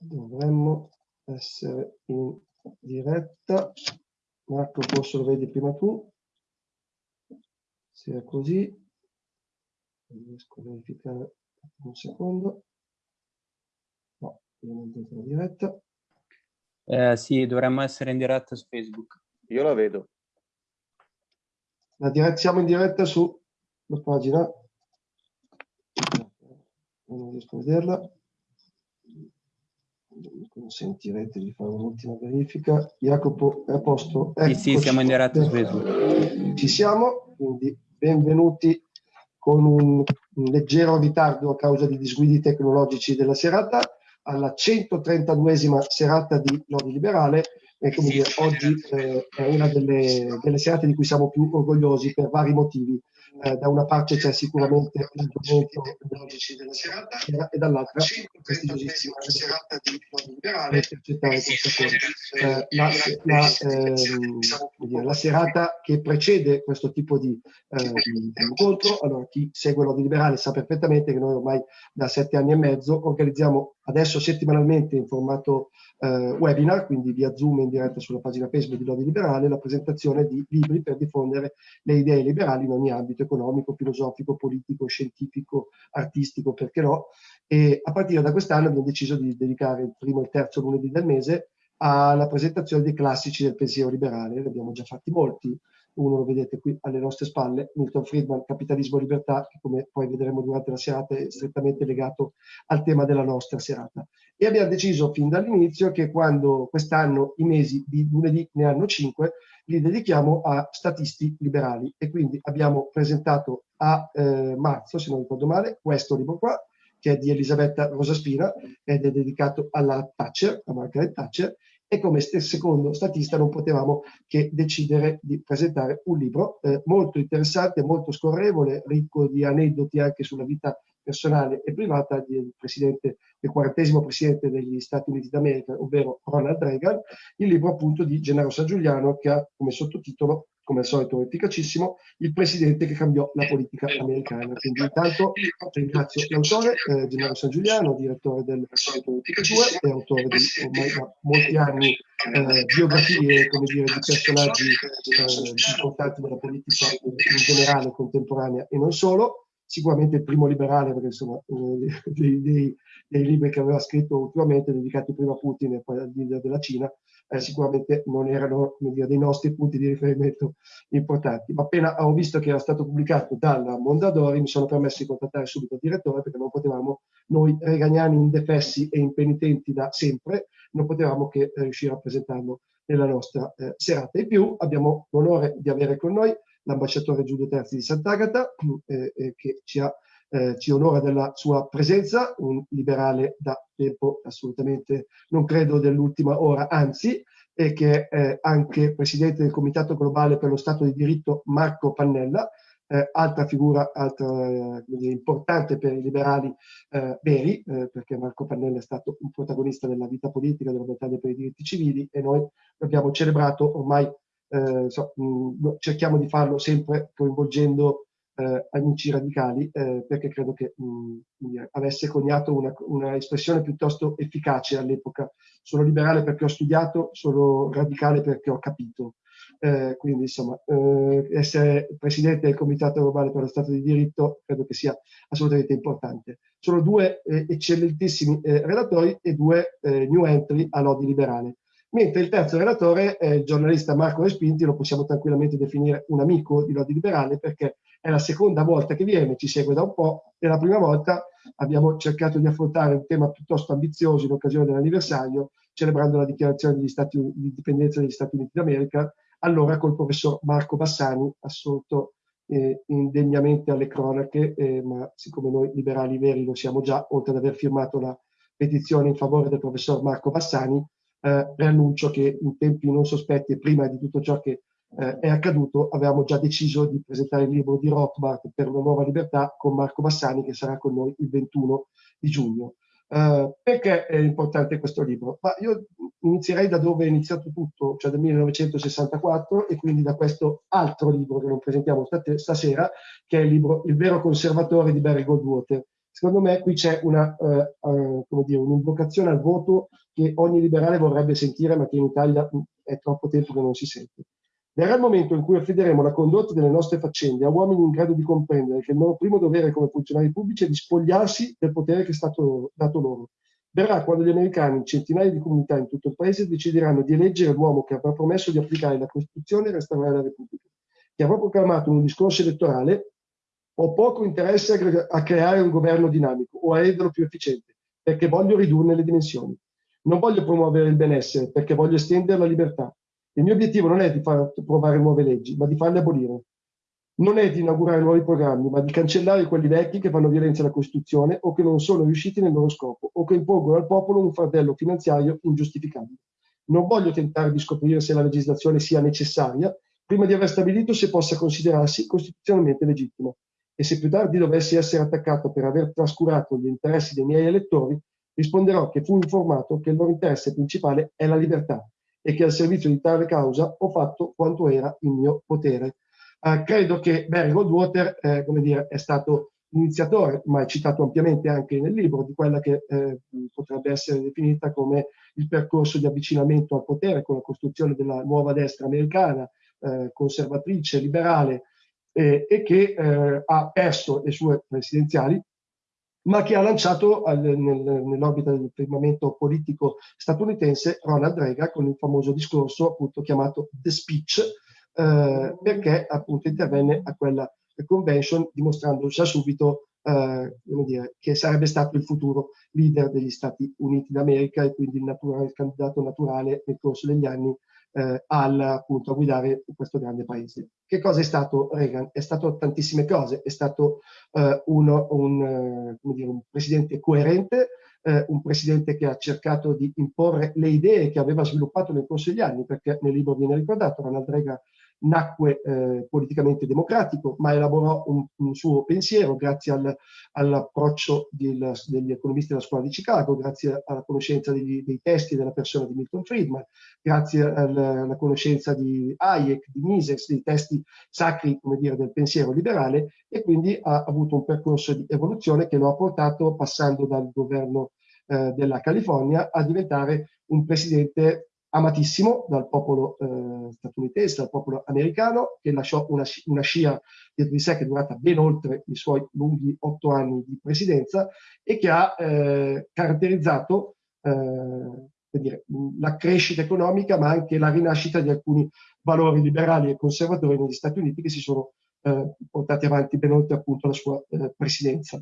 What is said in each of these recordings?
dovremmo essere in diretta. Marco, forse lo vedi prima tu. Se è così, riesco a verificare un secondo. No, non dentro la diretta. Eh, sì, dovremmo essere in diretta su Facebook. Io la vedo. La diretta, siamo in diretta sulla pagina. Non riesco a vederla consentirete di fare un'ultima verifica. Jacopo è a posto? Sì, sì, siamo in diretta su Facebook. Ci siamo, quindi benvenuti con un, un, leggero ritardo a causa di disguidi tecnologici della serata, alla 132esima serata di Lodi Liberale e come dire, oggi eh, è una delle, delle serate di cui siamo più orgogliosi per vari motivi eh, da una parte c'è sicuramente l'argomento della serata e dall'altra prestigiosissima serata di liberale per accettare questa cosa. Eh, la, la, ehm, la, serata che precede questo tipo di, eh, di, incontro, allora chi segue l'Odi Liberale sa perfettamente che noi ormai da sette anni e mezzo organizziamo adesso settimanalmente in formato eh, webinar, quindi via Zoom in diretta sulla pagina Facebook di Lodi Liberale, la presentazione di libri per diffondere le idee liberali in ogni ambito economico, filosofico, politico, scientifico, artistico, perché no. E a partire da quest'anno abbiamo deciso di dedicare il primo e il terzo lunedì del mese alla presentazione dei classici del pensiero liberale. Ne abbiamo già fatti molti, uno lo vedete qui alle nostre spalle, Milton Friedman, Capitalismo e Libertà, che come poi vedremo durante la serata è strettamente legato al tema della nostra serata. E abbiamo deciso fin dall'inizio che quando quest'anno i mesi di lunedì ne hanno cinque, li dedichiamo a statisti liberali. E quindi abbiamo presentato a eh, marzo, se non ricordo male, questo libro qua, che è di Elisabetta Rosaspina ed è dedicato alla Thatcher, a Margaret Thatcher, e come secondo statista non potevamo che decidere di presentare un libro eh, molto interessante, molto scorrevole, ricco di aneddoti anche sulla vita personale e privata del presidente, del quarantesimo presidente degli Stati Uniti d'America, ovvero Ronald Reagan, il libro appunto di Gennaro San Giuliano che ha come sottotitolo come al solito efficacissimo, il presidente che cambiò la politica americana. Quindi intanto ringrazio l'autore, eh, Gennaro San Giuliano, direttore del 2 e autore di ormai da molti anni eh, biografie come dire, di personaggi eh, importanti della politica in generale contemporanea e non solo sicuramente il primo liberale, perché insomma eh, dei, dei, dei, libri che aveva scritto ultimamente dedicati prima a Putin e poi al leader della Cina, eh, sicuramente non erano dire, dei nostri punti di riferimento importanti. Ma appena ho visto che era stato pubblicato dalla Mondadori, mi sono permesso di contattare subito il direttore perché non potevamo, noi reganiani indefessi e impenitenti da sempre, non potevamo che riuscire a presentarlo nella nostra eh, serata. In più abbiamo l'onore di avere con noi l'ambasciatore Giulio Terzi di Sant'Agata, eh, eh, che ci, ha, eh, ci, onora della sua presenza, un liberale da tempo assolutamente, non credo dell'ultima ora, anzi, e che è anche presidente del Comitato Globale per lo Stato di Diritto Marco Pannella, eh, altra figura altra, dire, importante per i liberali eh, veri, eh, perché Marco Pannella è stato un protagonista della vita politica, della battaglia per i diritti civili e noi abbiamo celebrato ormai eh, so, mh, mm, cerchiamo di farlo sempre coinvolgendo eh, amici radicali eh, perché credo che mh, mm, avesse coniato una, una, espressione piuttosto efficace all'epoca. Sono liberale perché ho studiato, sono radicale perché ho capito. Eh, quindi insomma eh, essere presidente del Comitato Globale per lo Stato di Diritto credo che sia assolutamente importante. Sono due eh, eccellentissimi relatori e due new entry all'Odi Liberale mentre il terzo relatore è il giornalista Marco Respinti, lo possiamo tranquillamente definire un amico di Lodi Liberale perché è la seconda volta che viene, ci segue da un po', e la prima volta abbiamo cercato di affrontare un tema piuttosto ambizioso in occasione dell'anniversario, celebrando la dichiarazione Stati, di indipendenza degli Stati Uniti d'America, allora col professor Marco Bassani, assolto eh, indegnamente alle cronache, eh, ma siccome noi liberali veri lo siamo già, oltre ad aver firmato la petizione in favore del professor Marco Bassani, eh, preannuncio che in tempi non sospetti e prima di tutto ciò che eh, è accaduto avevamo già deciso di presentare il libro di Rothbard per una nuova libertà con Marco Bassani che sarà con noi il 21 di giugno. Uh, perché è importante questo libro? Ma io inizierei da dove è iniziato tutto, cioè dal 1964 e quindi da questo altro libro che non presentiamo stasera, che è il libro Il vero conservatore di Barry Goldwater, secondo me qui c'è una, eh, dire, un'invocazione al voto che ogni liberale vorrebbe sentire, ma che in Italia è troppo tempo che non si sente. Verrà il momento in cui affideremo la condotta delle nostre faccende a uomini in grado di comprendere che il loro primo dovere come funzionari pubblici è di spogliarsi del potere che è stato dato loro. Verrà quando gli americani, centinaia di comunità in tutto il paese, decideranno di eleggere l'uomo che avrà promesso di applicare la Costituzione e restaurare la Repubblica, che avrà proclamato in un discorso elettorale ho poco interesse a creare un governo dinamico o a renderlo più efficiente, perché voglio ridurne le dimensioni. Non voglio promuovere il benessere, perché voglio estendere la libertà. Il mio obiettivo non è di far approvare nuove leggi, ma di farle abolire. Non è di inaugurare nuovi programmi, ma di cancellare quelli vecchi che fanno violenza alla Costituzione o che non sono riusciti nel loro scopo o che impongono al popolo un fardello finanziario ingiustificabile. Non voglio tentare di scoprire se la legislazione sia necessaria prima di aver stabilito se possa considerarsi costituzionalmente legittima e se più tardi dovessi essere attaccato per aver trascurato gli interessi dei miei elettori, risponderò che fu informato che il loro interesse principale è la libertà e che al servizio di tale causa ho fatto quanto era il mio potere. Eh, credo che Barry Goldwater eh, come dire, è stato iniziatore, ma è citato ampiamente anche nel libro, di quella che eh, potrebbe essere definita come il percorso di avvicinamento al potere con la costruzione della nuova destra americana, eh, conservatrice, liberale, eh, e che eh, ha perso le sue presidenziali, ma che ha lanciato al, nel, nell'orbita del firmamento politico statunitense Ronald Reagan con il famoso discorso appunto chiamato The Speech, eh, perché appunto intervenne a quella convention dimostrando già subito eh, dire, che sarebbe stato il futuro leader degli Stati Uniti d'America e quindi il, naturale, il candidato naturale nel corso degli anni eh, al, appunto, a guidare questo grande paese. Che cosa è stato Reagan? È stato tantissime cose, è stato eh, uno, un, eh, dire, un, presidente coerente, eh, un presidente che ha cercato di imporre le idee che aveva sviluppato nel corso degli anni, perché nel libro viene ricordato, Ronald Reagan nacque eh, politicamente democratico, ma elaborò un, un suo pensiero grazie al, all'approccio degli economisti della scuola di Chicago, grazie alla conoscenza degli, dei testi della persona di Milton Friedman, grazie alla, alla conoscenza di Hayek, di Mises, dei testi sacri come dire, del pensiero liberale e quindi ha avuto un percorso di evoluzione che lo ha portato passando dal governo eh, della California a diventare un presidente amatissimo dal popolo eh, statunitense, dal popolo americano, che lasciò una, una scia dietro di sé che è durata ben oltre i suoi lunghi otto anni di presidenza e che ha eh, caratterizzato eh, dire, la crescita economica, ma anche la rinascita di alcuni valori liberali e conservatori negli Stati Uniti che si sono eh, portati avanti ben oltre appunto la sua eh, presidenza.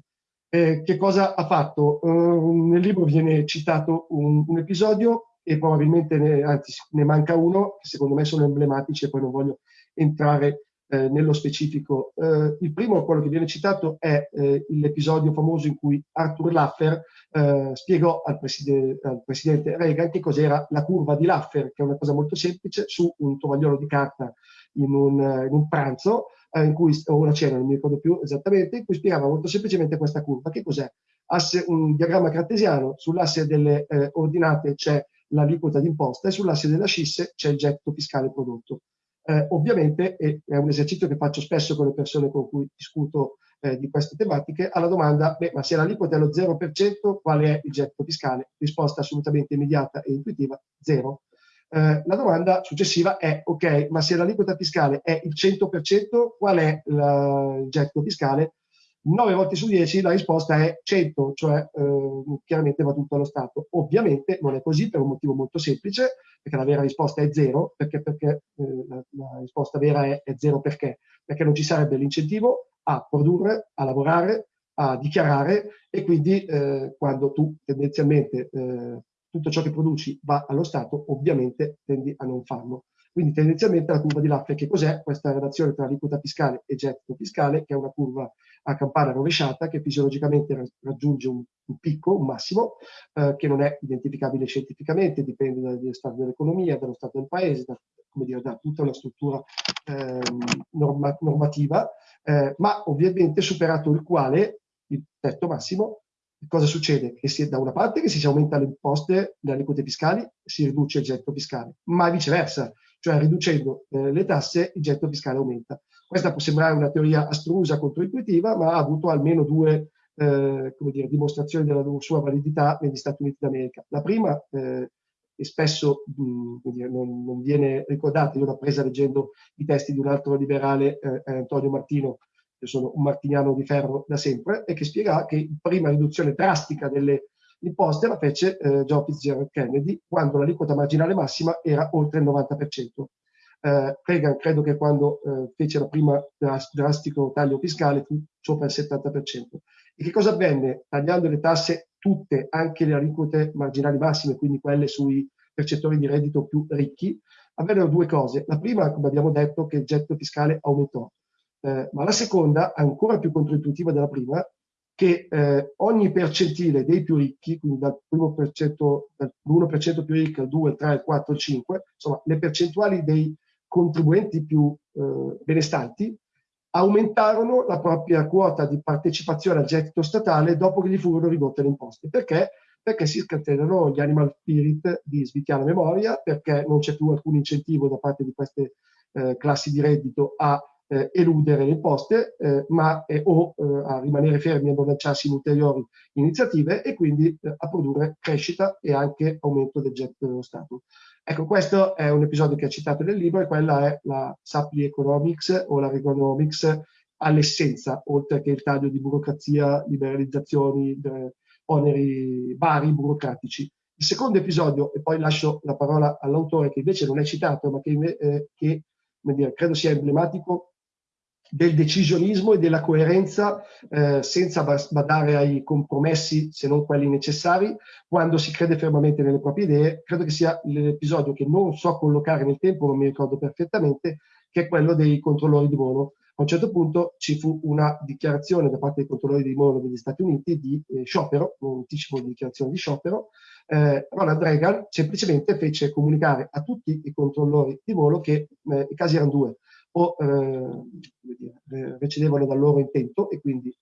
che cosa ha fatto? Nel libro viene citato un, un episodio e probabilmente ne, anzi ne manca uno che secondo me sono emblematici e poi non voglio entrare eh, nello specifico. Eh, il primo, quello che viene citato, è eh, l'episodio famoso in cui Arthur Laffer eh, spiegò al, preside, al, presidente Reagan che cos'era la curva di Laffer, che è una cosa molto semplice, su un tovagliolo di carta in un, in un pranzo, eh, in cui, o una cena, non mi ricordo più esattamente, in cui spiegava molto semplicemente questa curva. Che cos'è? Asse, un diagramma cartesiano, sull'asse delle eh, ordinate c'è l'aliquota d'imposta e sull'asse della scisse c'è il getto fiscale prodotto. Eh, ovviamente, e è un esercizio che faccio spesso con le persone con cui discuto eh, di queste tematiche, alla domanda, beh, ma se l'aliquota è allo 0%, qual è il getto fiscale? Risposta assolutamente immediata e intuitiva, zero. Eh, la domanda successiva è, ok, ma se l'aliquota fiscale è il 100%, qual è la, il getto fiscale? 9 volte su 10 la risposta è 100, cioè eh, chiaramente va tutto allo Stato. Ovviamente non è così per un motivo molto semplice, perché la vera risposta è 0, perché, perché eh, la, la, risposta vera è, è 0 perché? Perché non ci sarebbe l'incentivo a produrre, a lavorare, a dichiarare e quindi eh, quando tu tendenzialmente eh, tutto ciò che produci va allo Stato, ovviamente tendi a non farlo. Quindi tendenzialmente la curva di Laffer, che cos'è? Questa relazione tra aliquota fiscale e gettito fiscale, che è una curva a campana rovesciata che fisiologicamente raggiunge un, un picco, un massimo, eh, che non è identificabile scientificamente, dipende dallo stato dell'economia, dallo stato del paese, da, dire, da tutta una struttura eh, norma, normativa, eh, ma ovviamente superato il quale, il tetto massimo, cosa succede? Che si, da una parte che si aumenta le imposte, le aliquote fiscali, si riduce il getto fiscale, ma viceversa, cioè riducendo eh, le tasse il getto fiscale aumenta. Questa può sembrare una teoria astrusa, controintuitiva, ma ha avuto almeno due eh, dire, dimostrazioni della sua validità negli Stati Uniti d'America. La prima, eh, e spesso mh, dire, non, non, viene ricordata, io l'ho presa leggendo i testi di un altro liberale, eh, Antonio Martino, che sono un martiniano di ferro da sempre, e che spiega che prima riduzione drastica delle imposte la fece eh, John Fitzgerald Kennedy quando l'aliquota marginale massima era oltre il 90%. Eh, Reagan credo che quando eh, fece la prima drastico taglio fiscale fu sopra il 70%. E che cosa avvenne? Tagliando le tasse tutte, anche le aliquote marginali massime, quindi quelle sui percettori di reddito più ricchi, avvennero due cose. La prima, come abbiamo detto, che il getto fiscale aumentò, eh, ma la seconda, ancora più controintuitiva della prima, che eh, ogni percentile dei più ricchi, quindi dal primo percento, dall'1% più ricco al 2, il 3, il 4, il 5, insomma le percentuali dei contribuenti più eh, benestanti aumentarono la propria quota di partecipazione al gettito statale dopo che gli furono ridotte le imposte. Perché? Perché si scatenano gli animal spirit di svitiana memoria, perché non c'è più alcun incentivo da parte di queste eh, classi di reddito a eh, eludere le imposte eh, ma, eh, o a rimanere fermi e non lanciarsi in ulteriori iniziative e quindi eh, a produrre crescita e anche aumento del gettito dello Stato. Ecco, questo è un episodio che è citato nel libro e quella è la Supply Economics o la Regonomics all'essenza, oltre che il taglio di burocrazia, liberalizzazioni, oneri vari burocratici. Il secondo episodio, e poi lascio la parola all'autore che invece non è citato, ma che, eh, che dire, credo sia emblematico del decisionismo e della coerenza eh, senza badare ai compromessi se non quelli necessari quando si crede fermamente nelle proprie idee. Credo che sia l'episodio che non so collocare nel tempo non mi ricordo perfettamente che è quello dei controllori di volo. A un certo punto ci fu una dichiarazione da parte dei controllori di volo degli Stati Uniti di eh, sciopero, un anticipo di dichiarazione di sciopero. Eh, Ronald Reagan semplicemente fece comunicare a tutti i controllori di volo che eh, i casi erano due, o eh, recedevano dal loro intento e quindi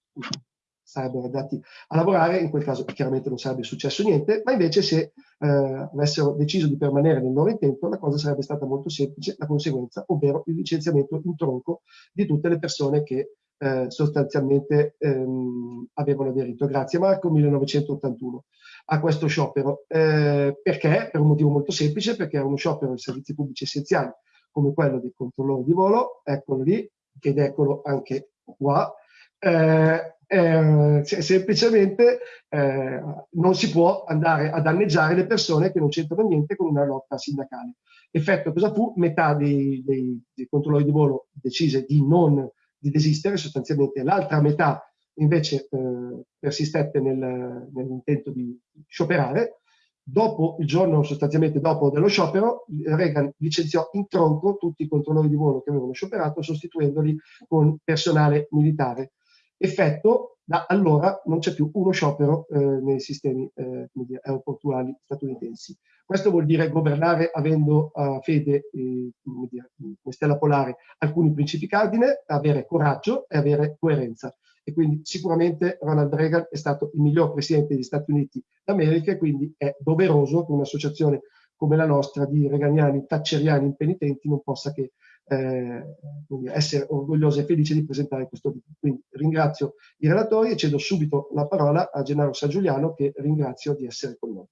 sarebbero andati a lavorare, in quel caso chiaramente non sarebbe successo niente, ma invece se eh, avessero deciso di permanere nel loro intento la cosa sarebbe stata molto semplice, la conseguenza, ovvero il licenziamento in tronco di tutte le persone che eh, sostanzialmente ehm, avevano aderito. Grazie Marco, 1981 a questo sciopero. Eh, perché? Per un motivo molto semplice, perché era uno sciopero di servizi pubblici essenziali come quello dei controllori di volo, eccolo lì, ed eccolo anche qua, eh, eh, semplicemente eh, non si può andare a danneggiare le persone che non c'entrano niente con una lotta sindacale. Effetto cosa fu? Metà dei, dei, dei controllori di volo decise di non di desistere, sostanzialmente l'altra metà invece eh, persistette nel, nell'intento di scioperare Dopo il giorno sostanzialmente dopo dello sciopero, Reagan licenziò in tronco tutti i controllori di volo che avevano scioperato, sostituendoli con personale militare. Effetto, da allora non c'è più uno sciopero eh, nei sistemi eh, aeroportuali statunitensi. Questo vuol dire governare avendo uh, fede, eh, come, dire, come stella polare, alcuni principi cardine, avere coraggio e avere coerenza e quindi sicuramente Ronald Reagan è stato il miglior presidente degli Stati Uniti d'America e quindi è doveroso che un'associazione come la nostra di reganiani, thatcheriani impenitenti non possa che eh, essere orgogliosa e felice di presentare questo video. Quindi ringrazio i relatori e cedo subito la parola a Gennaro San Giuliano che ringrazio di essere con noi.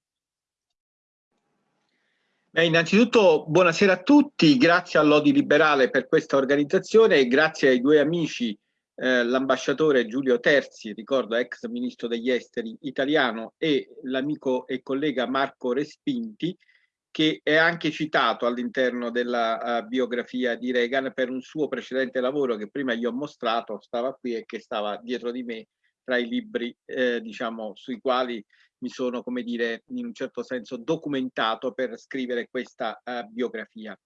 Beh, innanzitutto buonasera a tutti, grazie all'Odi Liberale per questa organizzazione e grazie ai due amici eh, l'ambasciatore Giulio Terzi, ricordo ex ministro degli esteri italiano, e l'amico e collega Marco Respinti, che è anche citato all'interno della uh, biografia di Reagan per un suo precedente lavoro che prima gli ho mostrato, stava qui e che stava dietro di me tra i libri eh, diciamo, sui quali mi sono, come dire, in un certo senso documentato per scrivere questa uh, biografia.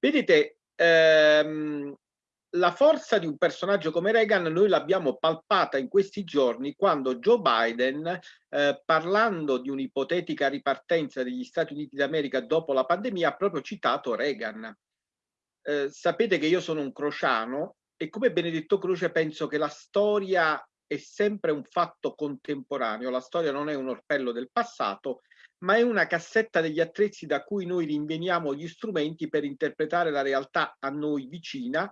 Vedete, ehm, la forza di un personaggio come Reagan noi l'abbiamo palpata in questi giorni quando Joe Biden, eh, parlando di un'ipotetica ripartenza degli Stati Uniti d'America dopo la pandemia, ha proprio citato Reagan. Eh, sapete che io sono un crociano e come Benedetto Croce penso che la storia è sempre un fatto contemporaneo, la storia non è un orpello del passato, ma è una cassetta degli attrezzi da cui noi rinveniamo gli strumenti per interpretare la realtà a noi vicina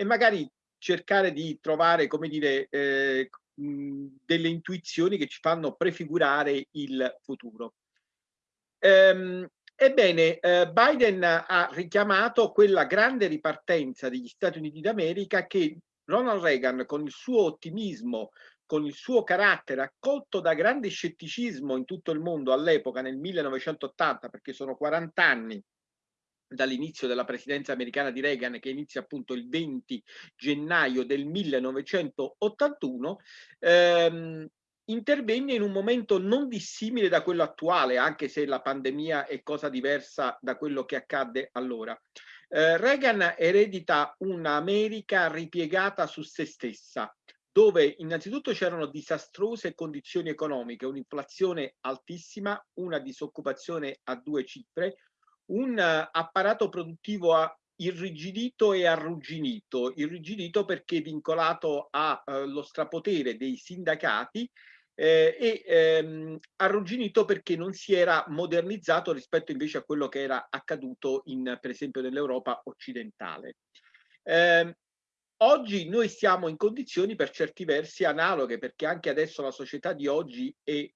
e magari cercare di trovare, come dire, eh, delle intuizioni che ci fanno prefigurare il futuro. Ehm, ebbene, eh, Biden ha richiamato quella grande ripartenza degli Stati Uniti d'America che Ronald Reagan con il suo ottimismo, con il suo carattere accolto da grande scetticismo in tutto il mondo all'epoca nel 1980 perché sono 40 anni dall'inizio della presidenza americana di Reagan che inizia appunto il 20 gennaio del 1981 ehm, intervenne in un momento non dissimile da quello attuale anche se la pandemia è cosa diversa da quello che accadde allora. Eh, Reagan eredita un'America ripiegata su se stessa dove innanzitutto c'erano disastrose condizioni economiche, un'inflazione altissima, una disoccupazione a due cifre, un uh, apparato produttivo a irrigidito e arrugginito, irrigidito perché vincolato allo uh, strapotere dei sindacati eh, e ehm, arrugginito perché non si era modernizzato rispetto invece a quello che era accaduto in, per esempio nell'Europa occidentale. Eh, oggi noi siamo in condizioni per certi versi analoghe perché anche adesso la società di oggi è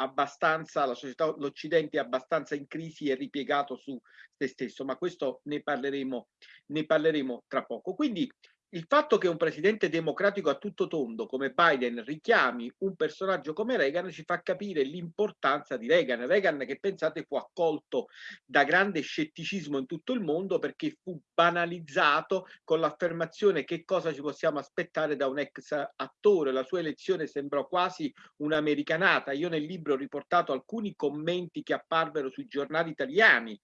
abbastanza, la società, l'Occidente è abbastanza in crisi e ripiegato su se stesso, ma questo ne parleremo, ne parleremo tra poco. Quindi il fatto che un presidente democratico a tutto tondo come Biden richiami un personaggio come Reagan ci fa capire l'importanza di Reagan. Reagan che pensate fu accolto da grande scetticismo in tutto il mondo perché fu banalizzato con l'affermazione che cosa ci possiamo aspettare da un ex attore. La sua elezione sembrò quasi un'americanata. Io nel libro ho riportato alcuni commenti che apparvero sui giornali italiani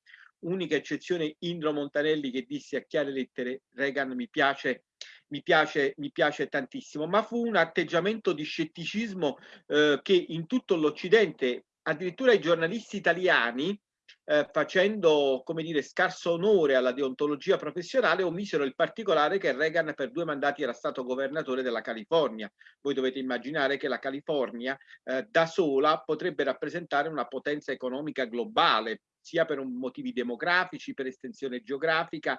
unica eccezione Indro Montanelli che disse a chiare lettere Reagan mi piace mi piace, mi piace tantissimo, ma fu un atteggiamento di scetticismo eh, che in tutto l'Occidente, addirittura i giornalisti italiani, eh, facendo come dire scarso onore alla deontologia professionale omisero il particolare che Reagan per due mandati era stato governatore della California. Voi dovete immaginare che la California eh, da sola potrebbe rappresentare una potenza economica globale sia per motivi demografici per estensione geografica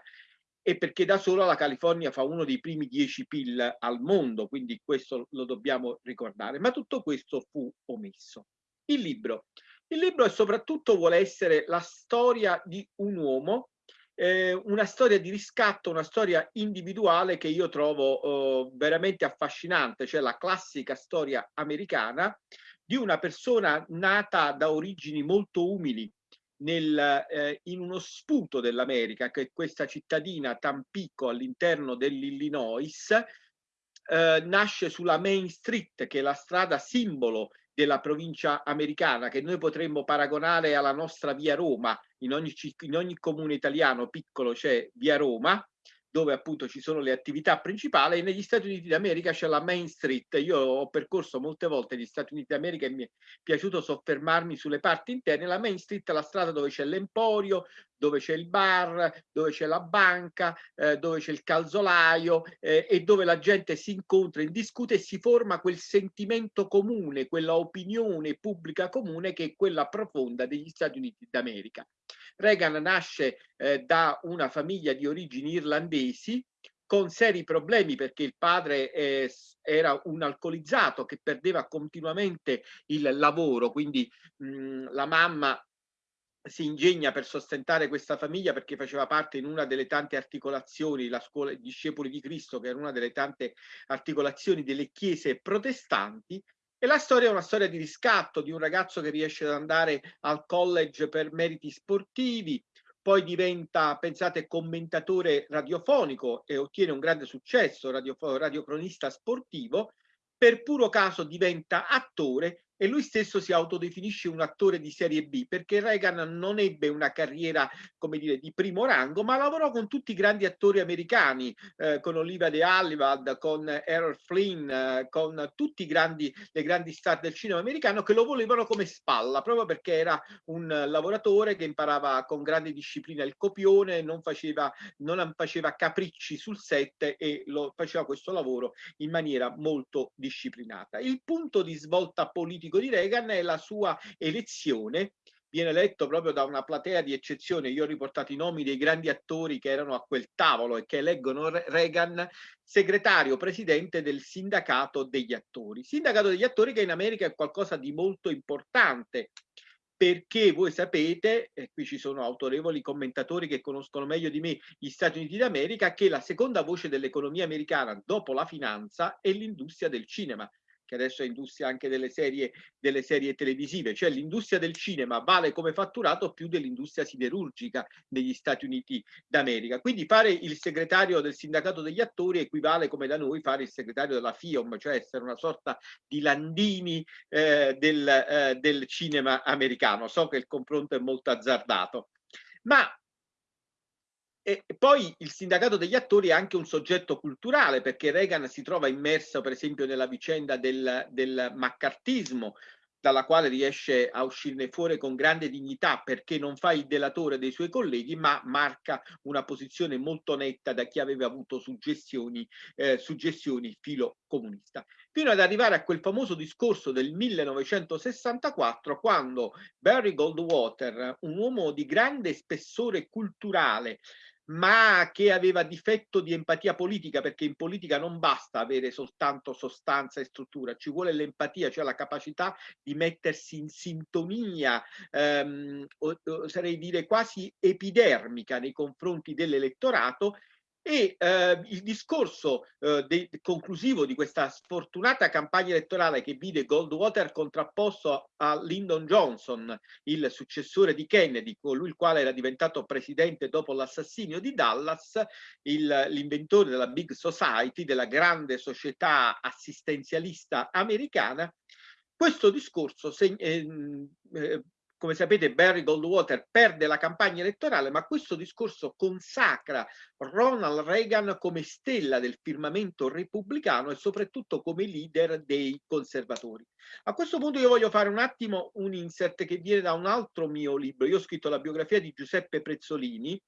e perché da sola la California fa uno dei primi 10 PIL al mondo, quindi questo lo dobbiamo ricordare, ma tutto questo fu omesso. Il libro. Il libro soprattutto vuole essere la storia di un uomo, eh, una storia di riscatto, una storia individuale che io trovo eh, veramente affascinante, cioè la classica storia americana di una persona nata da origini molto umili, nel, eh, in uno sputo dell'America, che è questa cittadina Tampico all'interno dell'Illinois, eh, nasce sulla Main Street, che è la strada simbolo della provincia americana, che noi potremmo paragonare alla nostra via Roma. In ogni, in ogni comune italiano piccolo c'è via Roma, dove appunto ci sono le attività principali, negli Stati Uniti d'America c'è la Main Street. Io ho percorso molte volte gli Stati Uniti d'America e mi è piaciuto soffermarmi sulle parti interne. La Main Street è la strada dove c'è l'emporio, dove c'è il bar, dove c'è la banca, eh, dove c'è il calzolaio eh, e dove la gente si incontra, discute e si forma quel sentimento comune, quella opinione pubblica comune che è quella profonda degli Stati Uniti d'America. Reagan nasce eh, da una famiglia di origini irlandesi con seri problemi perché il padre eh, era un alcolizzato che perdeva continuamente il lavoro, quindi mh, la mamma si ingegna per sostentare questa famiglia perché faceva parte in una delle tante articolazioni, la scuola discepoli di Cristo, che era una delle tante articolazioni delle chiese protestanti, e la storia è una storia di riscatto di un ragazzo che riesce ad andare al college per meriti sportivi, poi diventa, pensate, commentatore radiofonico e ottiene un grande successo, radio, radiocronista sportivo, per puro caso diventa attore e lui stesso si autodefinisce un attore di serie B perché Reagan non ebbe una carriera come dire di primo rango ma lavorò con tutti i grandi attori americani eh, con Oliva De Havilland con Errol Flynn eh, con tutti i grandi le grandi star del cinema americano che lo volevano come spalla proprio perché era un lavoratore che imparava con grande disciplina il copione non faceva non faceva capricci sul set e lo faceva questo lavoro in maniera molto disciplinata. Il punto di svolta politica politico di Reagan è la sua elezione viene eletto proprio da una platea di eccezione. Io ho riportato i nomi dei grandi attori che erano a quel tavolo e che eleggono Reagan segretario presidente del sindacato degli attori. Sindacato degli attori che in America è qualcosa di molto importante perché voi sapete, e qui ci sono autorevoli commentatori che conoscono meglio di me gli Stati Uniti d'America, che la seconda voce dell'economia americana dopo la finanza è l'industria del cinema che adesso è industria anche delle serie, delle serie televisive, cioè l'industria del cinema vale come fatturato più dell'industria siderurgica negli Stati Uniti d'America. Quindi fare il segretario del sindacato degli attori equivale come da noi fare il segretario della FIOM, cioè essere una sorta di Landini eh, del, eh, del cinema americano. So che il confronto è molto azzardato. Ma e poi il sindacato degli attori è anche un soggetto culturale perché Reagan si trova immerso per esempio nella vicenda del, del maccartismo dalla quale riesce a uscirne fuori con grande dignità perché non fa il delatore dei suoi colleghi ma marca una posizione molto netta da chi aveva avuto suggestioni, eh, suggestioni filo comunista. Fino ad arrivare a quel famoso discorso del 1964 quando Barry Goldwater un uomo di grande spessore culturale ma che aveva difetto di empatia politica, perché in politica non basta avere soltanto sostanza e struttura, ci vuole l'empatia, cioè la capacità di mettersi in sintonia, ehm, oserei dire quasi epidermica nei confronti dell'elettorato e eh, il discorso eh, de- conclusivo di questa sfortunata campagna elettorale che vide Goldwater contrapposto a Lyndon Johnson, il successore di Kennedy, colui il quale era diventato presidente dopo l'assassinio di Dallas, il, l'inventore della Big Society, della grande società assistenzialista americana, questo discorso seg- eh, eh come sapete Barry Goldwater perde la campagna elettorale, ma questo discorso consacra Ronald Reagan come stella del firmamento repubblicano e soprattutto come leader dei conservatori. A questo punto io voglio fare un attimo un insert che viene da un altro mio libro. Io ho scritto la biografia di Giuseppe Prezzolini,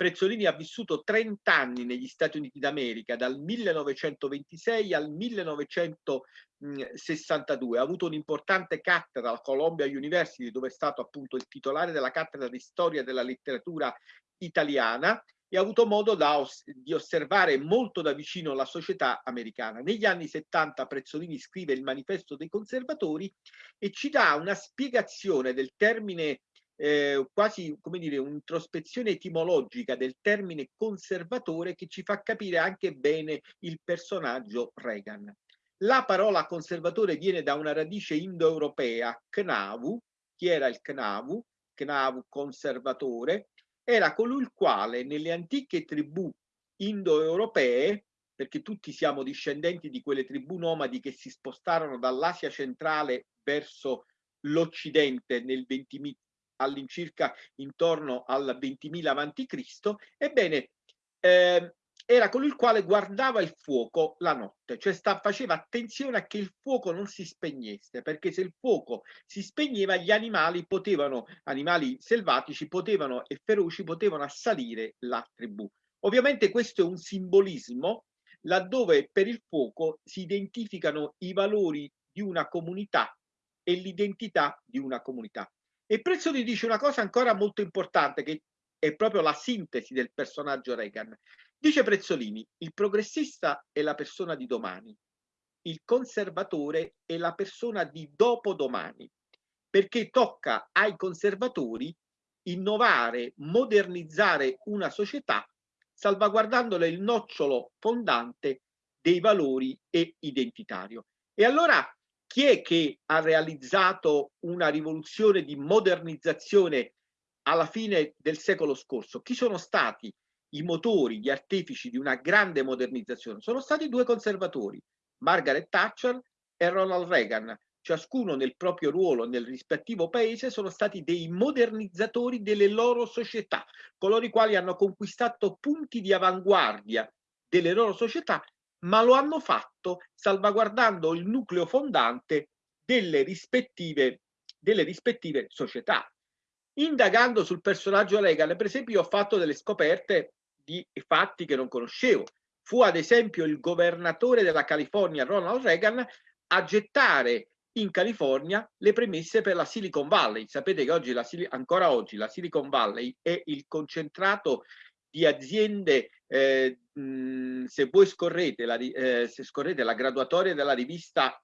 Prezzolini ha vissuto 30 anni negli Stati Uniti d'America, dal 1926 al 1962. Ha avuto un'importante cattedra alla Columbia University, dove è stato appunto il titolare della cattedra di storia della letteratura italiana e ha avuto modo da, di osservare molto da vicino la società americana. Negli anni 70 Prezzolini scrive il manifesto dei conservatori e ci dà una spiegazione del termine eh, quasi come dire un'introspezione etimologica del termine conservatore che ci fa capire anche bene il personaggio Reagan. La parola conservatore viene da una radice indoeuropea, Knavu. Chi era il Knavu? Knavu conservatore, era colui il quale nelle antiche tribù indoeuropee, perché tutti siamo discendenti di quelle tribù nomadi che si spostarono dall'Asia centrale verso l'Occidente nel 20, all'incirca intorno al 20.000 a.C., ebbene, eh, era colui il quale guardava il fuoco la notte, cioè sta, faceva attenzione a che il fuoco non si spegnesse, perché se il fuoco si spegneva gli animali potevano, animali selvatici potevano e feroci potevano assalire la tribù. Ovviamente questo è un simbolismo laddove per il fuoco si identificano i valori di una comunità e l'identità di una comunità. E Prezzoli dice una cosa ancora molto importante che è proprio la sintesi del personaggio Reagan. Dice Prezzolini, il progressista è la persona di domani, il conservatore è la persona di dopodomani, perché tocca ai conservatori innovare, modernizzare una società salvaguardandole il nocciolo fondante dei valori e identitario. E allora chi è che ha realizzato una rivoluzione di modernizzazione alla fine del secolo scorso? Chi sono stati i motori, gli artefici di una grande modernizzazione? Sono stati due conservatori, Margaret Thatcher e Ronald Reagan. Ciascuno nel proprio ruolo nel rispettivo paese sono stati dei modernizzatori delle loro società, coloro i quali hanno conquistato punti di avanguardia delle loro società ma lo hanno fatto salvaguardando il nucleo fondante delle rispettive, delle rispettive società. Indagando sul personaggio Reagan, per esempio, ho fatto delle scoperte di fatti che non conoscevo. Fu ad esempio il governatore della California, Ronald Reagan, a gettare in California le premesse per la Silicon Valley. Sapete che oggi la, ancora oggi la Silicon Valley è il concentrato di aziende, eh, mh, se voi scorrete la, eh, se scorrete la graduatoria della rivista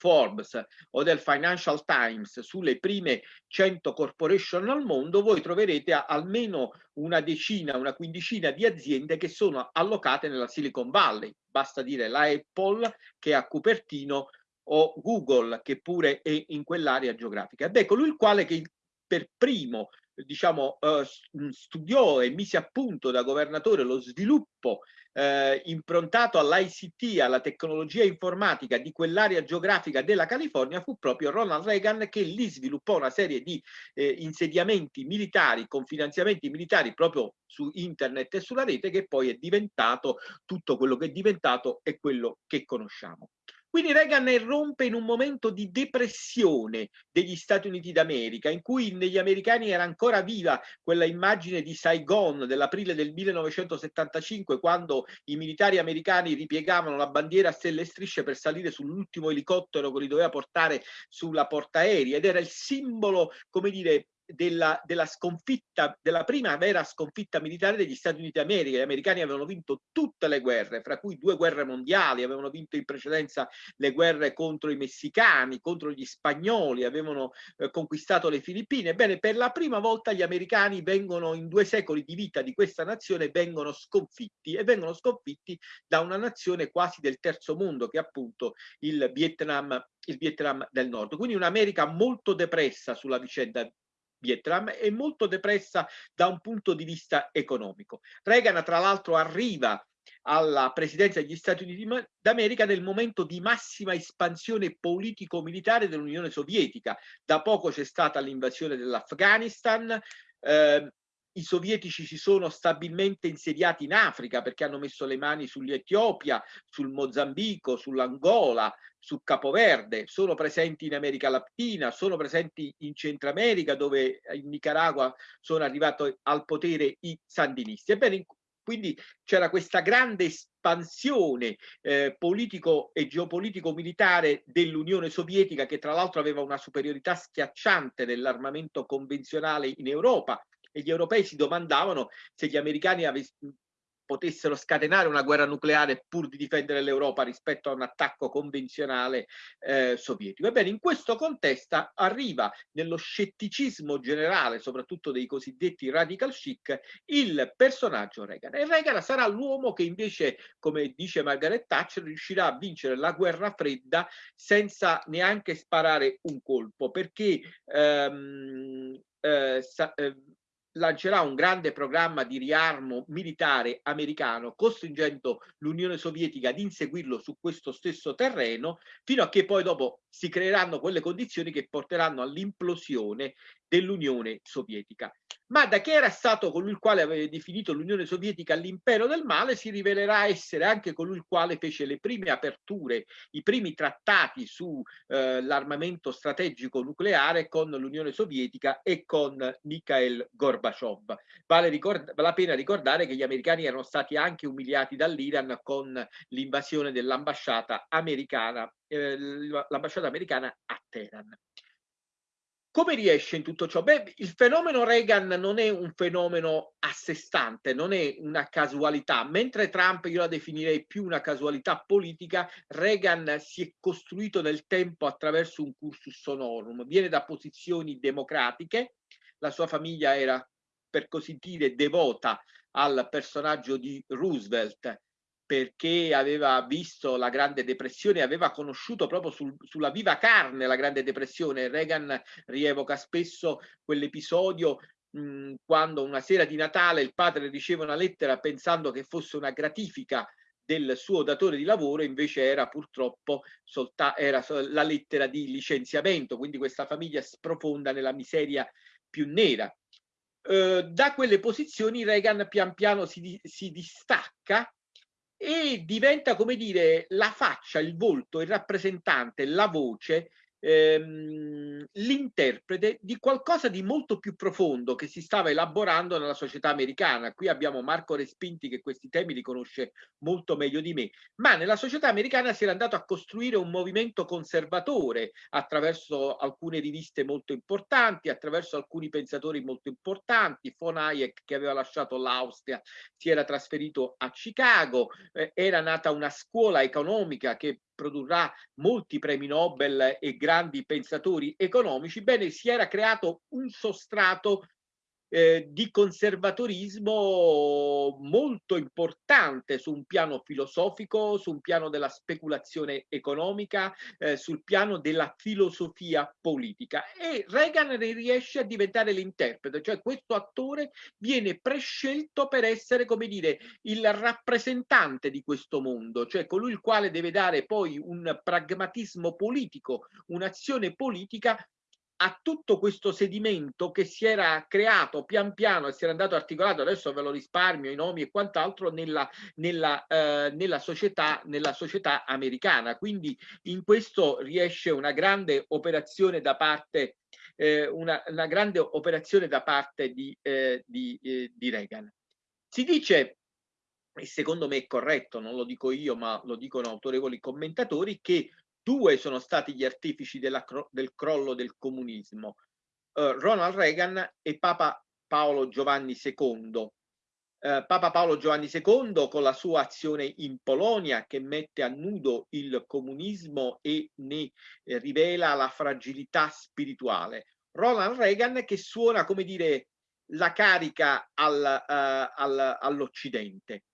Forbes o del Financial Times sulle prime 100 corporation al mondo, voi troverete almeno una decina, una quindicina di aziende che sono allocate nella Silicon Valley. Basta dire la Apple che è a Cupertino o Google che pure è in quell'area geografica. Ed è colui il quale che per primo diciamo, eh, studiò e mise a punto da governatore lo sviluppo eh, improntato all'ICT, alla tecnologia informatica di quell'area geografica della California fu proprio Ronald Reagan che lì sviluppò una serie di eh, insediamenti militari con finanziamenti militari proprio su internet e sulla rete che poi è diventato tutto quello che è diventato e quello che conosciamo. Quindi Reagan irrompe in un momento di depressione degli Stati Uniti d'America, in cui negli americani era ancora viva quella immagine di Saigon dell'aprile del 1975, quando i militari americani ripiegavano la bandiera a stelle e strisce per salire sull'ultimo elicottero che li doveva portare sulla portaerei ed era il simbolo, come dire, della, della, sconfitta, della prima vera sconfitta militare degli Stati Uniti d'America. Gli americani avevano vinto tutte le guerre, fra cui due guerre mondiali, avevano vinto in precedenza le guerre contro i messicani, contro gli spagnoli, avevano eh, conquistato le Filippine. Ebbene, per la prima volta gli americani vengono, in due secoli di vita di questa nazione, vengono sconfitti e vengono sconfitti da una nazione quasi del terzo mondo, che è appunto il Vietnam il Vietnam del Nord. Quindi un'America molto depressa sulla vicenda Vietnam è molto depressa da un punto di vista economico. Reagan tra l'altro arriva alla presidenza degli Stati Uniti d'America nel momento di massima espansione politico-militare dell'Unione Sovietica. Da poco c'è stata l'invasione dell'Afghanistan, eh, i sovietici si sono stabilmente insediati in Africa perché hanno messo le mani sull'Etiopia, sul Mozambico, sull'Angola, su Capoverde, sono presenti in America Latina, sono presenti in Centro America dove in Nicaragua sono arrivati al potere i sandinisti. Ebbene, quindi c'era questa grande espansione eh, politico e geopolitico militare dell'Unione Sovietica che tra l'altro aveva una superiorità schiacciante nell'armamento convenzionale in Europa e gli europei si domandavano se gli americani potessero scatenare una guerra nucleare pur di difendere l'Europa rispetto a un attacco convenzionale eh, sovietico. Ebbene, in questo contesto arriva nello scetticismo generale, soprattutto dei cosiddetti radical chic, il personaggio Reagan. E Reagan sarà l'uomo che invece, come dice Margaret Thatcher, riuscirà a vincere la guerra fredda senza neanche sparare un colpo, perché ehm, eh, sa, eh, lancerà un grande programma di riarmo militare americano, costringendo l'Unione Sovietica ad inseguirlo su questo stesso terreno, fino a che poi dopo si creeranno quelle condizioni che porteranno all'implosione dell'Unione Sovietica ma da che era stato colui il quale aveva definito l'Unione Sovietica l'impero del male, si rivelerà essere anche colui il quale fece le prime aperture, i primi trattati sull'armamento eh, strategico nucleare con l'Unione Sovietica e con Mikhail Gorbaciov. Vale, vale la pena ricordare che gli americani erano stati anche umiliati dall'Iran con l'invasione dell'ambasciata americana, eh, l'ambasciata americana a Teheran. Come riesce in tutto ciò? Beh, il fenomeno Reagan non è un fenomeno a sé stante, non è una casualità. Mentre Trump io la definirei più una casualità politica, Reagan si è costruito nel tempo attraverso un cursus honorum. Viene da posizioni democratiche, la sua famiglia era per così dire devota al personaggio di Roosevelt perché aveva visto la Grande Depressione, aveva conosciuto proprio sul, sulla viva carne la Grande Depressione. Reagan rievoca spesso quell'episodio mh, quando una sera di Natale il padre riceve una lettera pensando che fosse una gratifica del suo datore di lavoro, invece era purtroppo era la lettera di licenziamento, quindi questa famiglia sprofonda nella miseria più nera. Eh, da quelle posizioni Reagan pian piano si, si distacca e diventa, come dire, la faccia, il volto, il rappresentante, la voce ehm, l'interprete di qualcosa di molto più profondo che si stava elaborando nella società americana. Qui abbiamo Marco Respinti che questi temi li conosce molto meglio di me, ma nella società americana si era andato a costruire un movimento conservatore attraverso alcune riviste molto importanti, attraverso alcuni pensatori molto importanti, von Hayek che aveva lasciato l'Austria si era trasferito a Chicago, eh, era nata una scuola economica che produrrà molti premi Nobel e grandi pensatori economici, bene, si era creato un sostrato eh, di conservatorismo molto importante su un piano filosofico, su un piano della speculazione economica, eh, sul piano della filosofia politica. E Reagan riesce a diventare l'interprete, cioè questo attore viene prescelto per essere, come dire, il rappresentante di questo mondo, cioè colui il quale deve dare poi un pragmatismo politico, un'azione politica a tutto questo sedimento che si era creato pian piano e si era andato articolato, adesso ve lo risparmio, i nomi e quant'altro, nella, nella, eh, nella, società, nella società americana. Quindi in questo riesce una grande operazione da parte, eh, una, una, grande operazione da parte di, eh, di, eh, di Reagan. Si dice e secondo me è corretto, non lo dico io, ma lo dicono autorevoli commentatori, che Due sono stati gli artefici della, del crollo del comunismo, uh, Ronald Reagan e Papa Paolo Giovanni II. Uh, Papa Paolo Giovanni II con la sua azione in Polonia che mette a nudo il comunismo e ne eh, rivela la fragilità spirituale. Ronald Reagan che suona, come dire, la carica al, uh, al, all'Occidente.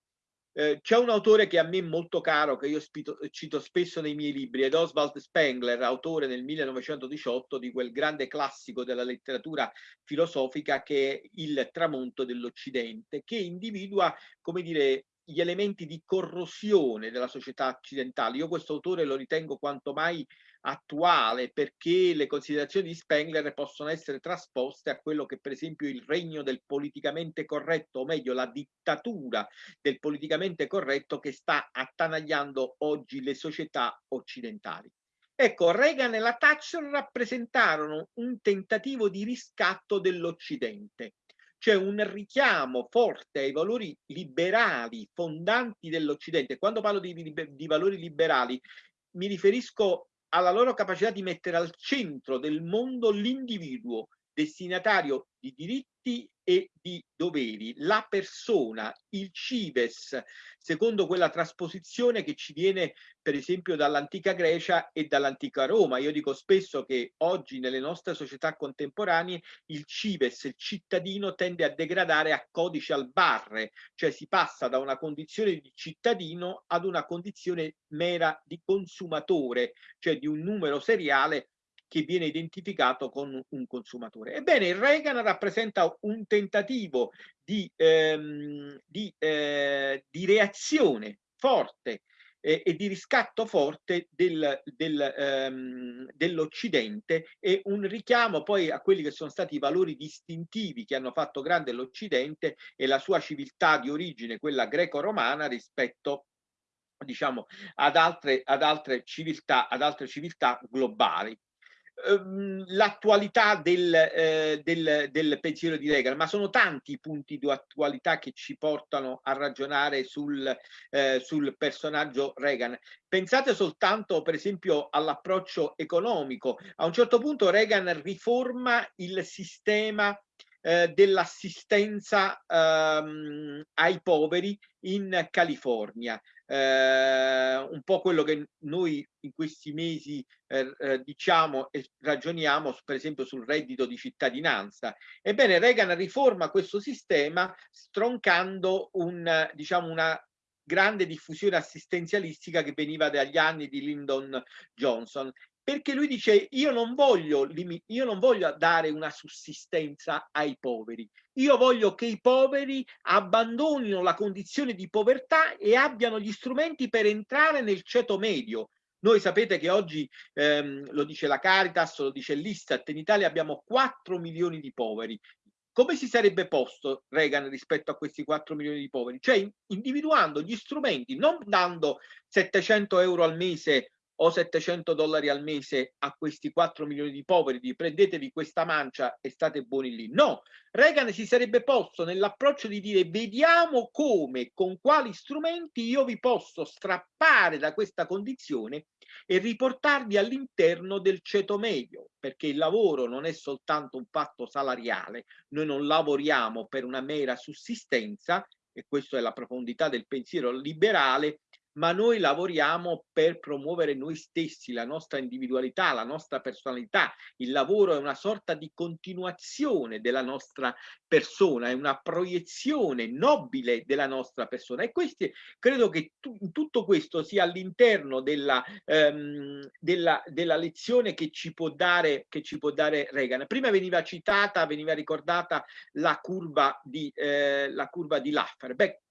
Eh, c'è un autore che a me è molto caro, che io spito, cito spesso nei miei libri, ed Oswald Spengler, autore nel 1918 di quel grande classico della letteratura filosofica che è Il tramonto dell'Occidente, che individua, come dire, gli elementi di corrosione della società occidentale. Io questo autore lo ritengo quanto mai attuale perché le considerazioni di Spengler possono essere trasposte a quello che per esempio il regno del politicamente corretto, o meglio la dittatura del politicamente corretto che sta attanagliando oggi le società occidentali. Ecco, Reagan e la Thatcher rappresentarono un tentativo di riscatto dell'Occidente, cioè un richiamo forte ai valori liberali fondanti dell'Occidente. Quando parlo di, di, valori liberali mi riferisco alla loro capacità di mettere al centro del mondo l'individuo destinatario di diritti e di doveri, la persona, il cives, secondo quella trasposizione che ci viene per esempio dall'antica Grecia e dall'antica Roma. Io dico spesso che oggi nelle nostre società contemporanee il cives, il cittadino, tende a degradare a codice al barre, cioè si passa da una condizione di cittadino ad una condizione mera di consumatore, cioè di un numero seriale che viene identificato con un consumatore. Ebbene, il Reagan rappresenta un tentativo di, ehm, di, eh, di reazione forte eh, e di riscatto forte del, del, ehm, dell'Occidente e un richiamo poi a quelli che sono stati i valori distintivi che hanno fatto grande l'Occidente e la sua civiltà di origine, quella greco-romana, rispetto diciamo ad altre, ad altre civiltà ad altre civiltà globali Ehm, l'attualità del, eh, del, del, pensiero di Reagan, ma sono tanti i punti di attualità che ci portano a ragionare sul, eh, sul personaggio Reagan. Pensate soltanto, per esempio, all'approccio economico. A un certo punto Reagan riforma il sistema eh, dell'assistenza ehm, ai poveri in California eh, un po' quello che noi in questi mesi eh, eh, diciamo e ragioniamo per esempio sul reddito di cittadinanza. Ebbene Reagan riforma questo sistema stroncando un, diciamo, una grande diffusione assistenzialistica che veniva dagli anni di Lyndon Johnson perché lui dice io non voglio, io non voglio dare una sussistenza ai poveri, io voglio che i poveri abbandonino la condizione di povertà e abbiano gli strumenti per entrare nel ceto medio. Noi sapete che oggi, ehm, lo dice la Caritas, lo dice l'Istat, in Italia abbiamo 4 milioni di poveri. Come si sarebbe posto Reagan rispetto a questi 4 milioni di poveri? Cioè individuando gli strumenti, non dando 700 euro al mese o 700 dollari al mese a questi 4 milioni di poveri, di prendetevi questa mancia e state buoni lì. No, Reagan si sarebbe posto nell'approccio di dire vediamo come, con quali strumenti io vi posso strappare da questa condizione e riportarvi all'interno del ceto medio, perché il lavoro non è soltanto un fatto salariale, noi non lavoriamo per una mera sussistenza, e questa è la profondità del pensiero liberale, ma noi lavoriamo per promuovere noi stessi, la nostra individualità, la nostra personalità. Il lavoro è una sorta di continuazione della nostra persona, è una proiezione nobile della nostra persona e questi, credo che tu, tutto questo sia all'interno della, ehm, della, della, lezione che ci, può dare, che ci può dare Reagan. Prima veniva citata, veniva ricordata la curva di, eh, la curva di Laffer. Beh,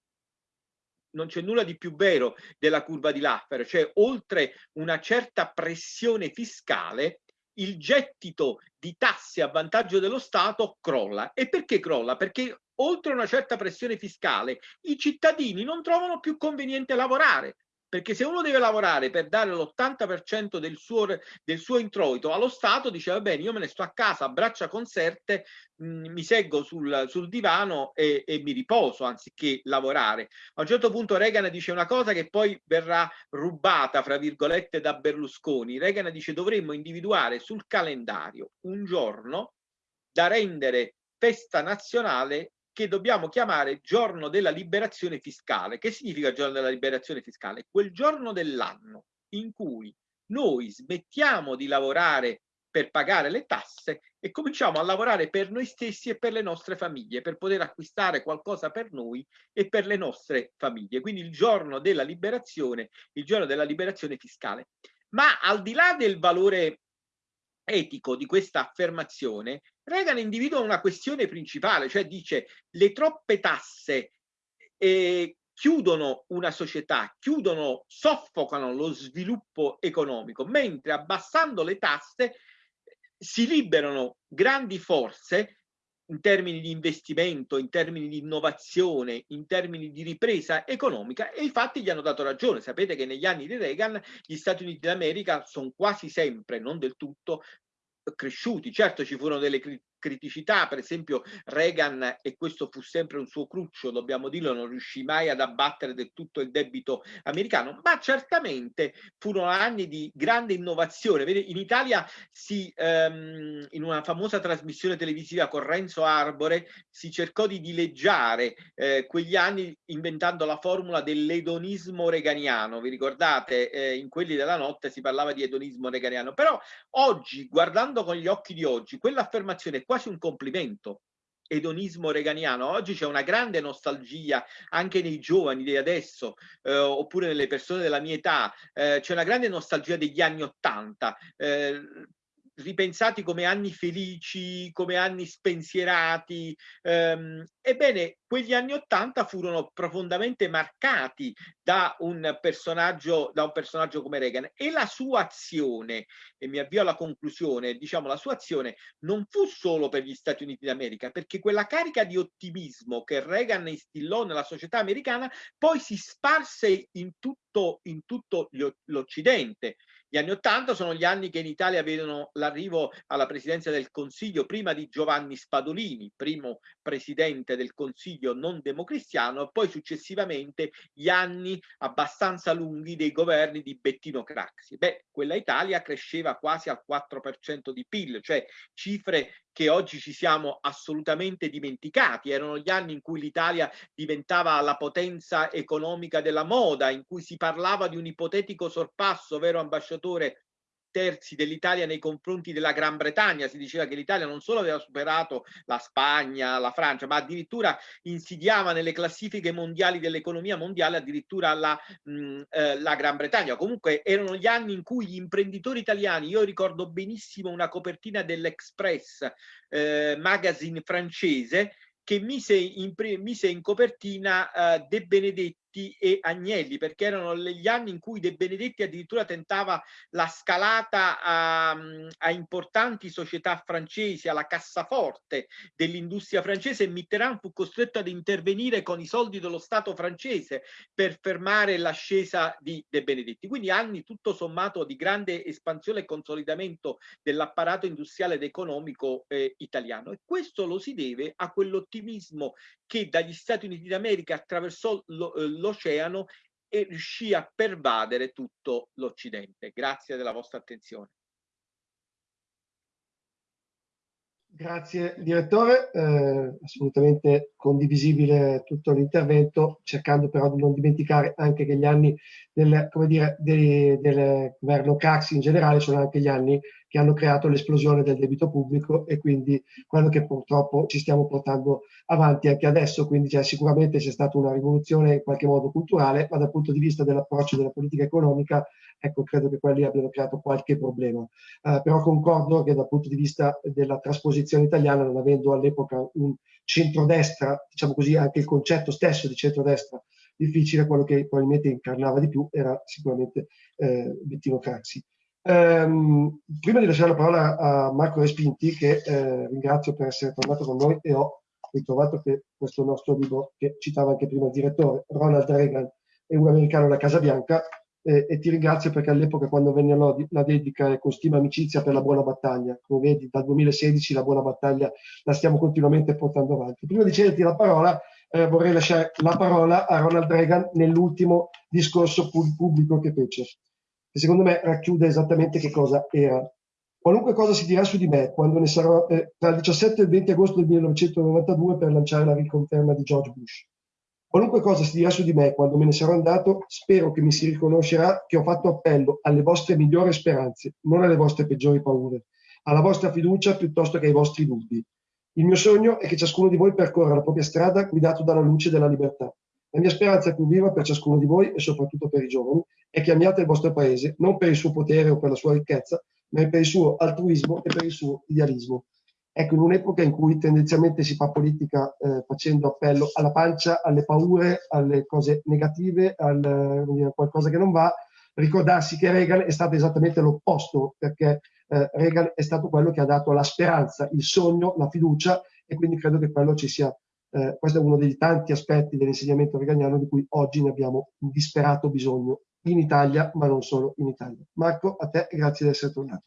non c'è nulla di più vero della curva di Laffer, cioè oltre una certa pressione fiscale il gettito di tasse a vantaggio dello Stato crolla. E perché crolla? Perché oltre una certa pressione fiscale i cittadini non trovano più conveniente lavorare perché se uno deve lavorare per dare l'80% del suo, del suo introito allo Stato, dice va bene, io me ne sto a casa a braccia conserte, mh, mm, mi seggo sul, sul divano e, e, mi riposo anziché lavorare. A un certo punto Reagan dice una cosa che poi verrà rubata, fra virgolette, da Berlusconi. Reagan dice dovremmo individuare sul calendario un giorno da rendere festa nazionale che dobbiamo chiamare giorno della liberazione fiscale. Che significa giorno della liberazione fiscale? Quel giorno dell'anno in cui noi smettiamo di lavorare per pagare le tasse e cominciamo a lavorare per noi stessi e per le nostre famiglie, per poter acquistare qualcosa per noi e per le nostre famiglie. Quindi il giorno della liberazione, il giorno della liberazione fiscale. Ma al di là del valore etico di questa affermazione, Reagan individua una questione principale, cioè dice le troppe tasse eh, chiudono una società, chiudono, soffocano lo sviluppo economico, mentre abbassando le tasse si liberano grandi forze in termini di investimento, in termini di innovazione, in termini di ripresa economica e i fatti gli hanno dato ragione. Sapete che negli anni di Reagan gli Stati Uniti d'America sono quasi sempre, non del tutto, cresciuti. Certo ci furono delle criticità, per esempio Reagan, e questo fu sempre un suo cruccio, dobbiamo dirlo, non riuscì mai ad abbattere del tutto il debito americano, ma certamente furono anni di grande innovazione. Vede, in Italia si, ehm, in una famosa trasmissione televisiva con Renzo Arbore si cercò di dileggiare eh, quegli anni inventando la formula dell'edonismo reganiano. Vi ricordate? Eh, in quelli della notte si parlava di edonismo reganiano. Però oggi, guardando con gli occhi di oggi, quell'affermazione qua quasi un complimento edonismo reganiano. Oggi c'è una grande nostalgia anche nei giovani di adesso, eh, oppure nelle persone della mia età, eh, c'è una grande nostalgia degli anni Ottanta. Eh, ripensati come anni felici, come anni spensierati. Ehm, ebbene, quegli anni Ottanta furono profondamente marcati da un, personaggio, da un personaggio come Reagan e la sua azione, e mi avvio alla conclusione, diciamo la sua azione non fu solo per gli Stati Uniti d'America, perché quella carica di ottimismo che Reagan instillò nella società americana poi si sparse in tutto, in tutto l'Occidente. Gli anni Ottanta sono gli anni che in Italia vedono l'arrivo alla presidenza del Consiglio prima di Giovanni Spadolini, primo presidente del Consiglio non democristiano, e poi successivamente gli anni abbastanza lunghi dei governi di Bettino Craxi. Beh, quella Italia cresceva quasi al 4% di PIL, cioè cifre che oggi ci siamo assolutamente dimenticati. Erano gli anni in cui l'Italia diventava la potenza economica della moda, in cui si parlava di un ipotetico sorpasso, vero ambasciatore, terzi dell'Italia nei confronti della Gran Bretagna. Si diceva che l'Italia non solo aveva superato la Spagna, la Francia, ma addirittura insidiava nelle classifiche mondiali dell'economia mondiale addirittura la, mh, eh, la Gran Bretagna. Comunque erano gli anni in cui gli imprenditori italiani, io ricordo benissimo una copertina dell'Express eh, magazine francese, che mise in, mise in copertina uh, De Benedetti Benedetti e Agnelli, perché erano gli anni in cui De Benedetti addirittura tentava la scalata a, a importanti società francesi, alla cassaforte dell'industria francese e Mitterrand fu costretto ad intervenire con i soldi dello Stato francese per fermare l'ascesa di De Benedetti. Quindi anni tutto sommato di grande espansione e consolidamento dell'apparato industriale ed economico eh, italiano e questo lo si deve a quell'ottimismo che dagli Stati Uniti d'America attraversò eh, l'oceano e riuscì a pervadere tutto l'Occidente. Grazie della vostra attenzione. Grazie direttore, eh, assolutamente condivisibile tutto l'intervento, cercando però di non dimenticare anche che gli anni del, dire, de, del governo Craxi in generale sono anche gli anni che hanno creato l'esplosione del debito pubblico e quindi quello che purtroppo ci stiamo portando avanti anche adesso, quindi cioè, sicuramente c'è stata una rivoluzione in qualche modo culturale, ma dal punto di vista dell'approccio della politica economica, ecco, credo che quelli abbiano creato qualche problema. Uh, però concordo che dal punto di vista della trasposizione italiana, non avendo all'epoca un centrodestra, diciamo così, anche il concetto stesso di centrodestra difficile, quello che probabilmente incarnava di più era sicuramente eh, Bettino Craxi. Um, prima di lasciare la parola a Marco Respinti, che eh, ringrazio per essere tornato con noi e ho ritrovato che questo nostro libro, che citava anche prima il direttore, Ronald Reagan, è un americano alla Casa Bianca, eh, e ti ringrazio perché all'epoca quando venne la dedica con stima amicizia per la buona battaglia, come vedi dal 2016 la buona battaglia la stiamo continuamente portando avanti. Prima di cederti la parola, eh, vorrei lasciare la parola a Ronald Reagan nell'ultimo discorso pubblico che fece che secondo me racchiude esattamente che cosa era. Qualunque cosa si dirà su di me quando ne sarò eh, tra il 17 e il 20 agosto del 1992 per lanciare la riconferma di George Bush. Qualunque cosa si dirà su di me quando me ne sarò andato, spero che mi si riconoscerà che ho fatto appello alle vostre migliori speranze, non alle vostre peggiori paure, alla vostra fiducia piuttosto che ai vostri dubbi. Il mio sogno è che ciascuno di voi percorra la propria strada guidato dalla luce della libertà. La mia speranza più viva per ciascuno di voi e soprattutto per i giovani è che amiate il vostro paese non per il suo potere o per la sua ricchezza, ma per il suo altruismo e per il suo idealismo. Ecco, in un'epoca in cui tendenzialmente si fa politica eh, facendo appello alla pancia, alle paure, alle cose negative, al, qualcosa che non va, ricordarsi che Reagan è stato esattamente l'opposto, perché eh, Reagan è stato quello che ha dato la speranza, il sogno, la fiducia e quindi credo che quello ci sia eh, questo è uno dei tanti aspetti dell'insegnamento veganiano di cui oggi ne abbiamo un disperato bisogno in Italia, ma non solo in Italia. Marco, a te grazie di essere tornato.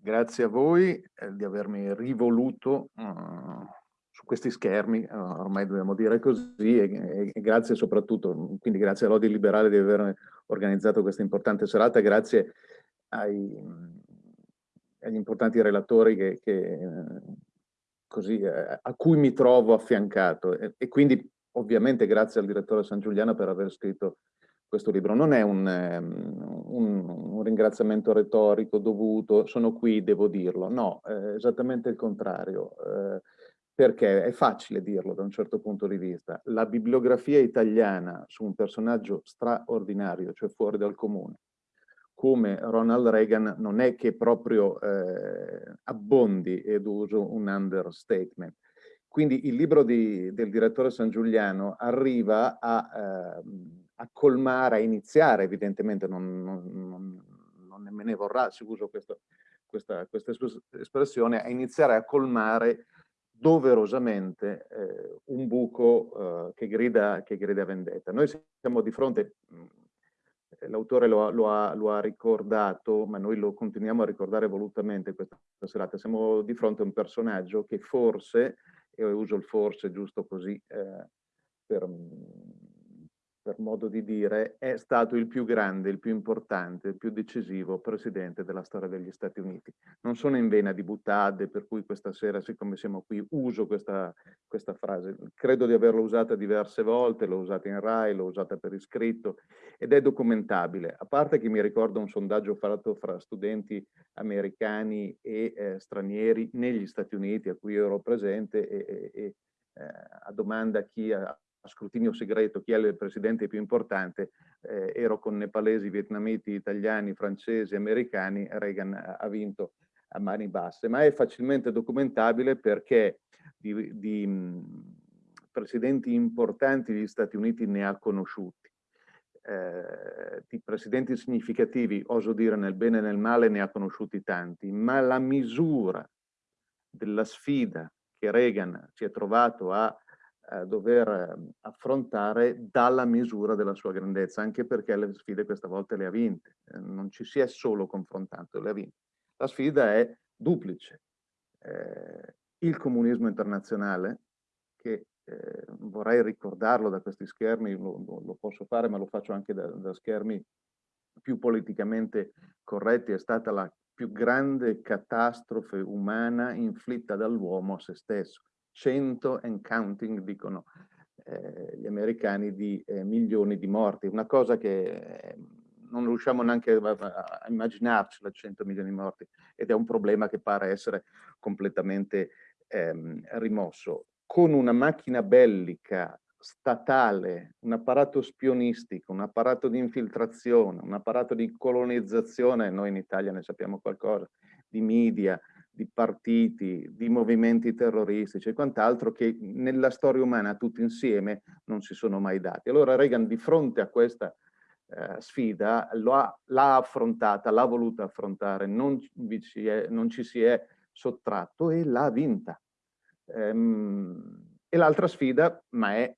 Grazie a voi eh, di avermi rivoluto uh, su questi schermi, uh, ormai dobbiamo dire così, e, e, grazie soprattutto, quindi grazie a Lodi Liberale di aver organizzato questa importante serata, grazie ai, agli importanti relatori che, che così, eh, a cui mi trovo affiancato e, e, quindi ovviamente grazie al direttore San Giuliano per aver scritto questo libro. Non è un, um, un, un ringraziamento retorico dovuto, sono qui, devo dirlo, no, eh, esattamente il contrario, eh, perché è facile dirlo da un certo punto di vista. La bibliografia italiana su un personaggio straordinario, cioè fuori dal comune, come Ronald Reagan non è che proprio eh, abbondi, ed uso un understatement. Quindi il libro di, del direttore San Giuliano arriva a, eh, a, colmare, a iniziare, evidentemente non, non, non, me ne vorrà se uso questo, questa, questa, espressione, a iniziare a colmare doverosamente eh, un buco eh, che, grida, che grida vendetta. Noi siamo di fronte, l'autore lo, lo, lo, ha ricordato, ma noi lo continuiamo a ricordare volutamente questa serata, siamo di fronte a un personaggio che forse, e uso il forse giusto così eh, per, per modo di dire, è stato il più grande, il più importante, il più decisivo presidente della storia degli Stati Uniti. Non sono in vena di butade, per cui questa sera, siccome siamo qui, uso questa, questa frase. Credo di averla usata diverse volte, l'ho usata in RAI, l'ho usata per iscritto ed è documentabile. A parte che mi ricordo un sondaggio fatto fra studenti americani e eh, stranieri negli Stati Uniti a cui ero presente e, e, e eh, a domanda chi ha scrutinio segreto chi è il presidente più importante, eh, ero con nepalesi, vietnamiti, italiani, francesi, americani, Reagan ha vinto a mani basse, ma è facilmente documentabile perché di, di, presidenti importanti degli Stati Uniti ne ha conosciuti. Eh, di presidenti significativi, oso dire nel bene e nel male, ne ha conosciuti tanti, ma la misura della sfida che Reagan si è trovato a, a dover ehm, affrontare dalla misura della sua grandezza, anche perché le sfide questa volta le ha vinte, eh, non ci si è solo confrontato, le ha vinte. La sfida è duplice. Eh, il comunismo internazionale, che eh, vorrei ricordarlo da questi schermi, lo, lo, posso fare ma lo faccio anche da, da schermi più politicamente corretti, è stata la più grande catastrofe umana inflitta dall'uomo a se stesso. 100 and counting, dicono eh, gli americani, di eh, milioni di morti. Una cosa che eh, non riusciamo neanche a, a immaginarcela, 100 milioni di morti, ed è un problema che pare essere completamente ehm, rimosso. Con una macchina bellica statale, un apparato spionistico, un apparato di infiltrazione, un apparato di colonizzazione, noi in Italia ne sappiamo qualcosa, di media, di partiti, di movimenti terroristici e quant'altro che nella storia umana tutti insieme non si sono mai dati. Allora Reagan di fronte a questa eh, sfida l'ha affrontata, l'ha voluta affrontare, non, ci, è, non ci si è sottratto e l'ha vinta. Ehm, e l'altra sfida, ma è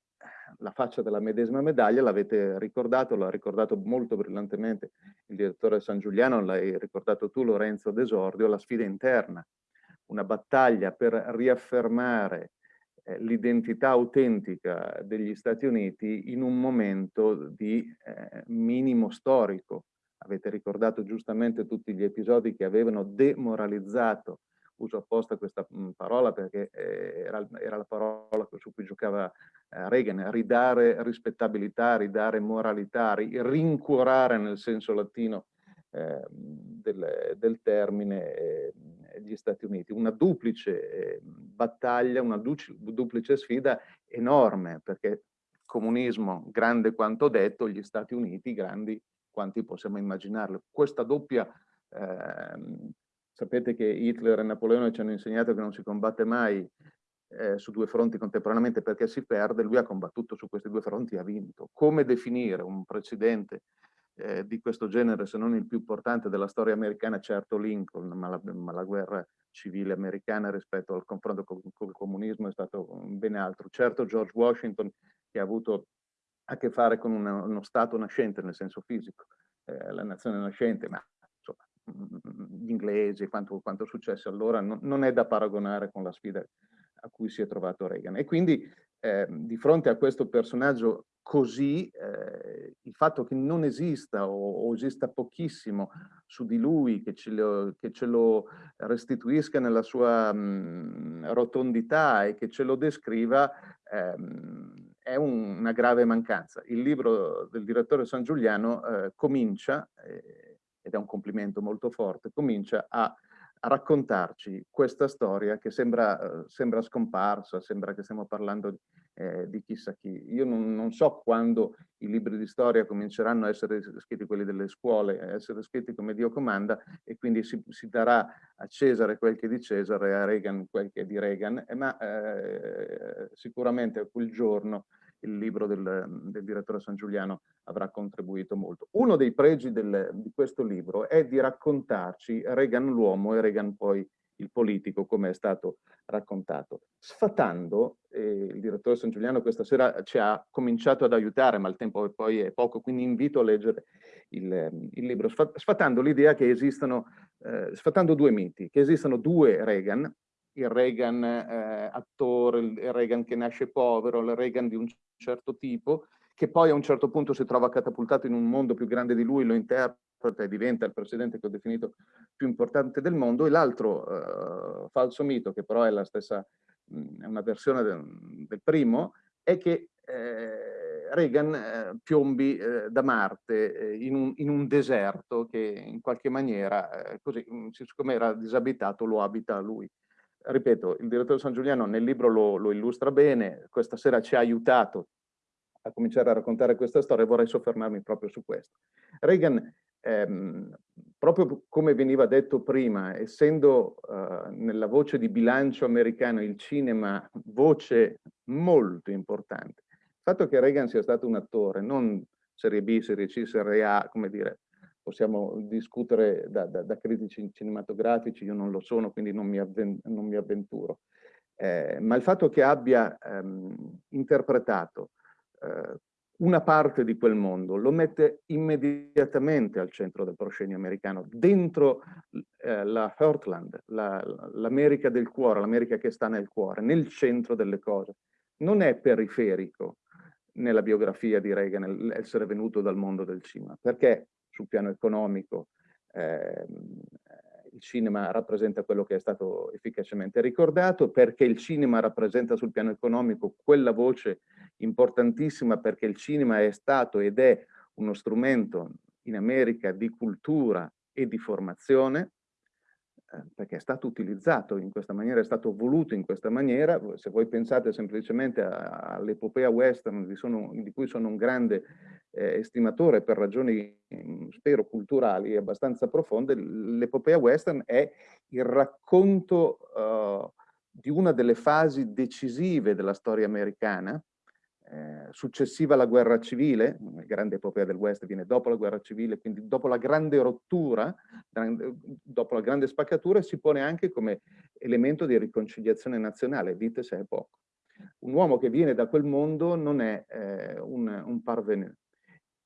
la faccia della medesima medaglia, l'avete ricordato, l'ha ricordato molto brillantemente il direttore San Giuliano, l'hai ricordato tu Lorenzo Desordio, la sfida interna, una battaglia per riaffermare eh, l'identità autentica degli Stati Uniti in un momento di eh, minimo storico. Avete ricordato giustamente tutti gli episodi che avevano demoralizzato uso apposta questa parola perché eh, era, era, la parola su cui giocava Reagan, ridare rispettabilità, ridare moralità, ri, rincuorare nel senso latino eh, del, del, termine eh, gli Stati Uniti. Una duplice eh, battaglia, una duplice sfida enorme perché comunismo grande quanto detto, gli Stati Uniti grandi quanti possiamo immaginarlo. Questa doppia eh, Sapete che Hitler e Napoleone ci hanno insegnato che non si combatte mai eh, su due fronti contemporaneamente perché si perde, lui ha combattuto su questi due fronti e ha vinto. Come definire un precedente eh, di questo genere, se non il più importante della storia americana, certo Lincoln, ma la, ma la guerra civile americana rispetto al confronto col, col, comunismo è stato ben altro. Certo George Washington che ha avuto a che fare con una, uno Stato nascente nel senso fisico, eh, la nazione nascente, ma gli inglesi, quanto, quanto successo allora, non, non, è da paragonare con la sfida a cui si è trovato Reagan. E quindi eh, di fronte a questo personaggio così, eh, il fatto che non esista o, o, esista pochissimo su di lui, che ce lo, che ce lo restituisca nella sua mh, rotondità e che ce lo descriva, ehm, è un, una grave mancanza. Il libro del direttore San Giuliano eh, comincia, eh, ed è un complimento molto forte, comincia a, a raccontarci questa storia che sembra, uh, sembra, scomparsa, sembra che stiamo parlando eh, di chissà chi. Io non, non, so quando i libri di storia cominceranno a essere scritti, quelli delle scuole, a essere scritti come Dio comanda e quindi si, si darà a Cesare quel che è di Cesare a Reagan quel che è di Reagan, eh, ma eh, sicuramente quel giorno il libro del, del, direttore San Giuliano avrà contribuito molto. Uno dei pregi del, di questo libro è di raccontarci Reagan l'uomo e Reagan poi il politico, come è stato raccontato. Sfatando, eh, il direttore San Giuliano questa sera ci ha cominciato ad aiutare, ma il tempo poi è poco, quindi invito a leggere il, il libro, sfatando l'idea che esistano, eh, sfatando due miti, che esistano due Reagan, il Reagan eh, attore, il Reagan che nasce povero, il Reagan di un certo tipo, che poi a un certo punto si trova catapultato in un mondo più grande di lui, lo interpreta e diventa il presidente che ho definito più importante del mondo, e l'altro eh, falso mito, che però è la stessa, mh, è una versione del, del primo, è che eh, Reagan eh, piombi eh, da Marte eh, in un, in, un, deserto che in qualche maniera, eh, così, siccome era disabitato, lo abita lui ripeto, il direttore San Giuliano nel libro lo, lo, illustra bene, questa sera ci ha aiutato a cominciare a raccontare questa storia e vorrei soffermarmi proprio su questo. Reagan, ehm, proprio come veniva detto prima, essendo eh, nella voce di bilancio americano il cinema voce molto importante. Il fatto che Reagan sia stato un attore, non serie B, serie C, serie A, come dire, possiamo discutere da, da, da critici cinematografici, io non lo sono, quindi non mi, non mi avventuro. Eh, ma il fatto che abbia ehm, interpretato eh, una parte di quel mondo lo mette immediatamente al centro del proscenio americano, dentro eh, la Heartland, l'America la, del cuore, l'America che sta nel cuore, nel centro delle cose. Non è periferico nella biografia di Reagan essere venuto dal mondo del cinema, perché sul piano economico eh, il cinema rappresenta quello che è stato efficacemente ricordato, perché il cinema rappresenta sul piano economico quella voce importantissima perché il cinema è stato ed è uno strumento in America di cultura e di formazione, perché è stato utilizzato in questa maniera, è stato voluto in questa maniera. Se voi pensate semplicemente all'epopea western, di, sono, di, cui sono un grande eh, estimatore per ragioni, mm, spero, culturali abbastanza profonde, l'epopea western è il racconto uh, di una delle fasi decisive della storia americana, eh, successiva alla guerra civile, la grande epopea del West viene dopo la guerra civile, quindi dopo la grande rottura, dopo la grande spaccatura, si pone anche come elemento di riconciliazione nazionale, dite se è poco. Un uomo che viene da quel mondo non è eh, un, un parvenu,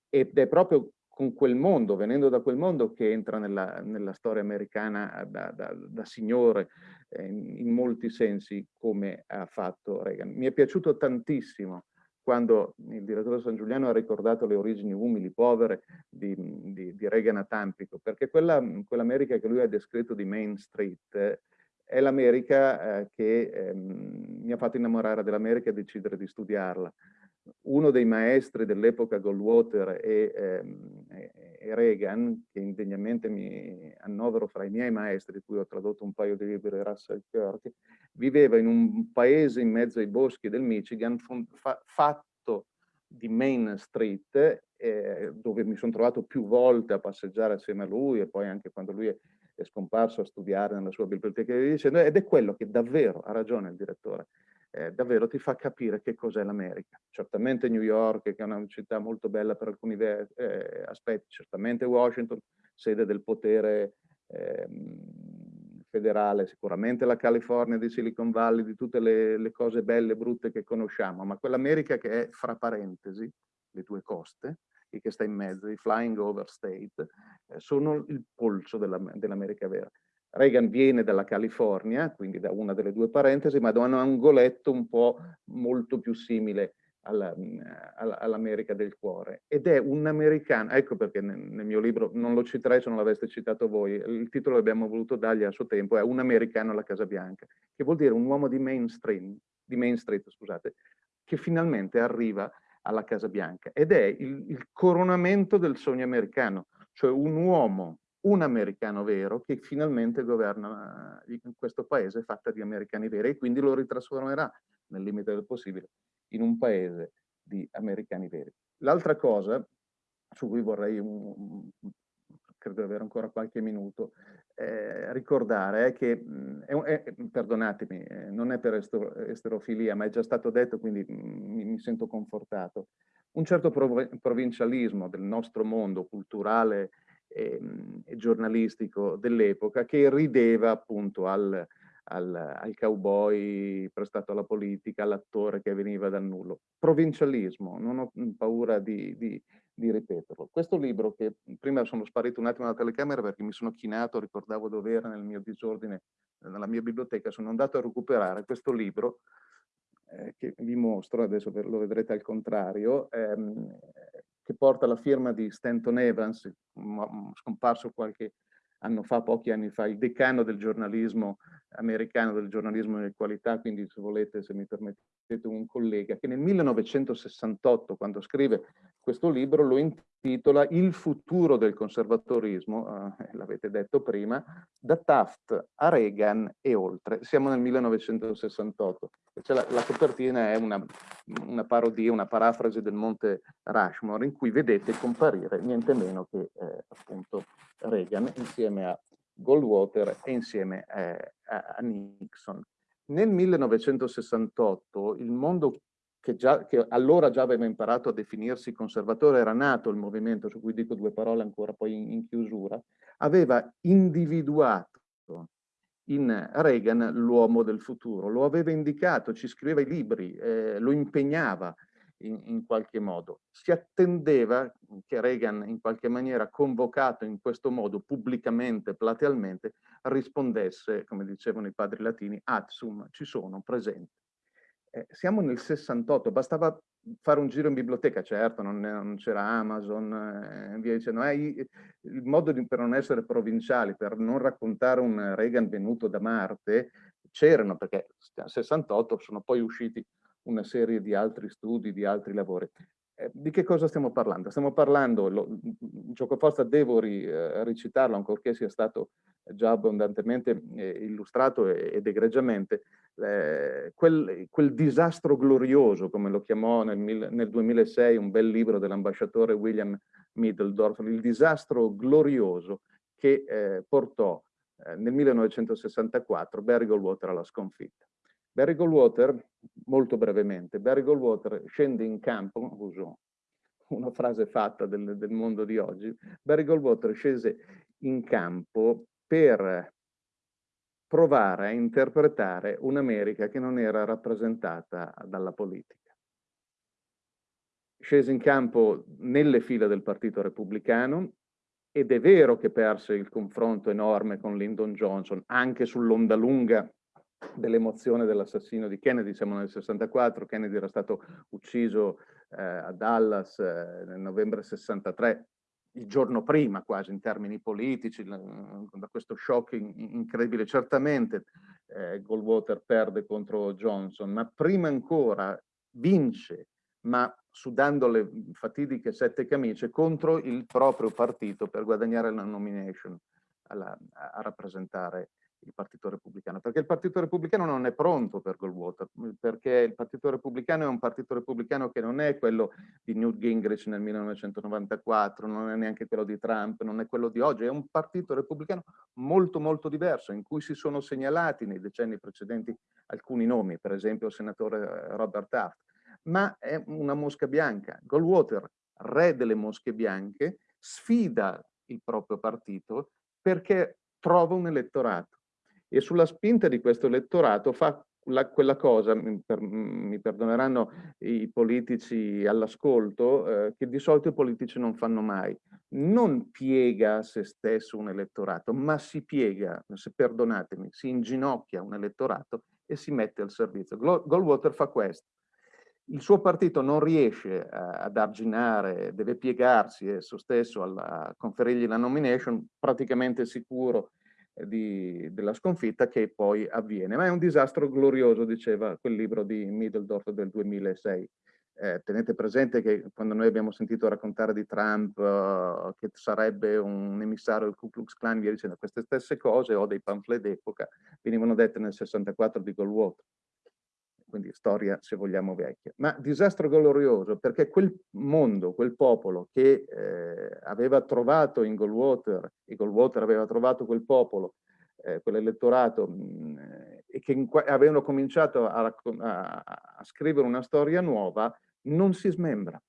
ed è proprio con quel mondo, venendo da quel mondo, che entra nella, nella storia americana da, da, da signore eh, in, in molti sensi, come ha fatto Reagan. Mi è piaciuto tantissimo quando il direttore San Giuliano ha ricordato le origini umili, povere di, di, di Reagan a Tampico, perché quell'America quell che lui ha descritto di Main Street è l'America eh, che eh, mi ha fatto innamorare dell'America e decidere di studiarla. Uno dei maestri dell'epoca Goldwater e, ehm, e, Reagan, che indegnamente mi annovero fra i miei maestri, di cui ho tradotto un paio di libri, Russell Kirk, viveva in un paese in mezzo ai boschi del Michigan fa fatto di Main Street, eh, dove mi sono trovato più volte a passeggiare assieme a lui e poi anche quando lui è, è scomparso a studiare nella sua biblioteca ed è quello che davvero, ha ragione il direttore, eh, davvero ti fa capire che cos'è l'America. Certamente New York, che è una città molto bella per alcuni eh, aspetti, certamente Washington, sede del potere eh, federale, sicuramente la California di Silicon Valley, di tutte le, le cose belle e brutte che conosciamo, ma quell'America che è fra parentesi, le due coste, e che sta in mezzo, i flying over state, eh, sono il polso dell'America dell vera. Reagan viene dalla California, quindi da una delle due parentesi, ma da un angoletto un po' molto più simile all'America del cuore. Ed è un americano, ecco perché nel, mio libro non lo citerei se non l'aveste citato voi, il titolo abbiamo voluto dargli a suo tempo, è Un americano alla Casa Bianca, che vuol dire un uomo di mainstream, di Main Street, scusate, che finalmente arriva alla Casa Bianca. Ed è il, il coronamento del sogno americano, cioè un uomo, un americano vero che finalmente governa eh, questo paese fatta di americani veri e quindi lo ritrasformerà nel limite del possibile in un paese di americani veri. L'altra cosa su cui vorrei, un, credo di avere ancora qualche minuto, eh, ricordare è che, mh, è, è, perdonatemi, eh, non è per esterofilia, ma è già stato detto, quindi mi, mi sento confortato, un certo prov provincialismo del nostro mondo culturale e, e giornalistico dell'epoca che rideva appunto al, al, al cowboy prestato alla politica, all'attore che veniva dal nullo. Provincialismo, non ho paura di, di, di, ripeterlo. Questo libro che prima sono sparito un attimo dalla telecamera perché mi sono chinato, ricordavo dove era nel mio disordine, nella mia biblioteca, sono andato a recuperare questo libro eh, che vi mostro, adesso lo vedrete al contrario, ehm, che porta la firma di Stanton Evans, scomparso qualche anno fa, pochi anni fa, il decano del giornalismo americano, del giornalismo di qualità, quindi se volete, se mi permettete, un collega, che nel 1968, quando scrive questo libro, lo intitola Il futuro del conservatorismo, eh, l'avete detto prima, da Taft a Reagan e oltre. Siamo nel 1968. Cioè la, la, copertina è una, una, parodia, una parafrasi del Monte Rushmore, in cui vedete comparire niente meno che eh, appunto Reagan insieme a Goldwater e insieme eh, a, Nixon. Nel 1968 il mondo che, già, che, allora già aveva imparato a definirsi conservatore, era nato il movimento, su cui dico due parole ancora poi in, in chiusura, aveva individuato in Reagan l'uomo del futuro, lo aveva indicato, ci scriveva i libri, eh, lo impegnava in, in, qualche modo. Si attendeva che Reagan in qualche maniera convocato in questo modo pubblicamente, platealmente, rispondesse, come dicevano i padri latini, ad sum, ci sono, presente. Eh, siamo nel 68, bastava fare un giro in biblioteca, certo, non, non c'era Amazon, eh, via dicendo, eh, il modo di, per non essere provinciali, per non raccontare un Reagan venuto da Marte, c'erano, perché nel 68 sono poi usciti una serie di altri studi, di altri lavori. Eh, di che cosa stiamo parlando? Stiamo parlando, lo, gioco forza devo ri, eh, ricitarlo, ancorché sia stato già abbondantemente eh, illustrato ed egregiamente, eh, quel, quel, disastro glorioso, come lo chiamò nel, nel 2006 un bel libro dell'ambasciatore William Middledorf, il disastro glorioso che eh, portò nel 1964 Barry Goldwater alla sconfitta. Barry Goldwater, molto brevemente, Barry Goldwater scende in campo, uso una frase fatta del, del mondo di oggi, Barry Goldwater scese in campo per provare a interpretare un'America che non era rappresentata dalla politica. Scese in campo nelle fila del Partito Repubblicano ed è vero che perse il confronto enorme con Lyndon Johnson, anche sull'onda lunga dell'emozione dell'assassino di Kennedy, siamo nel 64, Kennedy era stato ucciso eh, a Dallas eh, nel novembre 63, il giorno prima quasi in termini politici, da questo shock incredibile. Certamente eh, Goldwater perde contro Johnson, ma prima ancora vince, ma sudando le fatidiche sette camicie contro il proprio partito per guadagnare la nomination alla, a rappresentare il Partito Repubblicano, perché il Partito Repubblicano non è pronto per Goldwater, perché il Partito Repubblicano è un Partito Repubblicano che non è quello di Newt Gingrich nel 1994, non è neanche quello di Trump, non è quello di oggi, è un Partito Repubblicano molto molto diverso, in cui si sono segnalati nei decenni precedenti alcuni nomi, per esempio il senatore eh, Robert Taft, ma è una mosca bianca. Goldwater, re delle mosche bianche, sfida il proprio partito perché trova un elettorato e sulla spinta di questo elettorato fa la, quella cosa, per, mi perdoneranno i politici all'ascolto, eh, che di solito i politici non fanno mai. Non piega a se stesso un elettorato, ma si piega, se perdonatemi, si inginocchia un elettorato e si mette al servizio. Goldwater fa questo. Il suo partito non riesce a, ad arginare, deve piegarsi esso stesso a conferirgli la nomination, praticamente sicuro di, della sconfitta che poi avviene. Ma è un disastro glorioso, diceva quel libro di Middledorf del 2006. Eh, tenete presente che quando noi abbiamo sentito raccontare di Trump uh, che sarebbe un emissario del Ku Klux Klan, via dicendo queste stesse cose o dei pamphlet d'epoca venivano dette nel 64 di Goldwater quindi storia se vogliamo vecchia, ma disastro glorioso perché quel mondo, quel popolo che eh, aveva trovato in Goldwater, e Goldwater aveva trovato quel popolo, eh, quell'elettorato, mm, e che avevano cominciato a, a, a, scrivere una storia nuova, non si smembra,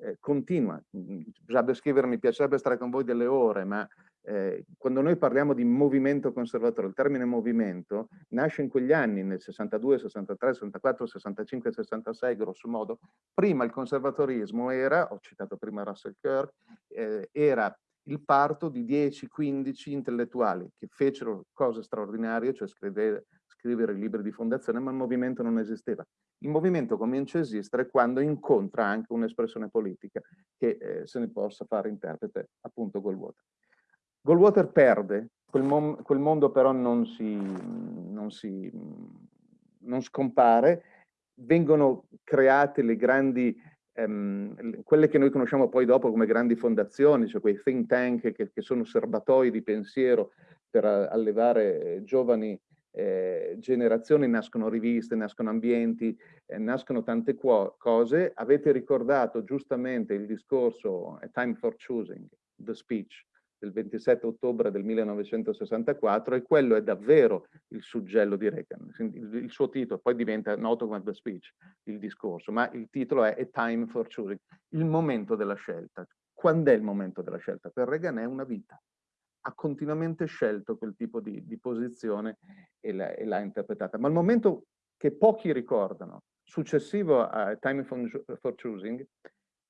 eh, continua. Bisognerebbe scrivere, mi piacerebbe stare con voi delle ore, ma eh, quando noi parliamo di movimento conservatore, il termine movimento nasce in quegli anni, nel 62, 63, 64, 65, 66, grosso modo. Prima il conservatorismo era, ho citato prima Russell Kirk, eh, era il parto di 10-15 intellettuali che fecero cose straordinarie, cioè scrivere, scrivere libri di fondazione, ma il movimento non esisteva. Il movimento comincia a esistere quando incontra anche un'espressione politica che eh, se ne possa fare interprete, appunto Goldwater. Goldwater perde, quel, quel mondo però non si, non si non scompare, vengono create le grandi, ehm, quelle che noi conosciamo poi dopo come grandi fondazioni, cioè quei think tank che, che sono serbatoi di pensiero per allevare giovani eh, generazioni, nascono riviste, nascono ambienti, eh, nascono tante cose. Avete ricordato giustamente il discorso A Time for Choosing, The Speech, del 27 ottobre del 1964 e quello è davvero il suggello di Reagan. Il, il suo titolo poi diventa noto come The Speech, il discorso, ma il titolo è A Time for Choosing, il momento della scelta. Quando è il momento della scelta? Per Reagan è una vita. Ha continuamente scelto quel tipo di, di posizione e l'ha interpretata. Ma il momento che pochi ricordano, successivo a Time for, Choosing,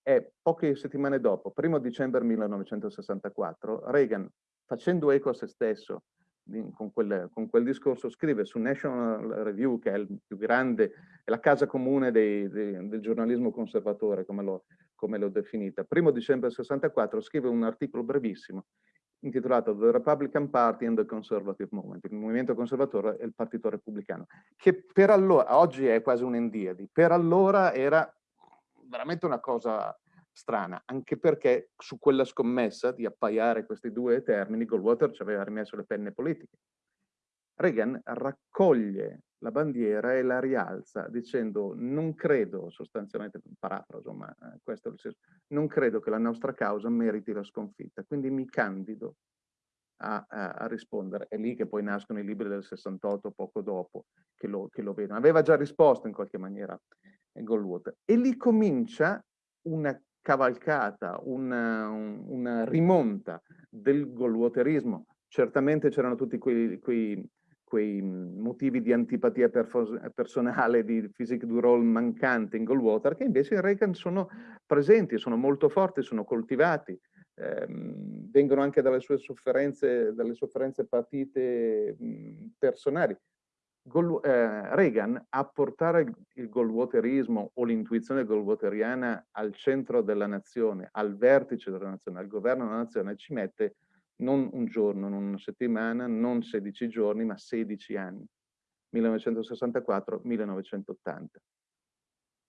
e poche settimane dopo, primo dicembre 1964, Reagan, facendo eco a se stesso con quel, con quel, discorso, scrive su National Review, che è il più grande, è la casa comune dei, dei, del giornalismo conservatore, come l'ho, definita. Primo dicembre 64 scrive un articolo brevissimo intitolato The Republican Party and the Conservative Movement, il movimento conservatore e il partito repubblicano, che per allora, oggi è quasi un'endiadi, per allora era veramente una cosa strana, anche perché su quella scommessa di appaiare questi due termini Goldwater ci aveva rimesso le penne politiche. Reagan raccoglie la bandiera e la rialza dicendo non credo, sostanzialmente parafraso, ma eh, questo è il senso, non credo che la nostra causa meriti la sconfitta, quindi mi candido a, a, a, rispondere. È lì che poi nascono i libri del 68, poco dopo, che lo, che lo vedono. Aveva già risposto in qualche maniera Goldwater. E lì comincia una cavalcata, una, una rimonta del Goldwaterismo. Certamente c'erano tutti quei, quei, quei, motivi di antipatia personale, di physique du role mancante in Goldwater, che invece in Reagan sono presenti, sono molto forti, sono coltivati, ehm, vengono anche dalle sue sofferenze, dalle sofferenze partite mh, personali. Gol, eh, Reagan a portare il, il goldwaterismo o l'intuizione goldwateriana al centro della nazione, al vertice della nazione, al governo della nazione, ci mette non un giorno, non una settimana, non 16 giorni, ma 16 anni, 1964-1980.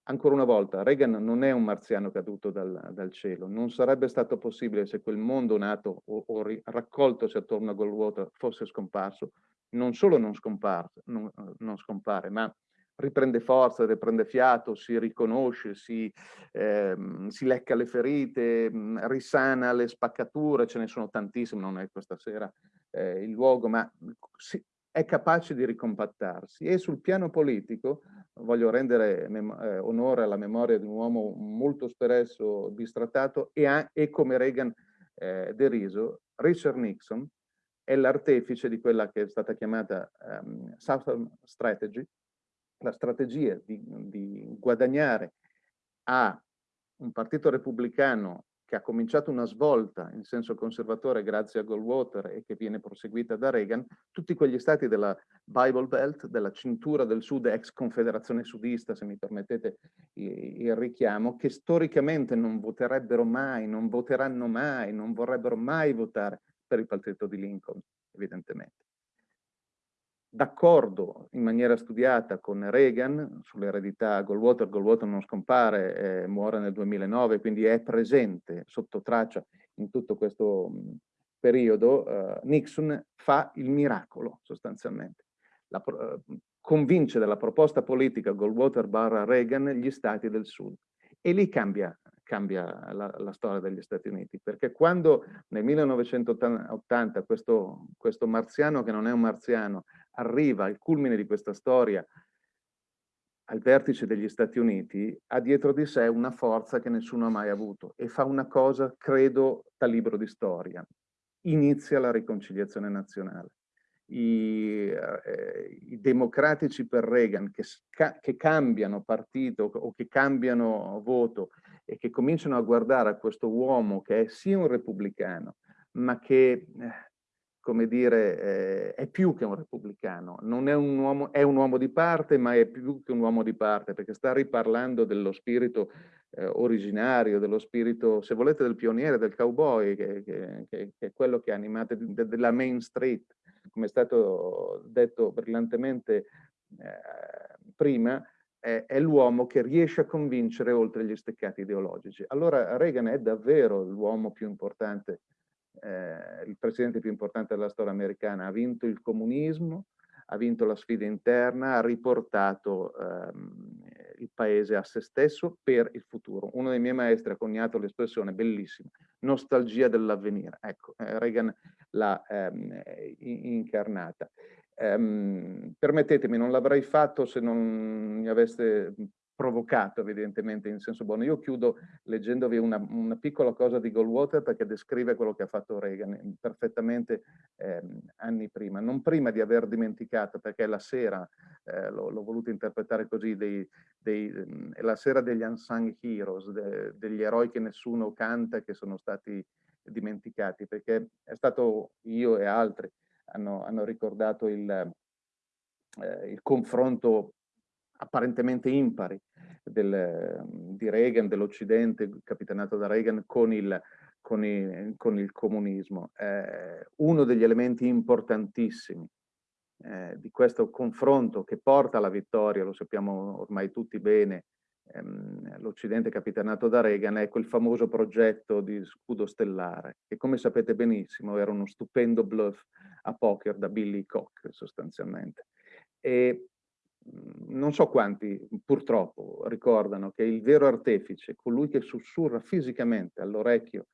Ancora una volta, Reagan non è un marziano caduto dal, dal, cielo, non sarebbe stato possibile se quel mondo nato o, o raccoltosi attorno a Goldwater fosse scomparso, non solo non, non, non scompare, ma riprende forza, riprende fiato, si riconosce, si, ehm, si, lecca le ferite, mh, risana le spaccature, ce ne sono tantissime, non è questa sera eh, il luogo, ma si, è capace di ricompattarsi. E sul piano politico voglio rendere eh, onore alla memoria di un uomo molto spesso bistrattato e, e come Reagan eh, deriso, Richard Nixon, è l'artefice di quella che è stata chiamata um, Southern Strategy, la strategia di, di guadagnare a un partito repubblicano che ha cominciato una svolta in senso conservatore grazie a Goldwater e che viene proseguita da Reagan, tutti quegli stati della Bible Belt, della cintura del sud, ex confederazione sudista, se mi permettete il richiamo, che storicamente non voterebbero mai, non voteranno mai, non vorrebbero mai votare per il partito di Lincoln, evidentemente. D'accordo in maniera studiata con Reagan sull'eredità Goldwater, Goldwater non scompare, eh, muore nel 2009, quindi è presente sotto traccia in tutto questo mh, periodo, eh, Nixon fa il miracolo sostanzialmente. La, eh, convince della proposta politica Goldwater barra Reagan gli stati del sud e lì cambia cambia la, la, storia degli Stati Uniti, perché quando nel 1980 questo, questo marziano che non è un marziano arriva al culmine di questa storia al vertice degli Stati Uniti, ha dietro di sé una forza che nessuno ha mai avuto e fa una cosa, credo, da libro di storia. Inizia la riconciliazione nazionale. I, eh, i democratici per Reagan che, che cambiano partito o che cambiano voto e che cominciano a guardare a questo uomo che è sì un repubblicano, ma che, eh, come dire, eh, è più che un repubblicano. Non è un, uomo, è un uomo di parte, ma è più che un uomo di parte, perché sta riparlando dello spirito eh, originario, dello spirito, se volete, del pioniere, del cowboy, che, che, che, è quello che ha animato della Main Street, come è stato detto brillantemente eh, prima, è l'uomo che riesce a convincere oltre gli steccati ideologici. Allora Reagan è davvero l'uomo più importante, eh, il presidente più importante della storia americana, ha vinto il comunismo, ha vinto la sfida interna, ha riportato ehm, il paese a se stesso per il futuro. Uno dei miei maestri ha coniato l'espressione bellissima, nostalgia dell'avvenire. Ecco, eh, Reagan l'ha ehm, incarnata. Um, permettetemi, non l'avrei fatto se non mi aveste provocato evidentemente in senso buono. Io chiudo leggendovi una, una, piccola cosa di Goldwater perché descrive quello che ha fatto Reagan perfettamente eh, anni prima, non prima di aver dimenticato perché la sera, eh, l'ho voluto interpretare così, dei, dei, è la sera degli unsung heroes, de, degli eroi che nessuno canta che sono stati dimenticati perché è stato io e altri hanno, hanno ricordato il, eh, il confronto apparentemente impari del, di Reagan, dell'Occidente, capitanato da Reagan, con il, con il, con il comunismo. Eh, uno degli elementi importantissimi eh, di questo confronto che porta alla vittoria, lo sappiamo ormai tutti bene, ehm, l'Occidente capitanato da Reagan, è quel famoso progetto di scudo stellare, che come sapete benissimo era uno stupendo bluff a poker da Billy Koch sostanzialmente. E Mhmm, non so quanti purtroppo ricordano che il vero artefice, colui che sussurra fisicamente all'orecchio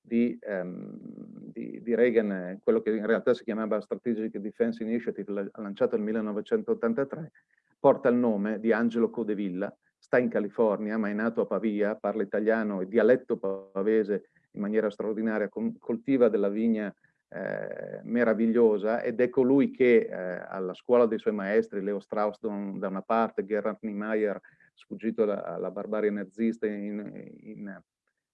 di, um, di, di, Reagan, quello che in realtà si chiamava Strategic Defense Initiative, lanciato nel 1983, porta il nome di Angelo Codevilla, sta in California, ma è nato a Pavia, parla italiano e dialetto pavese in maniera straordinaria, coltiva della vigna eh, meravigliosa ed è colui che eh, alla scuola dei suoi maestri, Leo Strauss da una parte, Gerhard Niemeyer sfuggito alla barbarie nazista in, in,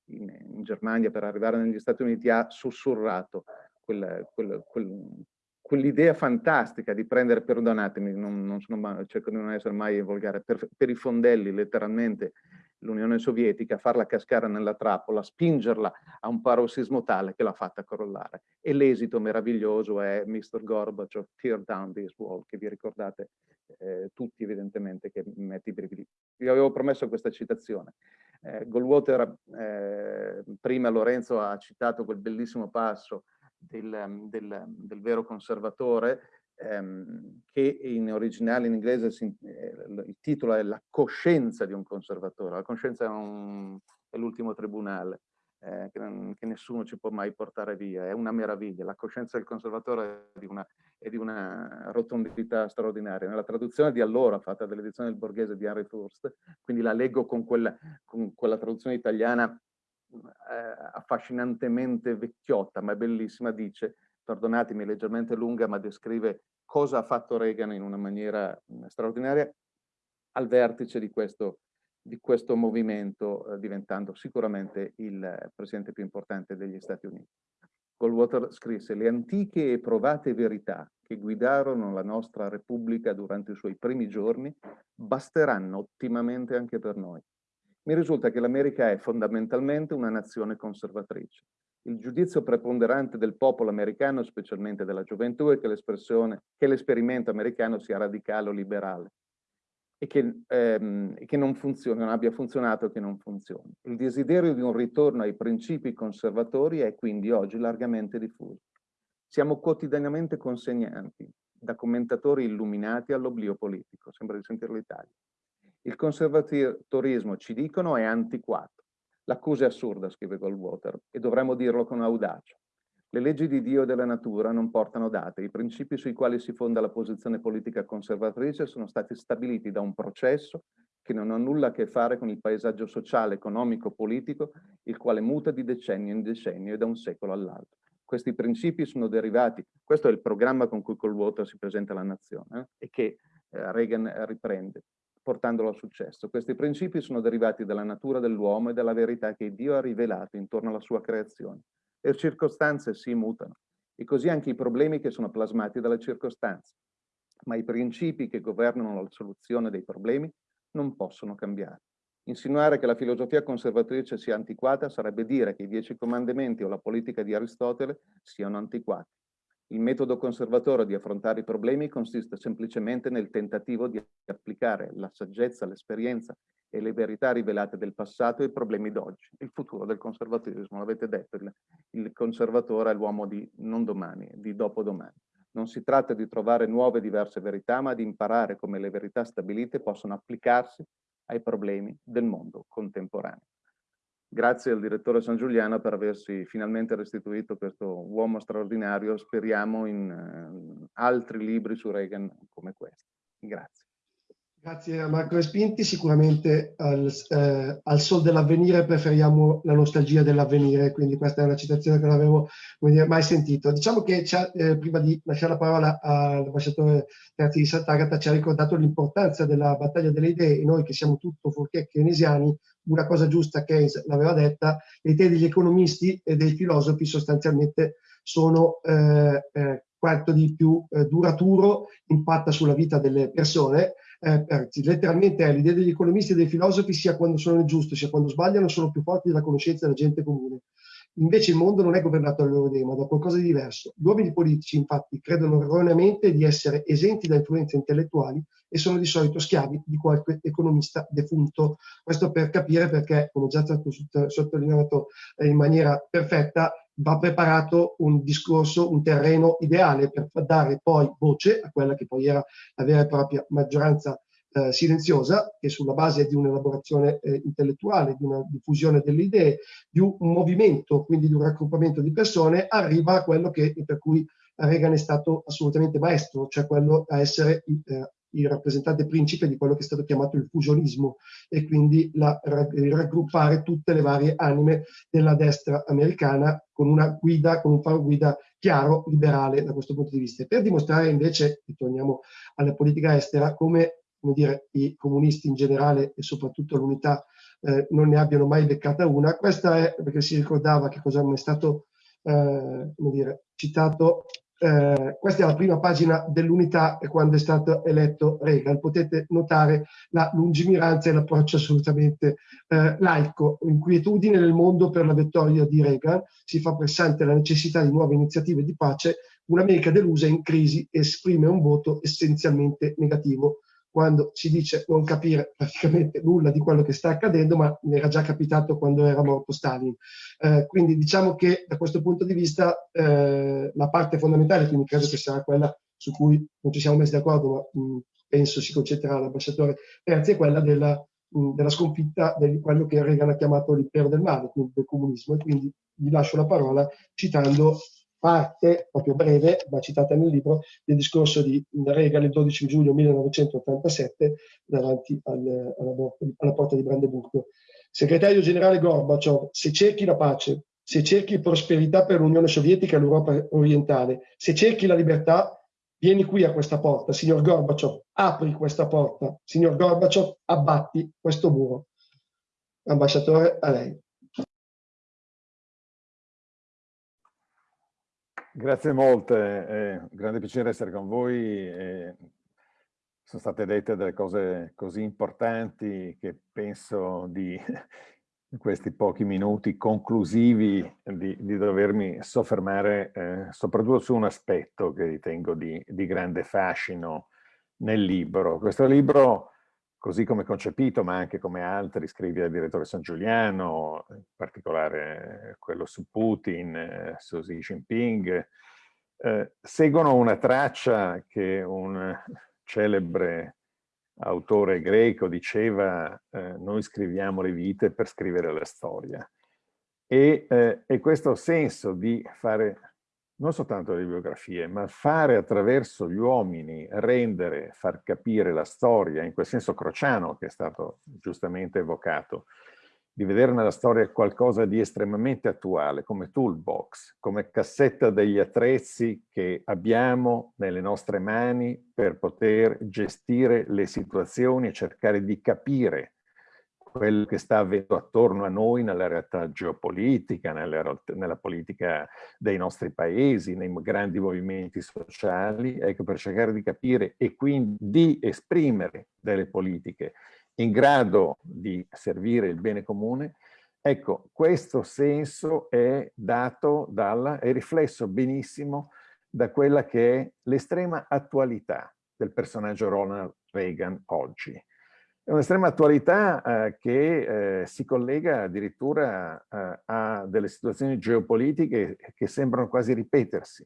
in, in, Germania per arrivare negli Stati Uniti, ha sussurrato quel, quel, quel, quell'idea fantastica di prendere, perdonatemi, non, non sono, cerco di non essere mai volgare, per, per i fondelli letteralmente l'Unione Sovietica, farla cascare nella trappola, spingerla a un parossismo tale che l'ha fatta crollare. E l'esito meraviglioso è Mr. Gorbachev, Tear Down This Wall, che vi ricordate eh, tutti evidentemente che mette i brividi. Vi avevo promesso questa citazione. Eh, Goldwater, eh, prima Lorenzo ha citato quel bellissimo passo del, del, del vero conservatore, ehm, che in originale in inglese si, eh, il titolo è La coscienza di un conservatore. La coscienza è, l'ultimo tribunale. Eh, che, che, nessuno ci può mai portare via, è una meraviglia. La coscienza del conservatore è di una, è di una rotondità straordinaria. Nella traduzione di allora, fatta dall'edizione del Borghese di Henry Furst, quindi la leggo con quella, con quella traduzione italiana eh, affascinantemente vecchiotta, ma è bellissima, dice perdonatemi, leggermente lunga, ma descrive cosa ha fatto Reagan in una maniera straordinaria al vertice di questo, di questo movimento, eh, diventando sicuramente il presidente più importante degli Stati Uniti. Goldwater scrisse le antiche e provate verità che guidarono la nostra Repubblica durante i suoi primi giorni basteranno ottimamente anche per noi. Mi risulta che l'America è fondamentalmente una nazione conservatrice il giudizio preponderante del popolo americano, specialmente della gioventù, è che l'esperimento americano sia radicale o liberale e che, ehm, che non funzioni, non abbia funzionato e che non funzioni. Il desiderio di un ritorno ai principi conservatori è quindi oggi largamente diffuso. Siamo quotidianamente consegnanti da commentatori illuminati all'oblio politico, sembra di sentire l'Italia. Il conservatorismo, ci dicono, è antiquato L'accusa è assurda, scrive Goldwater, e dovremmo dirlo con audacia. Le leggi di Dio e della natura non portano date. I principi sui quali si fonda la posizione politica conservatrice sono stati stabiliti da un processo che non ha nulla a che fare con il paesaggio sociale, economico, politico, il quale muta di decennio in decennio e da un secolo all'altro. Questi principi sono derivati, questo è il programma con cui Goldwater si presenta alla nazione eh, e che eh, Reagan riprende portandolo al successo. Questi principi sono derivati dalla natura dell'uomo e dalla verità che Dio ha rivelato intorno alla sua creazione. Le circostanze si mutano e così anche i problemi che sono plasmati dalle circostanze. Ma i principi che governano la soluzione dei problemi non possono cambiare. Insinuare che la filosofia conservatrice sia antiquata sarebbe dire che i dieci comandamenti o la politica di Aristotele siano antiquati. Il metodo conservatore di affrontare i problemi consiste semplicemente nel tentativo di applicare la saggezza, l'esperienza e le verità rivelate del passato ai problemi d'oggi. Il futuro del conservativismo, l'avete detto, il conservatore è l'uomo di non domani, di dopodomani. Non si tratta di trovare nuove e diverse verità, ma di imparare come le verità stabilite possono applicarsi ai problemi del mondo contemporaneo. Grazie al direttore San Giuliano per aversi finalmente restituito questo uomo straordinario, speriamo in uh, altri libri su Reagan come questo. Grazie. Grazie a Marco Respinti, sicuramente al, eh, al sol dell'avvenire preferiamo la nostalgia dell'avvenire, quindi questa è una citazione che non avevo dire, mai sentito. Diciamo che eh, prima di lasciare la parola all'ambasciatore Terzi di Sant'Agata ci ha ricordato l'importanza della battaglia delle idee e noi che siamo tutto fuorché keynesiani, una cosa giusta Keynes l'aveva detta, le idee degli economisti e dei filosofi sostanzialmente sono eh, eh, quanto di più eh, duraturo impatta sulla vita delle persone eh, letteralmente l'idea degli economisti e dei filosofi sia quando sono nel sia quando sbagliano sono più forti della conoscenza della gente comune. Invece il mondo non è governato dalle loro idee, ma da qualcosa di diverso. Gli uomini politici, infatti, credono erroneamente di essere esenti da influenze intellettuali e sono di solito schiavi di qualche economista defunto. Questo per capire perché, come già stato sottolineato in maniera perfetta, va preparato un discorso, un terreno ideale per dare poi voce a quella che poi era la vera e propria maggioranza eh, silenziosa, che sulla base di un'elaborazione eh, intellettuale, di una diffusione delle idee, di un, un, movimento, quindi di un raggruppamento di persone, arriva a quello che, per cui Reagan è stato assolutamente maestro, cioè quello a essere eh, il rappresentante principe di quello che è stato chiamato il fusionismo e quindi la, raggruppare tutte le varie anime della destra americana con una guida, con un faro guida chiaro, liberale da questo punto di vista. per dimostrare invece, e torniamo alla politica estera, come, come dire, i comunisti in generale e soprattutto l'unità eh, non ne abbiano mai beccata una, questa è perché si ricordava che cosa è stato eh, come dire, citato eh, questa è la prima pagina dell'unità quando è stato eletto Reagan. Potete notare la lungimiranza e l'approccio assolutamente eh, laico. Inquietudine nel mondo per la vittoria di Reagan, si fa pressante la necessità di nuove iniziative di pace, un'America delusa in crisi esprime un voto essenzialmente negativo quando si dice non capire praticamente nulla di quello che sta accadendo, ma mi era già capitato quando era morto Stalin. Eh, quindi diciamo che da questo punto di vista eh, la parte fondamentale, quindi credo che sarà quella su cui non ci siamo messi d'accordo, ma mh, penso si concentrerà l'ambasciatore Terzi, è quella della, mh, della sconfitta di quello che Reagan ha chiamato l'impero del male, quindi del comunismo. E quindi gli lascio la parola citando parte, proprio breve, ma citata nel libro, del discorso di Reagan il 12 giugno 1987 davanti al, alla, alla, porta di Brandeburgo. Segretario generale Gorbaciov, se cerchi la pace, se cerchi prosperità per l'Unione Sovietica e l'Europa orientale, se cerchi la libertà, vieni qui a questa porta, signor Gorbaciov, apri questa porta, signor Gorbaciov, abbatti questo muro. Ambasciatore, a lei. Grazie molte, è un grande piacere essere con voi. E sono state dette delle cose così importanti che penso di questi pochi minuti conclusivi di, di dovermi soffermare eh, soprattutto su un aspetto che ritengo di, di grande fascino nel libro. Questo libro così come concepito, ma anche come altri, scrive il direttore San Giuliano, in particolare quello su Putin, eh, su Xi Jinping, eh, seguono una traccia che un celebre autore greco diceva eh, noi scriviamo le vite per scrivere la storia. E, eh, e questo senso di fare non soltanto le biografie, ma fare attraverso gli uomini, rendere, far capire la storia, in quel senso crociano che è stato giustamente evocato, di vedere nella storia qualcosa di estremamente attuale, come toolbox, come cassetta degli attrezzi che abbiamo nelle nostre mani per poter gestire le situazioni e cercare di capire quello che sta avvenendo attorno a noi nella realtà geopolitica, nella, nella, politica dei nostri paesi, nei grandi movimenti sociali, ecco, per cercare di capire e quindi di esprimere delle politiche in grado di servire il bene comune, ecco, questo senso è dato dalla, è riflesso benissimo da quella che è l'estrema attualità del personaggio Ronald Reagan oggi. È un'estrema attualità eh, che eh, si collega addirittura eh, a delle situazioni geopolitiche che sembrano quasi ripetersi.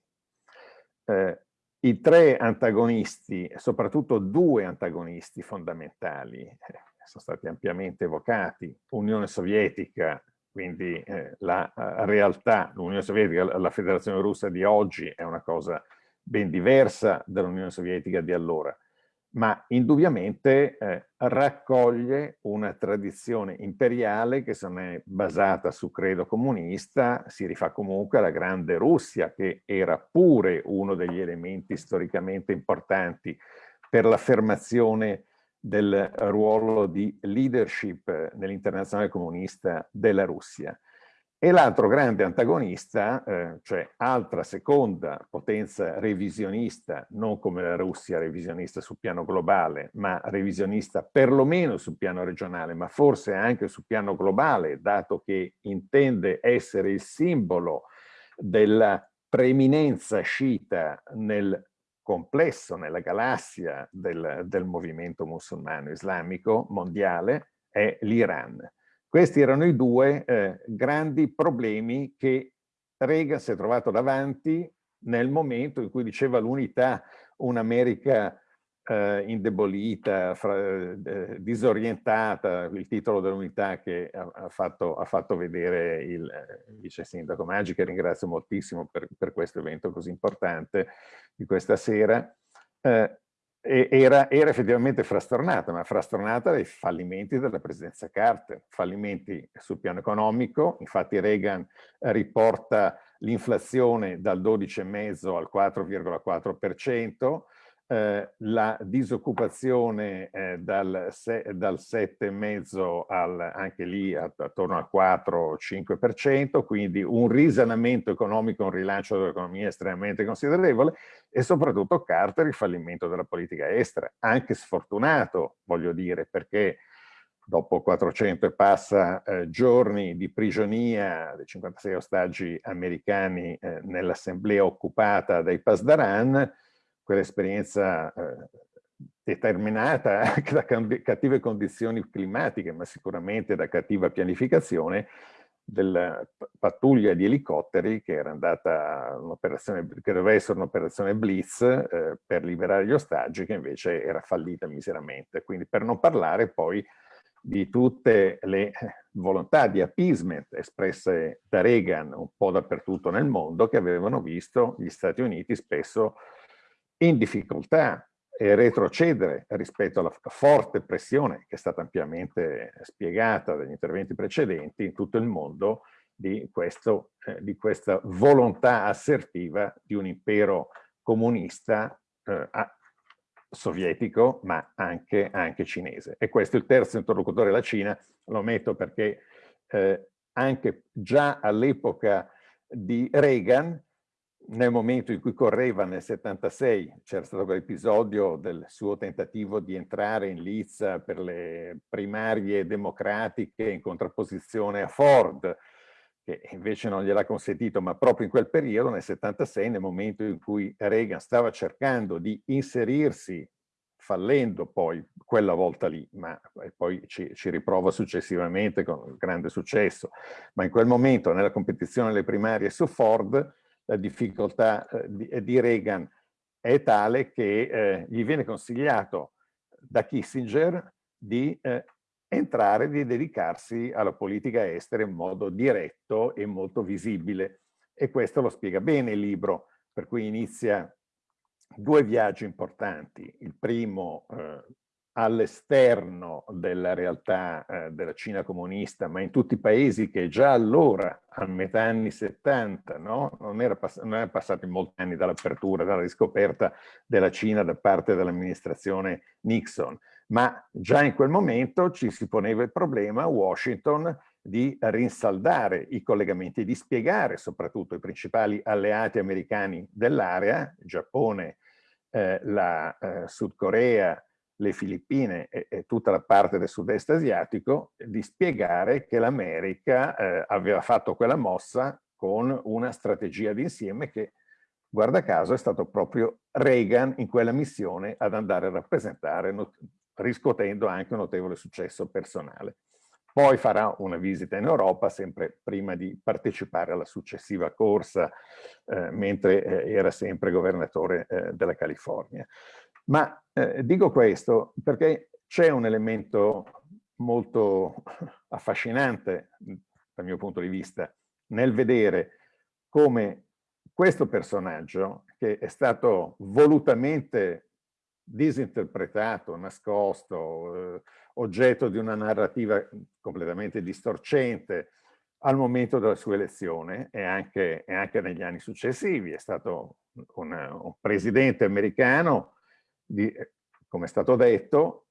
Eh, I tre antagonisti, soprattutto due antagonisti fondamentali, eh, sono stati ampiamente evocati, Unione Sovietica quindi eh, la realtà, l'Unione Sovietica, la Federazione Russa di oggi è una cosa ben diversa dall'Unione Sovietica di allora, ma indubbiamente eh, raccoglie una tradizione imperiale che se non è basata su credo comunista, si rifà comunque alla grande Russia, che era pure uno degli elementi storicamente importanti per l'affermazione del ruolo di leadership nell'internazionale comunista della Russia. E l'altro grande antagonista, eh, cioè altra seconda potenza revisionista, non come la Russia revisionista sul piano globale, ma revisionista perlomeno sul piano regionale, ma forse anche sul piano globale, dato che intende essere il simbolo della preeminenza sciita nel complesso, nella galassia del, del movimento musulmano islamico mondiale, è l'Iran. Questi erano i due eh, grandi problemi che Reagan si è trovato davanti nel momento in cui diceva l'unità, un'America eh, indebolita, fra, eh, disorientata, il titolo dell'unità che ha, ha, fatto, ha, fatto, vedere il eh, vice sindaco Maggi, che ringrazio moltissimo per, per, questo evento così importante di questa sera. Eh, era, era, effettivamente frastornata, ma frastornata dai fallimenti della presidenza Carter, fallimenti sul piano economico, infatti Reagan riporta l'inflazione dal 12,5 al 4,4%, eh, la disoccupazione eh, dal, dal 7,5 al, anche lì attorno al 4-5%, quindi un risanamento economico, un rilancio dell'economia estremamente considerevole e soprattutto Carter il fallimento della politica estera, anche sfortunato, voglio dire, perché dopo 400 e passa eh, giorni di prigionia dei 56 ostaggi americani eh, nell'assemblea occupata dai Pasdaran, quell'esperienza eh, determinata anche da cattive condizioni climatiche, ma sicuramente da cattiva pianificazione, della pattuglia di elicotteri che era andata un'operazione che doveva essere un'operazione blitz eh, per liberare gli ostaggi che invece era fallita miseramente. Quindi per non parlare poi di tutte le volontà di appeasement espresse da Reagan un po' dappertutto nel mondo che avevano visto gli Stati Uniti spesso in difficoltà e retrocedere rispetto alla forte pressione che è stata ampiamente spiegata dagli interventi precedenti in tutto il mondo di, questo, eh, di questa volontà assertiva di un impero comunista eh, sovietico ma anche, anche, cinese. E questo è il terzo interlocutore, la Cina, lo metto perché eh, anche già all'epoca di Reagan nel momento in cui correva nel 76 c'era stato quell'episodio del suo tentativo di entrare in lizza per le primarie democratiche in contrapposizione a Ford, che invece non gliel'ha consentito, ma proprio in quel periodo, nel 76, nel momento in cui Reagan stava cercando di inserirsi, fallendo poi quella volta lì, ma poi ci, ci riprova successivamente con grande successo, ma in quel momento nella competizione alle primarie su Ford, la difficoltà eh, di, eh, di, Reagan è tale che eh, gli viene consigliato da Kissinger di entrare, di dedicarsi alla politica estera in modo diretto e molto visibile. E questo lo spiega bene il libro, per cui inizia due viaggi importanti. Il primo eh, all'esterno della realtà eh, della Cina comunista, ma in tutti i paesi che già allora, a metà anni 70, no? non, era non erano passati molti anni dall'apertura, dalla riscoperta della Cina da parte dell'amministrazione Nixon, ma già in quel momento ci si poneva il problema a Washington di rinsaldare i collegamenti, di spiegare soprattutto i principali alleati americani dell'area, Giappone, eh, la eh, Sud Corea, le Filippine e, e, tutta la parte del sud-est asiatico, di spiegare che l'America eh, aveva fatto quella mossa con una strategia d'insieme che, guarda caso, è stato proprio Reagan in quella missione ad andare a rappresentare, riscuotendo anche un notevole successo personale. Poi farà una visita in Europa, sempre prima di partecipare alla successiva corsa, eh, mentre eh, era sempre governatore eh, della California. Ma eh, dico questo perché c'è un elemento molto affascinante dal mio punto di vista, nel vedere come questo personaggio, che è stato volutamente disinterpretato, nascosto, eh, oggetto di una narrativa completamente distorcente al momento della sua elezione e anche, e anche negli anni successivi. È stato un, un presidente americano, di, come è stato detto,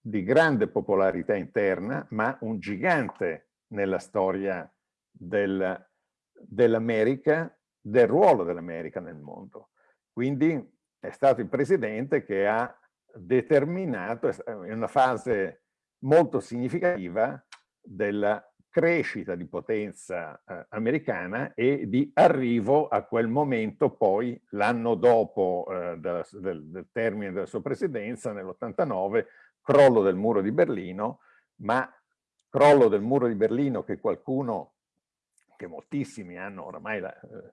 di grande popolarità interna, ma un gigante nella storia del, dell'America, del ruolo dell'America nel mondo. Quindi è stato il presidente che ha determinato in una fase molto significativa della crescita di potenza eh, americana e di arrivo a quel momento poi l'anno dopo eh, del, del, del, termine della sua presidenza nell'89 crollo del muro di Berlino ma crollo del muro di Berlino che qualcuno che moltissimi hanno oramai la eh,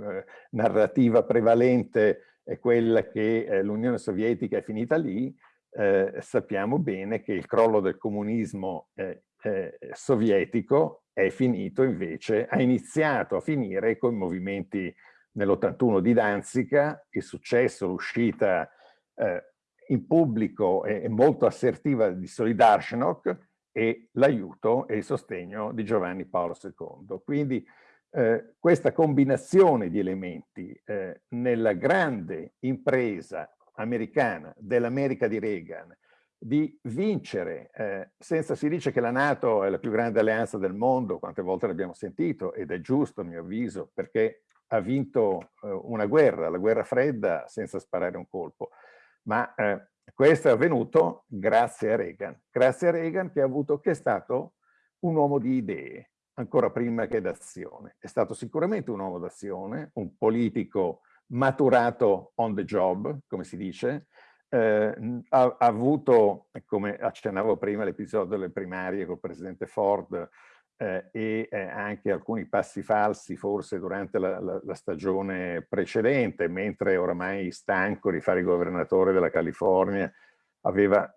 eh narrativa prevalente è quella che eh, l'Unione Sovietica è finita lì, eh, sappiamo bene che il crollo del comunismo eh, eh, sovietico è finito invece, ha iniziato a finire con i movimenti nell'81 di Danzica, il successo, l'uscita eh, in pubblico e, molto assertiva di Solidarnosc e l'aiuto e il sostegno di Giovanni Paolo II. Quindi eh, questa combinazione di elementi eh, nella grande impresa americana dell'America di Reagan di vincere, eh, senza si dice che la Nato è la più grande alleanza del mondo, quante volte l'abbiamo sentito, ed è giusto a mio avviso, perché ha vinto eh, una guerra, la guerra fredda, senza sparare un colpo. Ma eh, questo è avvenuto grazie a Reagan, grazie a Reagan che, avuto, che è stato un uomo di idee, ancora prima che d'azione. È stato sicuramente un uomo d'azione, un politico maturato on the job, come si dice, eh, ha, ha, avuto, come accennavo prima, l'episodio delle primarie col presidente Ford eh, e eh, anche alcuni passi falsi forse durante la, la, la, stagione precedente, mentre oramai stanco di fare il governatore della California, aveva,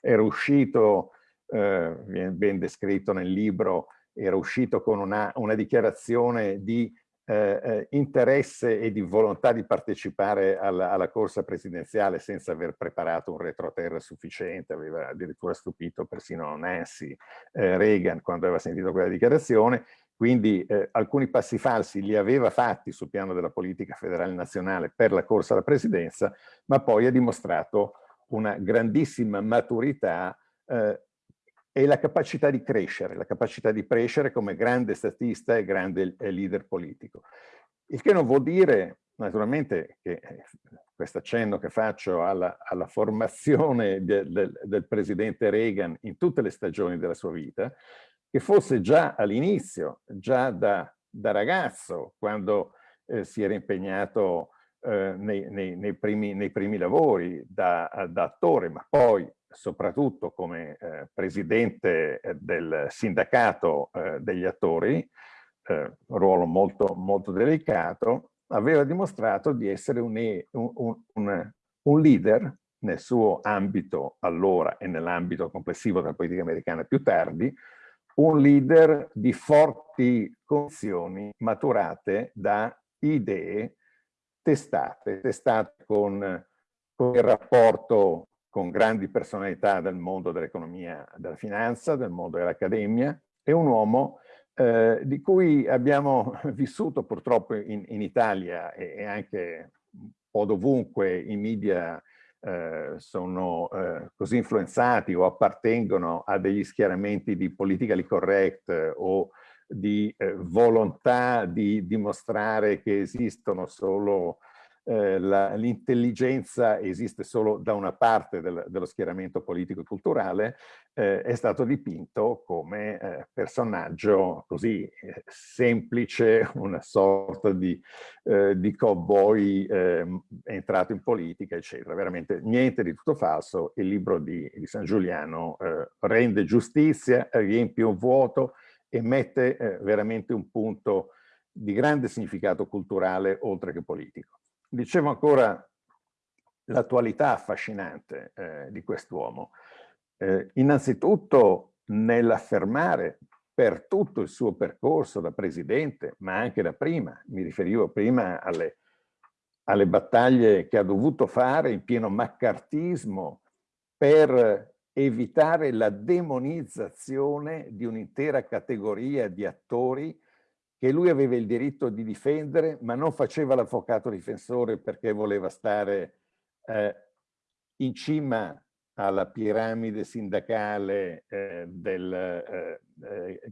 era uscito, eh, viene ben descritto nel libro, era uscito con una, una dichiarazione di eh, eh, interesse e di volontà di partecipare alla, alla, corsa presidenziale senza aver preparato un retroterra sufficiente, aveva addirittura stupito persino Nancy eh, Reagan quando aveva sentito quella dichiarazione, quindi eh, alcuni passi falsi li aveva fatti sul piano della politica federale nazionale per la corsa alla presidenza, ma poi ha dimostrato una grandissima maturità eh, e la capacità di crescere, la capacità di crescere come grande statista e grande leader politico. Il che non vuol dire, naturalmente, che eh, questo accenno che faccio alla, alla formazione de, de, del presidente Reagan in tutte le stagioni della sua vita, che fosse già all'inizio, già da, da, ragazzo, quando eh, si era impegnato eh, nei, nei, nei, primi, nei, primi, lavori da, da attore, ma poi soprattutto come eh, presidente eh, del sindacato eh, degli attori, eh, ruolo molto, molto delicato, aveva dimostrato di essere un, un, un, un leader nel suo ambito allora e nell'ambito complessivo della politica americana più tardi, un leader di forti condizioni maturate da idee testate, testate con, con il rapporto con grandi personalità del mondo dell'economia, della finanza, del mondo dell'accademia, è un uomo eh, di cui abbiamo vissuto purtroppo in, in Italia e, e, anche un po' dovunque i media eh, sono eh, così influenzati o appartengono a degli schieramenti di politically correct o di eh, volontà di dimostrare che esistono solo eh, l'intelligenza esiste solo da una parte del, dello schieramento politico e culturale, eh, è stato dipinto come eh, personaggio così eh, semplice, una sorta di, eh, di cowboy ehm, entrato in politica, eccetera. Veramente niente di tutto falso. Il libro di, di San Giuliano eh, rende giustizia, riempie un vuoto e mette veramente un punto di grande significato culturale oltre che politico. Dicevo ancora l'attualità affascinante eh, di quest'uomo. Eh, innanzitutto nell'affermare per tutto il suo percorso da presidente, ma anche da prima, mi riferivo prima alle, alle battaglie che ha dovuto fare in pieno maccartismo per evitare la demonizzazione di un'intera categoria di attori che lui aveva il diritto di difendere, ma non faceva l'avvocato difensore perché voleva stare eh, in cima alla piramide sindacale eh, del eh,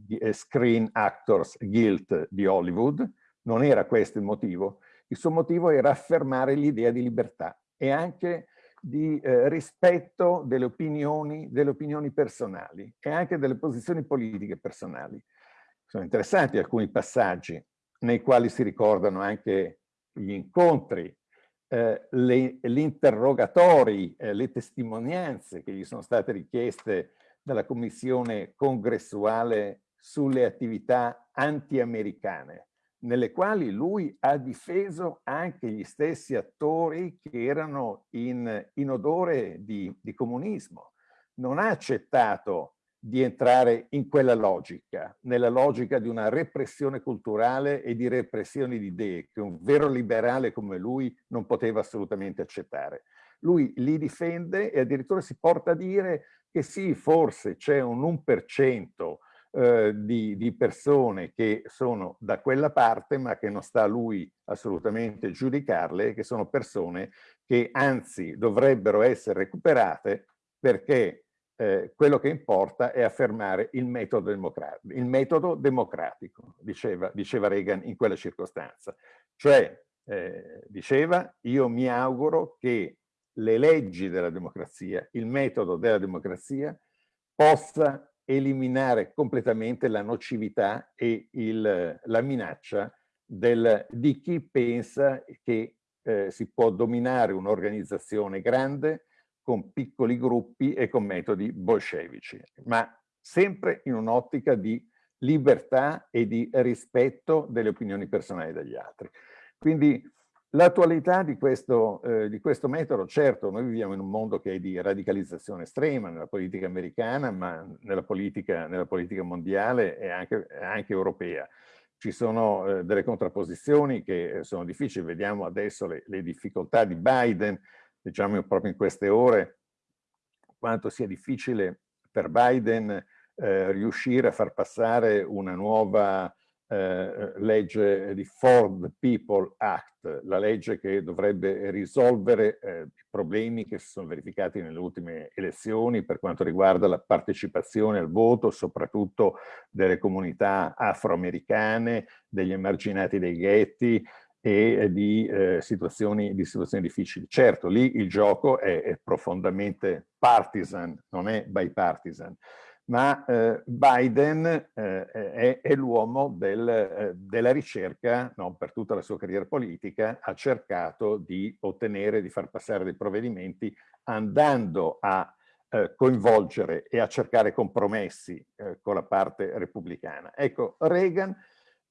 eh, Screen Actors Guild di Hollywood. Non era questo il motivo. Il suo motivo era affermare l'idea di libertà e anche di eh, rispetto delle opinioni, delle opinioni personali e anche delle posizioni politiche personali. Sono interessanti alcuni passaggi nei quali si ricordano anche gli incontri, eh, gli interrogatori, eh, le testimonianze che gli sono state richieste dalla commissione congressuale sulle attività anti-americane nelle quali lui ha difeso anche gli stessi attori che erano in, in odore di, di comunismo. Non ha accettato di entrare in quella logica, nella logica di una repressione culturale e di repressione di idee che un vero liberale come lui non poteva assolutamente accettare. Lui li difende e addirittura si porta a dire che sì, forse c'è un 1% eh, di, di, persone che sono da quella parte ma che non sta a lui assolutamente giudicarle, che sono persone che anzi dovrebbero essere recuperate perché eh, quello che importa è affermare il metodo democratico, il metodo democratico diceva, diceva Reagan in quella circostanza. Cioè, eh, diceva, io mi auguro che le leggi della democrazia, il metodo della democrazia possa eliminare completamente la nocività e il, la minaccia del, di chi pensa che eh, si può dominare un'organizzazione grande con piccoli gruppi e con metodi bolscevici, ma sempre in un'ottica di libertà e di rispetto delle opinioni personali degli altri. Quindi L'attualità di, eh, di, questo metodo, certo, noi viviamo in un mondo che è di radicalizzazione estrema nella politica americana, ma nella politica, nella politica mondiale e anche, anche, europea. Ci sono eh, delle contrapposizioni che sono difficili, vediamo adesso le, le difficoltà di Biden, diciamo proprio in queste ore, quanto sia difficile per Biden eh, riuscire a far passare una nuova eh, legge di Ford People Act, la legge che dovrebbe risolvere eh, i problemi che si sono verificati nelle ultime elezioni per quanto riguarda la partecipazione al voto, soprattutto delle comunità afroamericane, degli emarginati dei ghetti e di, eh, situazioni, di situazioni difficili. Certo, lì il gioco è, è profondamente partisan, non è bipartisan ma eh, Biden eh, è, è l'uomo del, eh, della ricerca, no, per tutta la sua carriera politica, ha cercato di ottenere, di far passare dei provvedimenti andando a eh, coinvolgere e a cercare compromessi eh, con la parte repubblicana. Ecco, Reagan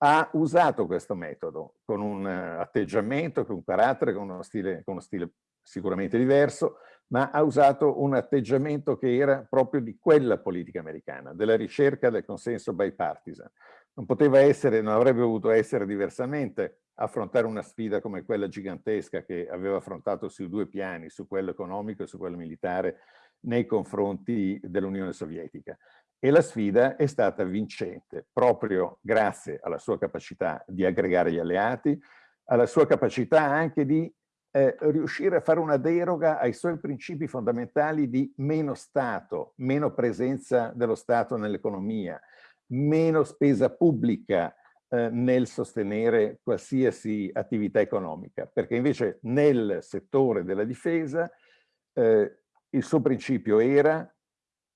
ha usato questo metodo con un uh, atteggiamento, con un carattere, con uno stile, con uno stile sicuramente diverso, ma ha usato un atteggiamento che era proprio di quella politica americana, della ricerca del consenso bipartisan. Non poteva essere, non avrebbe dovuto essere diversamente affrontare una sfida come quella gigantesca che aveva affrontato sui due piani, su quello economico e su quello militare, nei confronti dell'Unione Sovietica. E la sfida è stata vincente, proprio grazie alla sua capacità di aggregare gli alleati, alla sua capacità anche di eh, riuscire a fare una deroga ai suoi principi fondamentali di meno Stato, meno presenza dello Stato nell'economia, meno spesa pubblica eh, nel sostenere qualsiasi attività economica, perché invece nel settore della difesa eh, il suo principio era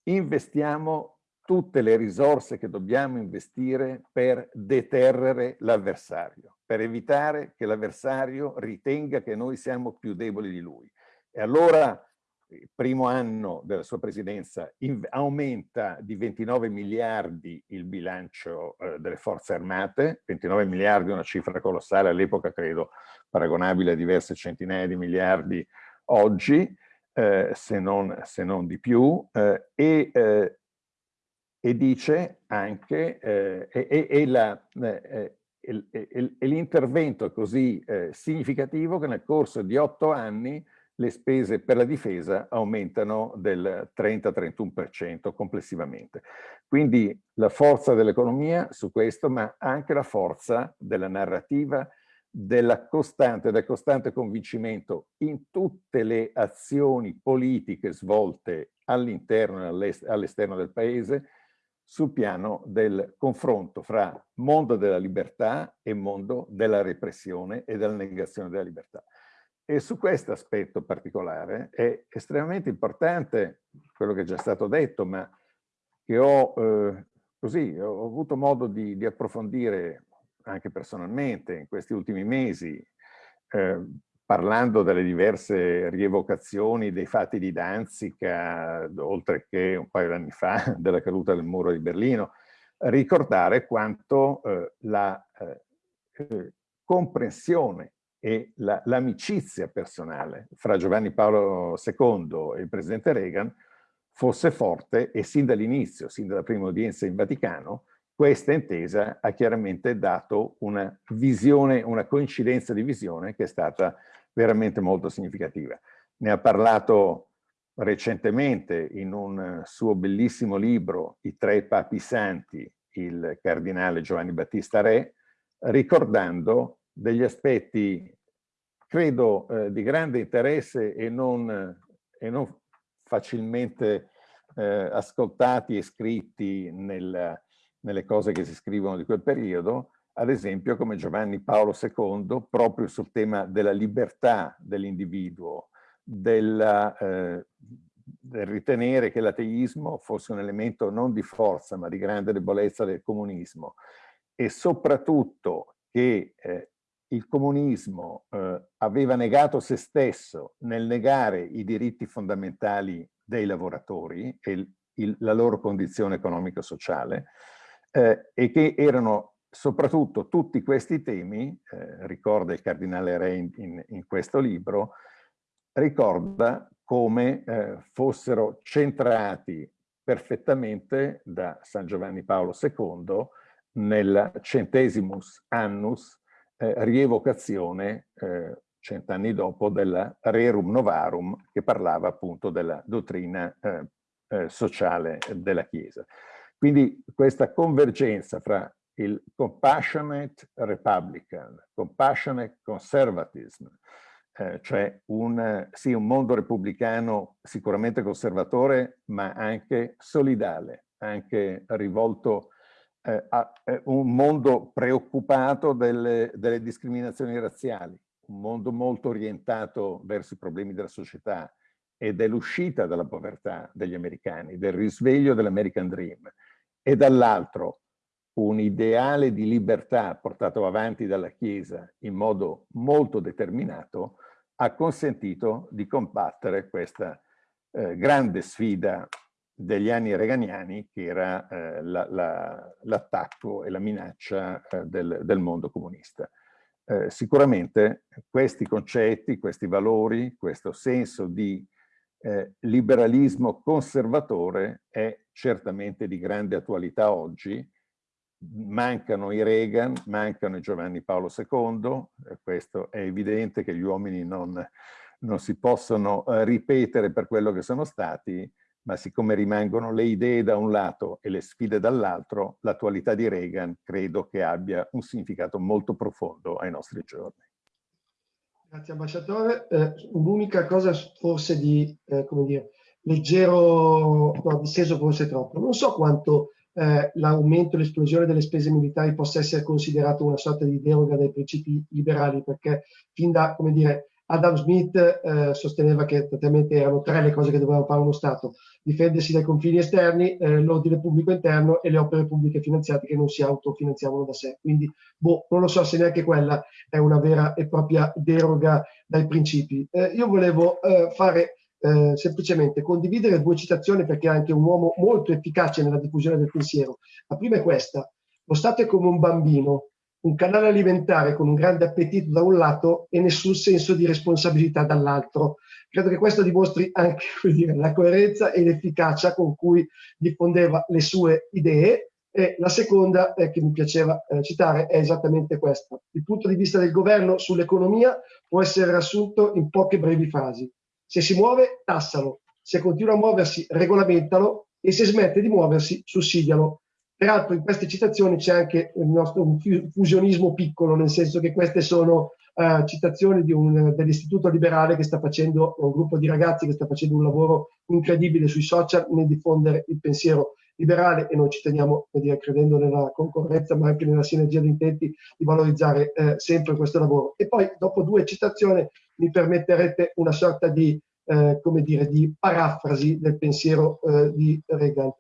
investiamo tutte le risorse che dobbiamo investire per deterrere l'avversario, per evitare che l'avversario ritenga che noi siamo più deboli di lui. E allora il primo anno della sua presidenza aumenta di 29 miliardi il bilancio eh, delle forze armate, 29 miliardi è una cifra colossale all'epoca credo paragonabile a diverse centinaia di miliardi oggi, eh, se, non, se, non, di più, eh, e eh, e dice anche, eh, la, eh, e l'intervento è così eh, significativo che nel corso di otto anni le spese per la difesa aumentano del 30-31% complessivamente. Quindi la forza dell'economia su questo, ma anche la forza della narrativa, della costante, del costante convincimento in tutte le azioni politiche svolte all'interno e all'esterno del paese sul piano del confronto fra mondo della libertà e mondo della repressione e della negazione della libertà. E su questo aspetto particolare è estremamente importante quello che è già stato detto, ma che ho, eh, così, ho avuto modo di, di, approfondire anche personalmente in questi ultimi mesi, eh, parlando delle diverse rievocazioni dei fatti di Danzica, oltre che un paio di anni fa della caduta del muro di Berlino, ricordare quanto eh, la eh, eh comprensione e l'amicizia la, personale fra Giovanni Paolo II e il presidente Reagan fosse forte e sin dall'inizio, sin dalla prima udienza in Vaticano, questa intesa ha chiaramente dato una visione, una coincidenza di visione che è stata veramente molto significativa. Ne ha parlato recentemente in un suo bellissimo libro, I tre papi santi, il cardinale Giovanni Battista Re, ricordando degli aspetti, credo, eh, di grande interesse e non, e non facilmente eh, ascoltati e scritti nel, nelle cose che si scrivono di quel periodo, ad esempio come Giovanni Paolo II, proprio sul tema della libertà dell'individuo, del, eh, del ritenere che l'ateismo fosse un elemento non di forza ma di grande debolezza del comunismo. E soprattutto che eh, il comunismo eh, aveva negato se stesso nel negare i diritti fondamentali dei lavoratori e il, la loro condizione economico-sociale eh, e che erano soprattutto tutti questi temi, eh, ricorda il cardinale Re in, in, questo libro, ricorda come eh, fossero centrati perfettamente da San Giovanni Paolo II nel centesimus annus eh, rievocazione eh, cent'anni dopo della Rerum Novarum che parlava appunto della dottrina eh, eh, sociale della Chiesa. Quindi questa convergenza fra il compassionate republican, compassionate conservatism, eh, cioè un, sì, un mondo repubblicano sicuramente conservatore, ma anche solidale, anche rivolto eh, a eh, un mondo preoccupato delle, delle discriminazioni razziali, un mondo molto orientato verso i problemi della società e dell'uscita dalla povertà degli americani, del risveglio dell'American Dream, e dall'altro un ideale di libertà portato avanti dalla Chiesa in modo molto determinato ha consentito di combattere questa eh, grande sfida degli anni reganiani che era eh, l'attacco la, la, e la minaccia eh, del, del, mondo comunista. Eh, sicuramente questi concetti, questi valori, questo senso di eh, liberalismo conservatore è certamente di grande attualità oggi mancano i Reagan, mancano i Giovanni Paolo II, questo è evidente che gli uomini non, non si possono eh, ripetere per quello che sono stati, ma siccome rimangono le idee da un lato e le sfide dall'altro, l'attualità di Reagan credo che abbia un significato molto profondo ai nostri giorni. Grazie ambasciatore. Eh, Un'unica cosa forse di, eh, come dire, leggero, no, disteso forse troppo. Non so quanto eh, l'aumento, l'esplosione delle spese militari possa essere considerato una sorta di deroga dai principi liberali, perché fin da, come dire, Adam Smith eh, sosteneva che praticamente erano tre le cose che doveva fare uno Stato, difendersi dai confini esterni, eh, l'ordine pubblico interno e le opere pubbliche finanziate che non si autofinanziavano da sé. Quindi, boh, non lo so se neanche quella è una vera e propria deroga dai principi. Eh, io volevo eh, fare eh, semplicemente condividere due citazioni perché è anche un uomo molto efficace nella diffusione del pensiero. La prima è questa, lo Stato è come un bambino, un canale alimentare con un grande appetito da un lato e nessun senso di responsabilità dall'altro, Credo che questo dimostri anche dire, la coerenza e l'efficacia con cui diffondeva le sue idee e la seconda eh, che mi piaceva eh, citare è esattamente questa. Il punto di vista del governo sull'economia può essere riassunto in poche brevi frasi. Se si muove, tassalo. Se continua a muoversi, regolamentalo e se smette di muoversi, sussidialo. Peraltro in queste citazioni c'è anche il nostro fusionismo piccolo, nel senso che queste sono uh, citazioni dell'Istituto Liberale che sta facendo, un gruppo di ragazzi che sta facendo un lavoro incredibile sui social nel diffondere il pensiero liberale e noi ci teniamo, dire, credendo nella concorrenza ma anche nella sinergia di intenti, di valorizzare eh, sempre questo lavoro. E poi dopo due citazioni mi permetterete una sorta di, eh, come dire, di parafrasi del pensiero eh, di Reagan.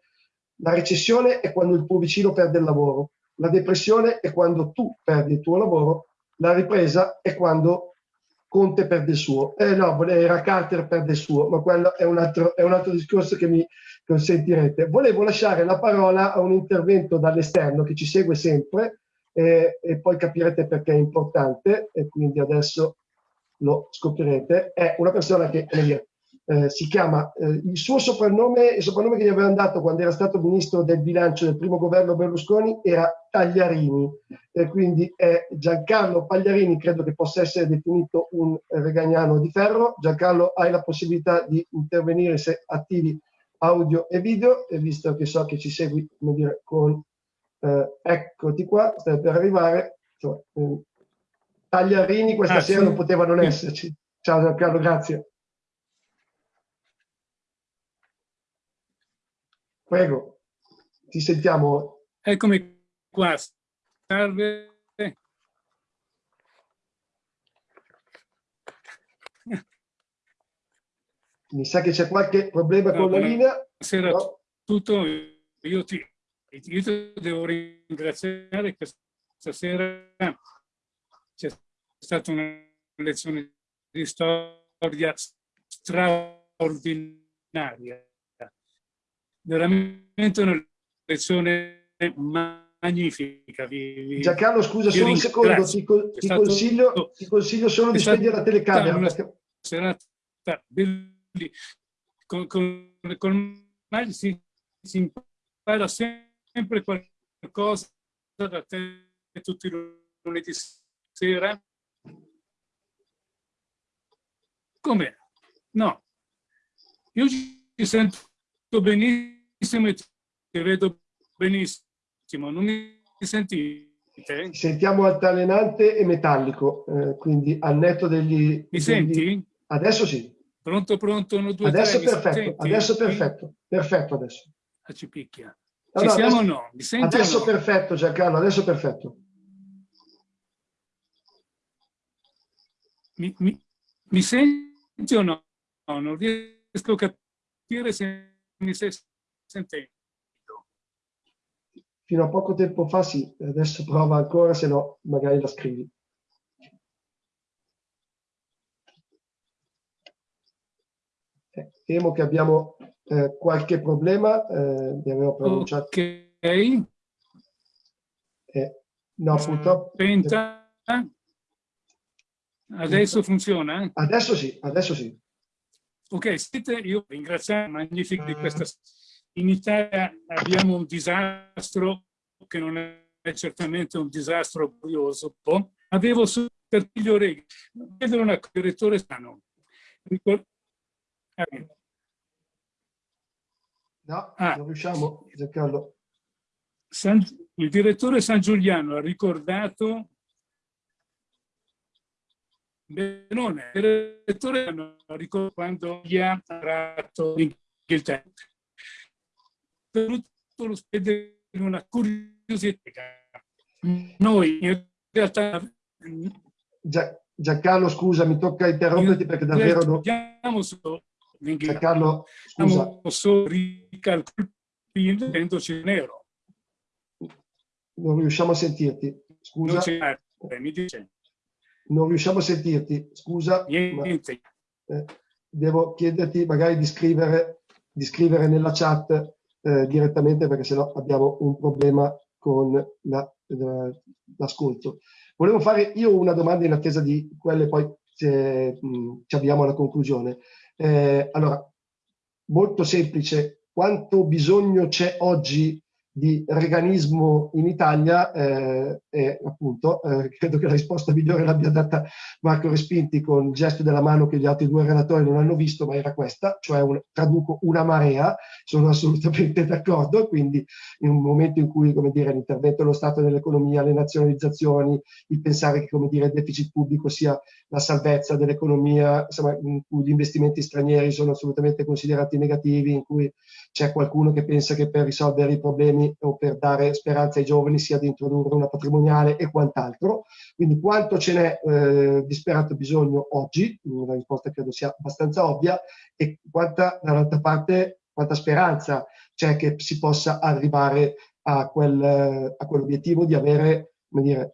La recessione è quando il tuo vicino perde il lavoro, la depressione è quando tu perdi il tuo lavoro, la ripresa è quando Conte perde il suo. Eh no, era Carter perde il suo, ma quello è un altro, è un altro discorso che mi consentirete. Volevo lasciare la parola a un intervento dall'esterno che ci segue sempre eh, e poi capirete perché è importante e quindi adesso lo scoprirete. È una persona che dire, eh, si chiama, eh, il suo soprannome, il soprannome che gli avevano dato quando era stato ministro del bilancio del primo governo Berlusconi era Tagliarini, eh, quindi è Giancarlo Pagliarini, credo che possa essere definito un regagnano di ferro. Giancarlo, hai la possibilità di intervenire se attivi audio e video, e visto che so che ci segui, come dire, con eh, eccoti qua, stai per arrivare, cioè, Tagliarini questa ah, sera sì. non poteva non esserci. Ciao Giancarlo, grazie. Prego, ti sentiamo. Eccomi qua. Salve. Mi sa che c'è qualche problema no, con la linea. Buonasera no. a tutto. Io ti, io ti devo ringraziare che stasera c'è stata una lezione di storia straordinaria veramente una lezione magnifica. Vi, Giancarlo, scusa, solo un secondo, ti, ti, consiglio, ti, consiglio, solo di spegnere la telecamera. Una perché... serata bellissima. Con, con, con Magli si, si impara sempre qualcosa da te tutti i lunedì sera. Come? No. Io ci sento benissimo e ti vedo benissimo. Non mi sentite? Ti sentiamo altalenante e metallico, eh, quindi al netto degli... Mi degli... senti? Adesso sì. Pronto, pronto, uno, due, adesso tre, perfetto, adesso perfetto, perfetto adesso. A ci picchia. Ci no, siamo adesso, o no? Mi senti adesso no? perfetto Giancarlo, adesso perfetto. Mi, mi, mi senti o no? no? Non riesco a capire se mi sei sentendo. Fino a poco tempo fa sì, adesso prova ancora, se no magari la scrivi. Eh, temo che abbiamo eh, qualche problema, eh, vi avevo pronunciato. Ok. Eh, no, purtroppo... Penta. Adesso funziona? Adesso sì, adesso sì. Ok, siete, io ringrazio Magnific di questa in Italia abbiamo un disastro che non è certamente un disastro curioso. Avevo su per gli orecchi, vedo una direttore sano. No, ah. non riusciamo, Giancarlo. San, il direttore San Giuliano ha ricordato Benone, il direttore ha ricordato quando gli ha tratto l'Inghilterra tutto lo spede una curiosità. Noi in realtà... Giancarlo, scusa, mi tocca interromperti perché davvero... Non... Giancarlo, scusa. Solo ricalcolendoci nero. Non riusciamo a sentirti. Scusa. Non, mi dice. non riusciamo a sentirti. Scusa. Niente. Ma, eh, devo chiederti magari di scrivere, di scrivere nella chat eh, direttamente perché sennò abbiamo un problema con l'ascolto. La, Volevo fare io una domanda in attesa di quelle, poi se, mh, ci avviamo alla conclusione. Eh, allora, molto semplice, quanto bisogno c'è oggi di reganismo in Italia eh, e appunto eh, credo che la risposta migliore l'abbia data Marco Respinti con il gesto della mano che gli altri due relatori non hanno visto ma era questa, cioè un, traduco una marea, sono assolutamente d'accordo, quindi in un momento in cui come dire, l'intervento dello Stato nell'economia, le nazionalizzazioni, il pensare che come dire, il deficit pubblico sia la salvezza dell'economia, in cui gli investimenti stranieri sono assolutamente considerati negativi, in cui c'è qualcuno che pensa che per risolvere i problemi o per dare speranza ai giovani sia di introdurre una patrimoniale e quant'altro. Quindi quanto ce n'è eh, disperato bisogno oggi, la risposta credo sia abbastanza ovvia, e quanta dall'altra parte quanta speranza c'è che si possa arrivare a, quel, a quell'obiettivo di avere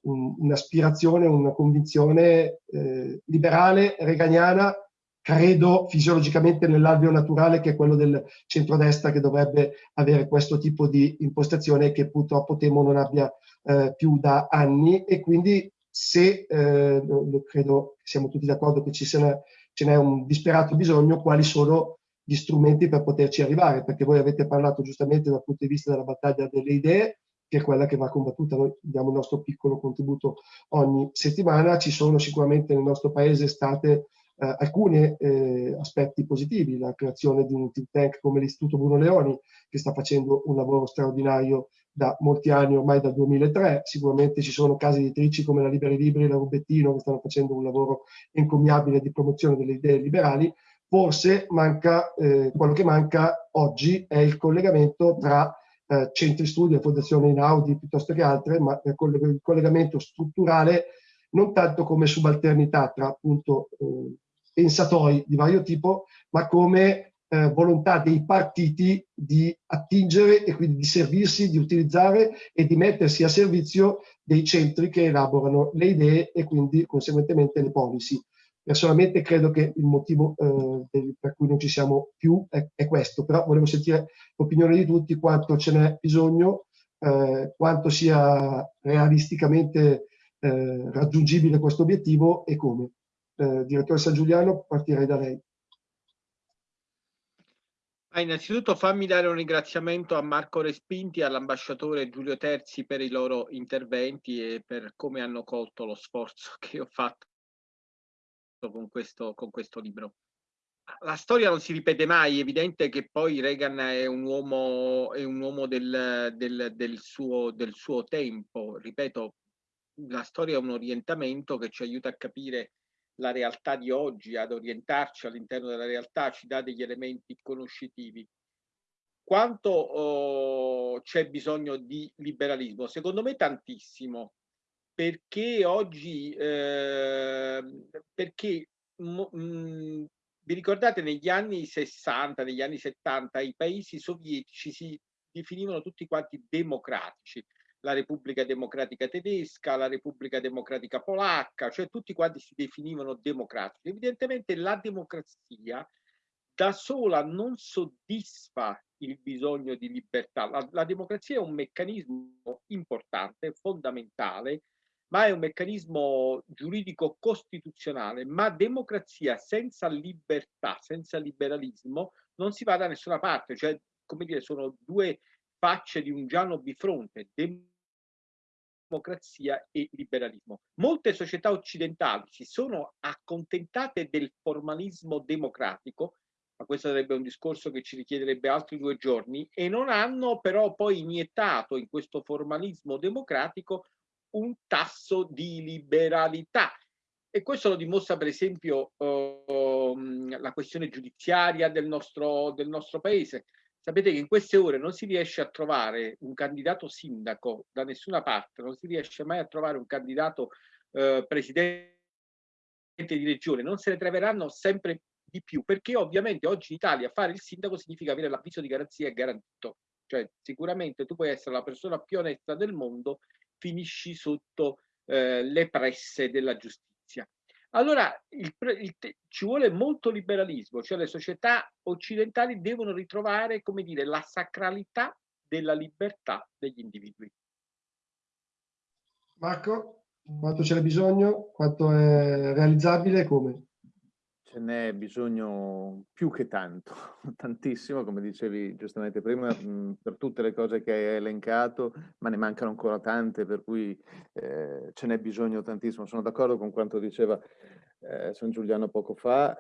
un'aspirazione, una convinzione eh, liberale, reganiana, credo fisiologicamente nell'alveo naturale che è quello del centrodestra che dovrebbe avere questo tipo di impostazione che purtroppo temo non abbia eh, più da anni. E quindi se eh, credo siamo tutti d'accordo che ci sia, ce n'è un disperato bisogno, quali sono gli strumenti per poterci arrivare, perché voi avete parlato giustamente dal punto di vista della battaglia delle idee, che è quella che va combattuta, noi diamo il nostro piccolo contributo ogni settimana, ci sono sicuramente nel nostro paese state eh, alcuni eh, aspetti positivi, la creazione di un think tank come l'Istituto Bruno Leoni, che sta facendo un lavoro straordinario da molti anni, ormai dal 2003, sicuramente ci sono case editrici come la Liberi Libri e la Rubettino che stanno facendo un lavoro encomiabile di promozione delle idee liberali, forse manca, eh, quello che manca oggi è il collegamento tra eh, centri studi e fondazione Inaudi piuttosto che altre, ma il collegamento strutturale non tanto come subalternità tra appunto eh, pensatori di vario tipo, ma come eh, volontà dei partiti di attingere e quindi di servirsi, di utilizzare e di mettersi a servizio dei centri che elaborano le idee e quindi conseguentemente le policy. Personalmente credo che il motivo eh, per cui non ci siamo più è, è, questo, però volevo sentire l'opinione di tutti, quanto ce n'è bisogno, eh, quanto sia realisticamente eh, raggiungibile questo obiettivo e come eh, direttore San Giuliano, partirei da lei. Ah, innanzitutto fammi dare un ringraziamento a Marco Respinti e all'ambasciatore Giulio Terzi per i loro interventi e per come hanno colto lo sforzo che ho fatto con questo, con questo libro. La storia non si ripete mai, è evidente che poi Reagan è un uomo, è un uomo del, del, del, suo, del suo tempo, ripeto, la storia è un orientamento che ci aiuta a capire la realtà di oggi, ad orientarci all'interno della realtà, ci dà degli elementi conoscitivi. Quanto oh, c'è bisogno di liberalismo? Secondo me tantissimo, perché oggi, eh, perché mh, vi ricordate negli anni 60, negli anni 70 i paesi sovietici si definivano tutti quanti democratici, la Repubblica Democratica Tedesca, la Repubblica Democratica Polacca, cioè tutti quanti si definivano democratici. Evidentemente la democrazia da sola non soddisfa il bisogno di libertà. La, la democrazia è un meccanismo importante, fondamentale, ma è un meccanismo giuridico costituzionale, ma democrazia senza libertà, senza liberalismo, non si va da nessuna parte, cioè, come dire, sono due facce di un giallo bifronte, democrazia e liberalismo. Molte società occidentali si sono accontentate del formalismo democratico, ma questo sarebbe un discorso che ci richiederebbe altri due giorni, e non hanno però poi iniettato in questo formalismo democratico un tasso di liberalità. E questo lo dimostra per esempio uh, la questione giudiziaria del nostro, del nostro paese. Sapete che in queste ore non si riesce a trovare un candidato sindaco da nessuna parte, non si riesce mai a trovare un candidato eh, presidente di regione, non se ne troveranno sempre di più, perché ovviamente oggi in Italia fare il sindaco significa avere l'avviso di garanzia garantito, cioè sicuramente tu puoi essere la persona più onesta del mondo, finisci sotto eh, le presse della giustizia. Allora il, il, ci vuole molto liberalismo, cioè le società occidentali devono ritrovare, come dire, la sacralità della libertà degli individui. Marco, quanto ce n'è bisogno, quanto è realizzabile come? Ce n'è bisogno più che tanto, tantissimo, come dicevi giustamente prima, mh, per tutte le cose che hai elencato, ma ne mancano ancora tante, per cui eh, ce n'è bisogno tantissimo. Sono d'accordo con quanto diceva eh, San Giuliano poco fa,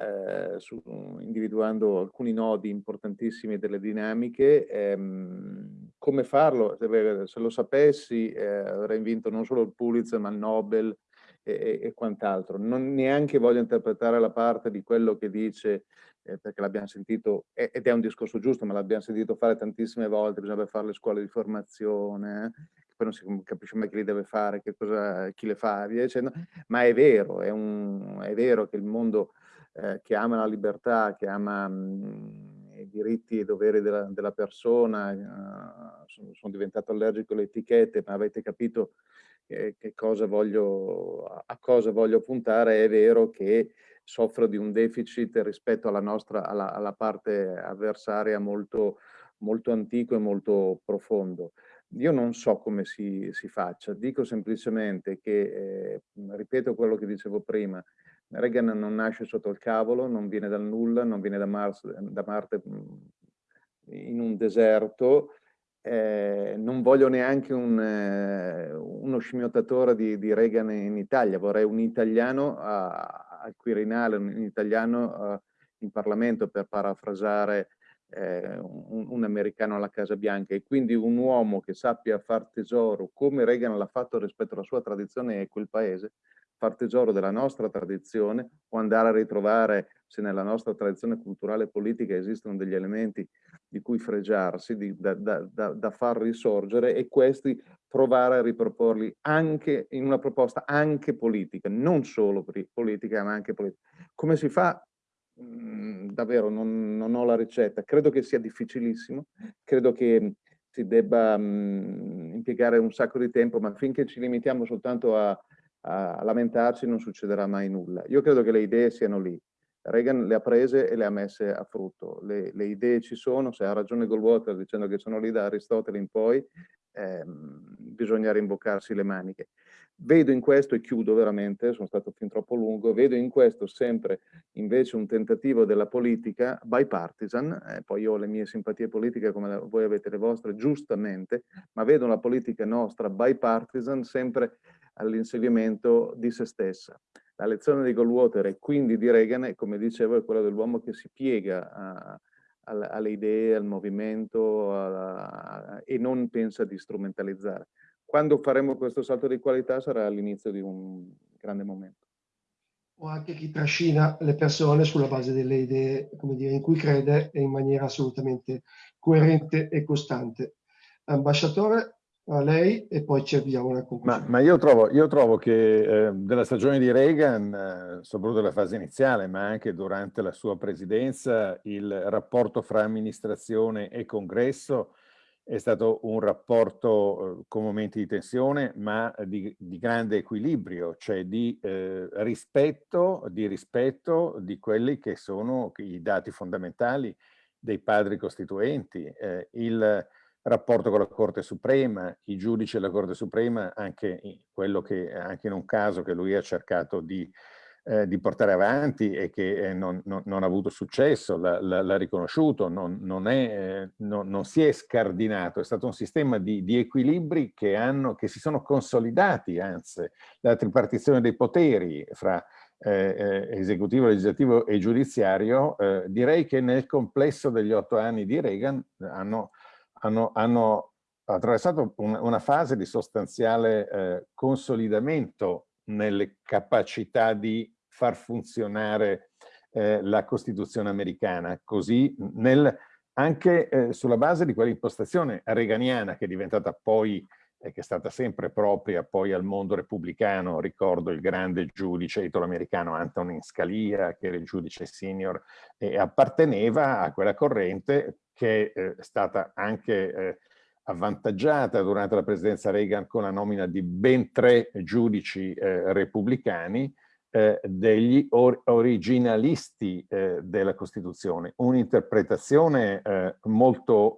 eh, su, individuando alcuni nodi importantissimi delle dinamiche. Ehm, come farlo? Se, se lo sapessi eh, avrei vinto non solo il Pulitzer, ma il Nobel, e, e quant'altro. Non neanche voglio interpretare la parte di quello che dice, eh, perché l'abbiamo sentito, ed è un discorso giusto, ma l'abbiamo sentito fare tantissime volte, bisogna fare le scuole di formazione, eh, poi non si capisce mai chi li deve fare, cosa, chi le fa, via dicendo, ma è vero, è, un, è vero che il mondo eh, che ama la libertà, che ama mh, mm, i diritti e i doveri della, della persona, uh, sono, sono diventato allergico alle etichette, ma avete capito che, cosa voglio, a cosa voglio puntare, è vero che soffro di un deficit rispetto alla nostra, alla, alla parte avversaria molto, molto antico e molto profondo. Io non so come si, si faccia, dico semplicemente che, eh, ripeto quello che dicevo prima, Reagan non nasce sotto il cavolo, non viene dal nulla, non viene da, Mars, da Marte in un deserto, eh, non voglio neanche un, eh, uno scimmiottatore di, di, Reagan in Italia, vorrei un italiano a, al Quirinale, un italiano a, in Parlamento per parafrasare eh, un, un, americano alla Casa Bianca. E quindi un uomo che sappia far tesoro, come Reagan l'ha fatto rispetto alla sua tradizione e quel paese, far tesoro della nostra tradizione o andare a ritrovare se nella nostra tradizione culturale e politica esistono degli elementi di cui fregiarsi, di, da, da, da, da, far risorgere e questi provare a riproporli anche in una proposta anche politica, non solo politica ma anche politica. Come si fa? Mm, davvero non, non, ho la ricetta, credo che sia difficilissimo, credo che si debba mh, mm, impiegare un sacco di tempo, ma finché ci limitiamo soltanto a, a lamentarci non succederà mai nulla. Io credo che le idee siano lì. Reagan le ha prese e le ha messe a frutto. Le, le idee ci sono, se ha ragione Goldwater dicendo che sono lì da Aristotele in poi, ehm, bisogna rimboccarsi le maniche. Vedo in questo, e chiudo veramente, sono stato fin troppo lungo, vedo in questo sempre invece un tentativo della politica bipartisan, eh, poi io ho le mie simpatie politiche come voi avete le vostre, giustamente, ma vedo una politica nostra bipartisan sempre all'inseguimento di se stessa. La lezione di Goldwater e quindi di Reagan, come dicevo, è quella dell'uomo che si piega a, a, alle idee, al movimento a, e non pensa di strumentalizzare. Quando faremo questo salto di qualità sarà l'inizio di un grande momento. O anche chi trascina le persone sulla base delle idee dire, in cui crede e in maniera assolutamente coerente e costante. Ambasciatore, a lei e poi ci avviamo una conclusione. Ma, ma io, trovo, io, trovo, che eh, della stagione di Reagan, eh, soprattutto nella fase iniziale, ma anche durante la sua presidenza, il rapporto fra amministrazione e congresso è stato un rapporto eh, con momenti di tensione, ma di, di grande equilibrio, cioè di eh, rispetto, di rispetto di quelli che sono i dati fondamentali dei padri costituenti. Eh, il, rapporto con la Corte Suprema, i giudici della Corte Suprema, anche, quello che, anche in un caso che lui ha cercato di, eh, di portare avanti e che eh, non, non, non, ha avuto successo, l'ha riconosciuto, non, non, è, eh, non, si è scardinato, è stato un sistema di, di equilibri che, hanno, che, si sono consolidati, anzi, la tripartizione dei poteri fra eh, eh, esecutivo, legislativo e giudiziario, eh, direi che nel complesso degli otto anni di Reagan hanno hanno, hanno attraversato un, una fase di sostanziale eh, consolidamento nelle capacità di far funzionare eh, la Costituzione americana, così nel, anche eh, sulla base di quell'impostazione reganiana che è diventata poi e che è stata sempre propria poi al mondo repubblicano, ricordo il grande giudice italo-americano Antonin Scalia, che era il giudice senior, e apparteneva a quella corrente che eh, è stata anche eh, avvantaggiata durante la presidenza Reagan con la nomina di ben tre giudici eh, repubblicani, eh, degli or originalisti eh, della Costituzione, un'interpretazione eh, molto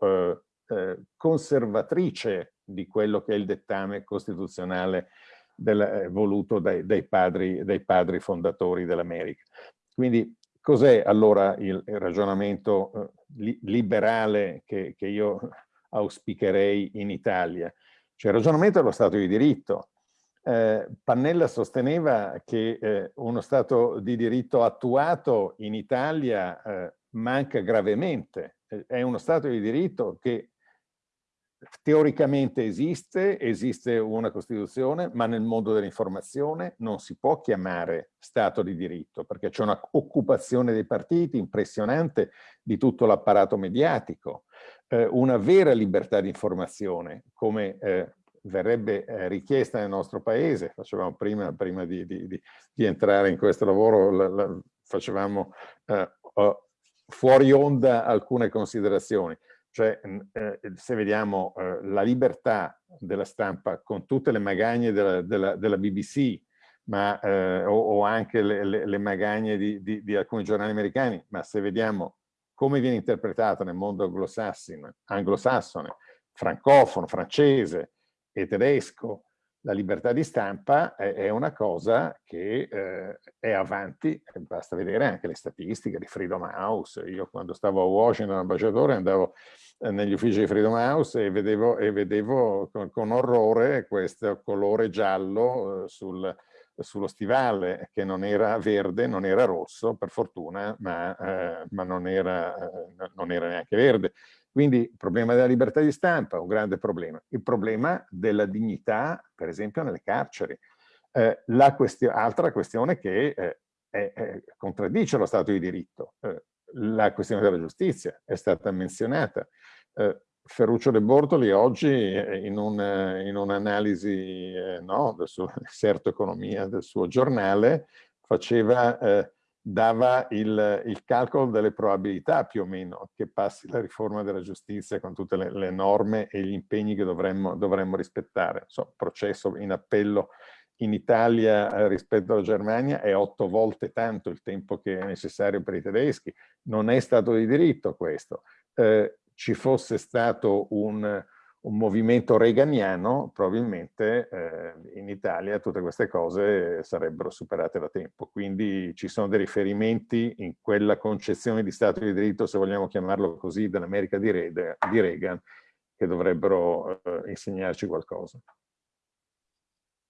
conservatrice di quello che è il dettame costituzionale del, voluto dai, dai, padri, dai padri fondatori dell'America. Quindi cos'è allora il, ragionamento eh, li, liberale che, che, io auspicherei in Italia? Cioè il ragionamento dello Stato di diritto. Eh, Pannella sosteneva che eh, uno Stato di diritto attuato in Italia eh, manca gravemente. È uno Stato di diritto che teoricamente esiste, esiste una Costituzione, ma nel mondo dell'informazione non si può chiamare Stato di diritto, perché c'è una occupazione dei partiti impressionante di tutto l'apparato mediatico, eh, una vera libertà di informazione, come eh, verrebbe eh, richiesta nel nostro paese, facevamo prima, prima di, di, di, di, entrare in questo lavoro, la, la, facevamo uh, fuori onda alcune considerazioni. Cioè, eh, se vediamo eh, la libertà della stampa con tutte le magagne della, della, della BBC, ma, eh, o, o, anche le, le, le magagne di, di, di, alcuni giornali americani, ma se vediamo come viene interpretata nel mondo anglosassone, anglosassone francofono, francese e tedesco, la libertà di stampa è, una cosa che eh, è avanti, basta vedere anche le statistiche di Freedom House. Io quando stavo a Washington ambasciatore andavo eh, negli uffici di Freedom House e vedevo, e vedevo con, con, orrore questo colore giallo eh, sul, sullo stivale che non era verde, non era rosso per fortuna, ma, eh, ma non, era, eh, non era neanche verde. Quindi il problema della libertà di stampa, un grande problema. Il problema della dignità, per esempio, nelle carceri. Eh, la question altra questione che eh, è, è, contraddice lo Stato di diritto. Eh, la questione della giustizia è stata menzionata. Eh, Ferruccio De Bortoli oggi eh, in, un'analisi un eh, no, del suo Certo Economia del suo giornale faceva dava il, il, calcolo delle probabilità più o meno che passi la riforma della giustizia con tutte le, le norme e gli impegni che dovremmo, dovremmo rispettare. So, processo in appello in Italia eh, rispetto alla Germania è otto volte tanto il tempo che è necessario per i tedeschi. Non è stato di diritto questo. Eh, ci fosse stato un, un movimento reganiano, probabilmente eh, in Italia tutte queste cose sarebbero superate da tempo. Quindi ci sono dei riferimenti in quella concezione di Stato di diritto, se vogliamo chiamarlo così, dell'America di, di, Reagan, che dovrebbero eh, insegnarci qualcosa.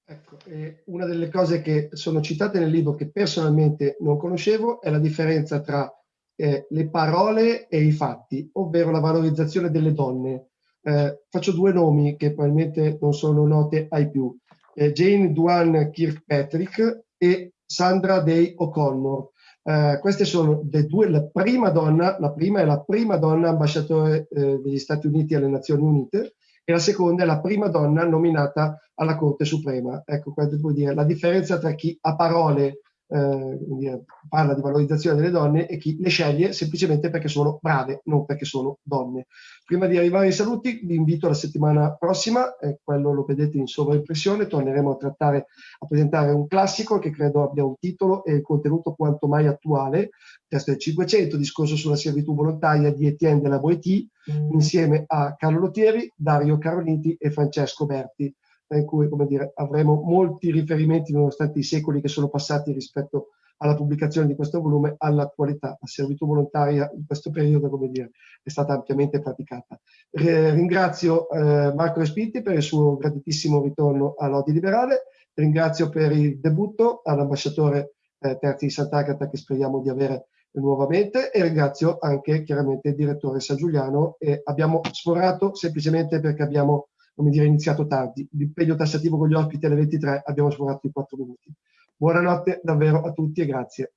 Ecco, eh, una delle cose che sono citate nel libro che personalmente non conoscevo è la differenza tra eh, le parole e i fatti, ovvero la valorizzazione delle donne eh, faccio due nomi che probabilmente non sono note ai più. Eh, Jane Duan Kirkpatrick e Sandra Day O'Connor. Eh, queste sono le due, la prima donna, la prima è la prima donna ambasciatore eh, degli Stati Uniti alle Nazioni Unite e la seconda è la prima donna nominata alla Corte Suprema. Ecco, questo vuol dire la differenza tra chi a parole eh, parla di valorizzazione delle donne e chi le sceglie semplicemente perché sono brave, non perché sono donne. Prima di arrivare ai saluti vi invito la settimana prossima, eh, quello lo vedete in sovraimpressione, torneremo a trattare, a presentare un classico che credo abbia un titolo e il contenuto quanto mai attuale, testo del 500, discorso sulla servitù volontaria di Etienne de la Boétie, mm. insieme a Carlo Lottieri, Dario Caroliti e Francesco Berti in cui come dire, avremo molti riferimenti nonostante i secoli che sono passati rispetto alla pubblicazione di questo volume all'attualità. La servitù volontaria in questo periodo come dire, è stata ampiamente praticata. ringrazio eh, Marco Respinti per il suo graditissimo ritorno all'Odi Liberale, ringrazio per il debutto all'ambasciatore eh, Terzi di Sant'Agata che speriamo di avere nuovamente e ringrazio anche chiaramente il direttore San Giuliano e abbiamo sforato semplicemente perché abbiamo come dire, iniziato tardi. L'impegno tassativo con gli ospiti alle 23 abbiamo sforato i 4 minuti. Buonanotte davvero a tutti e grazie.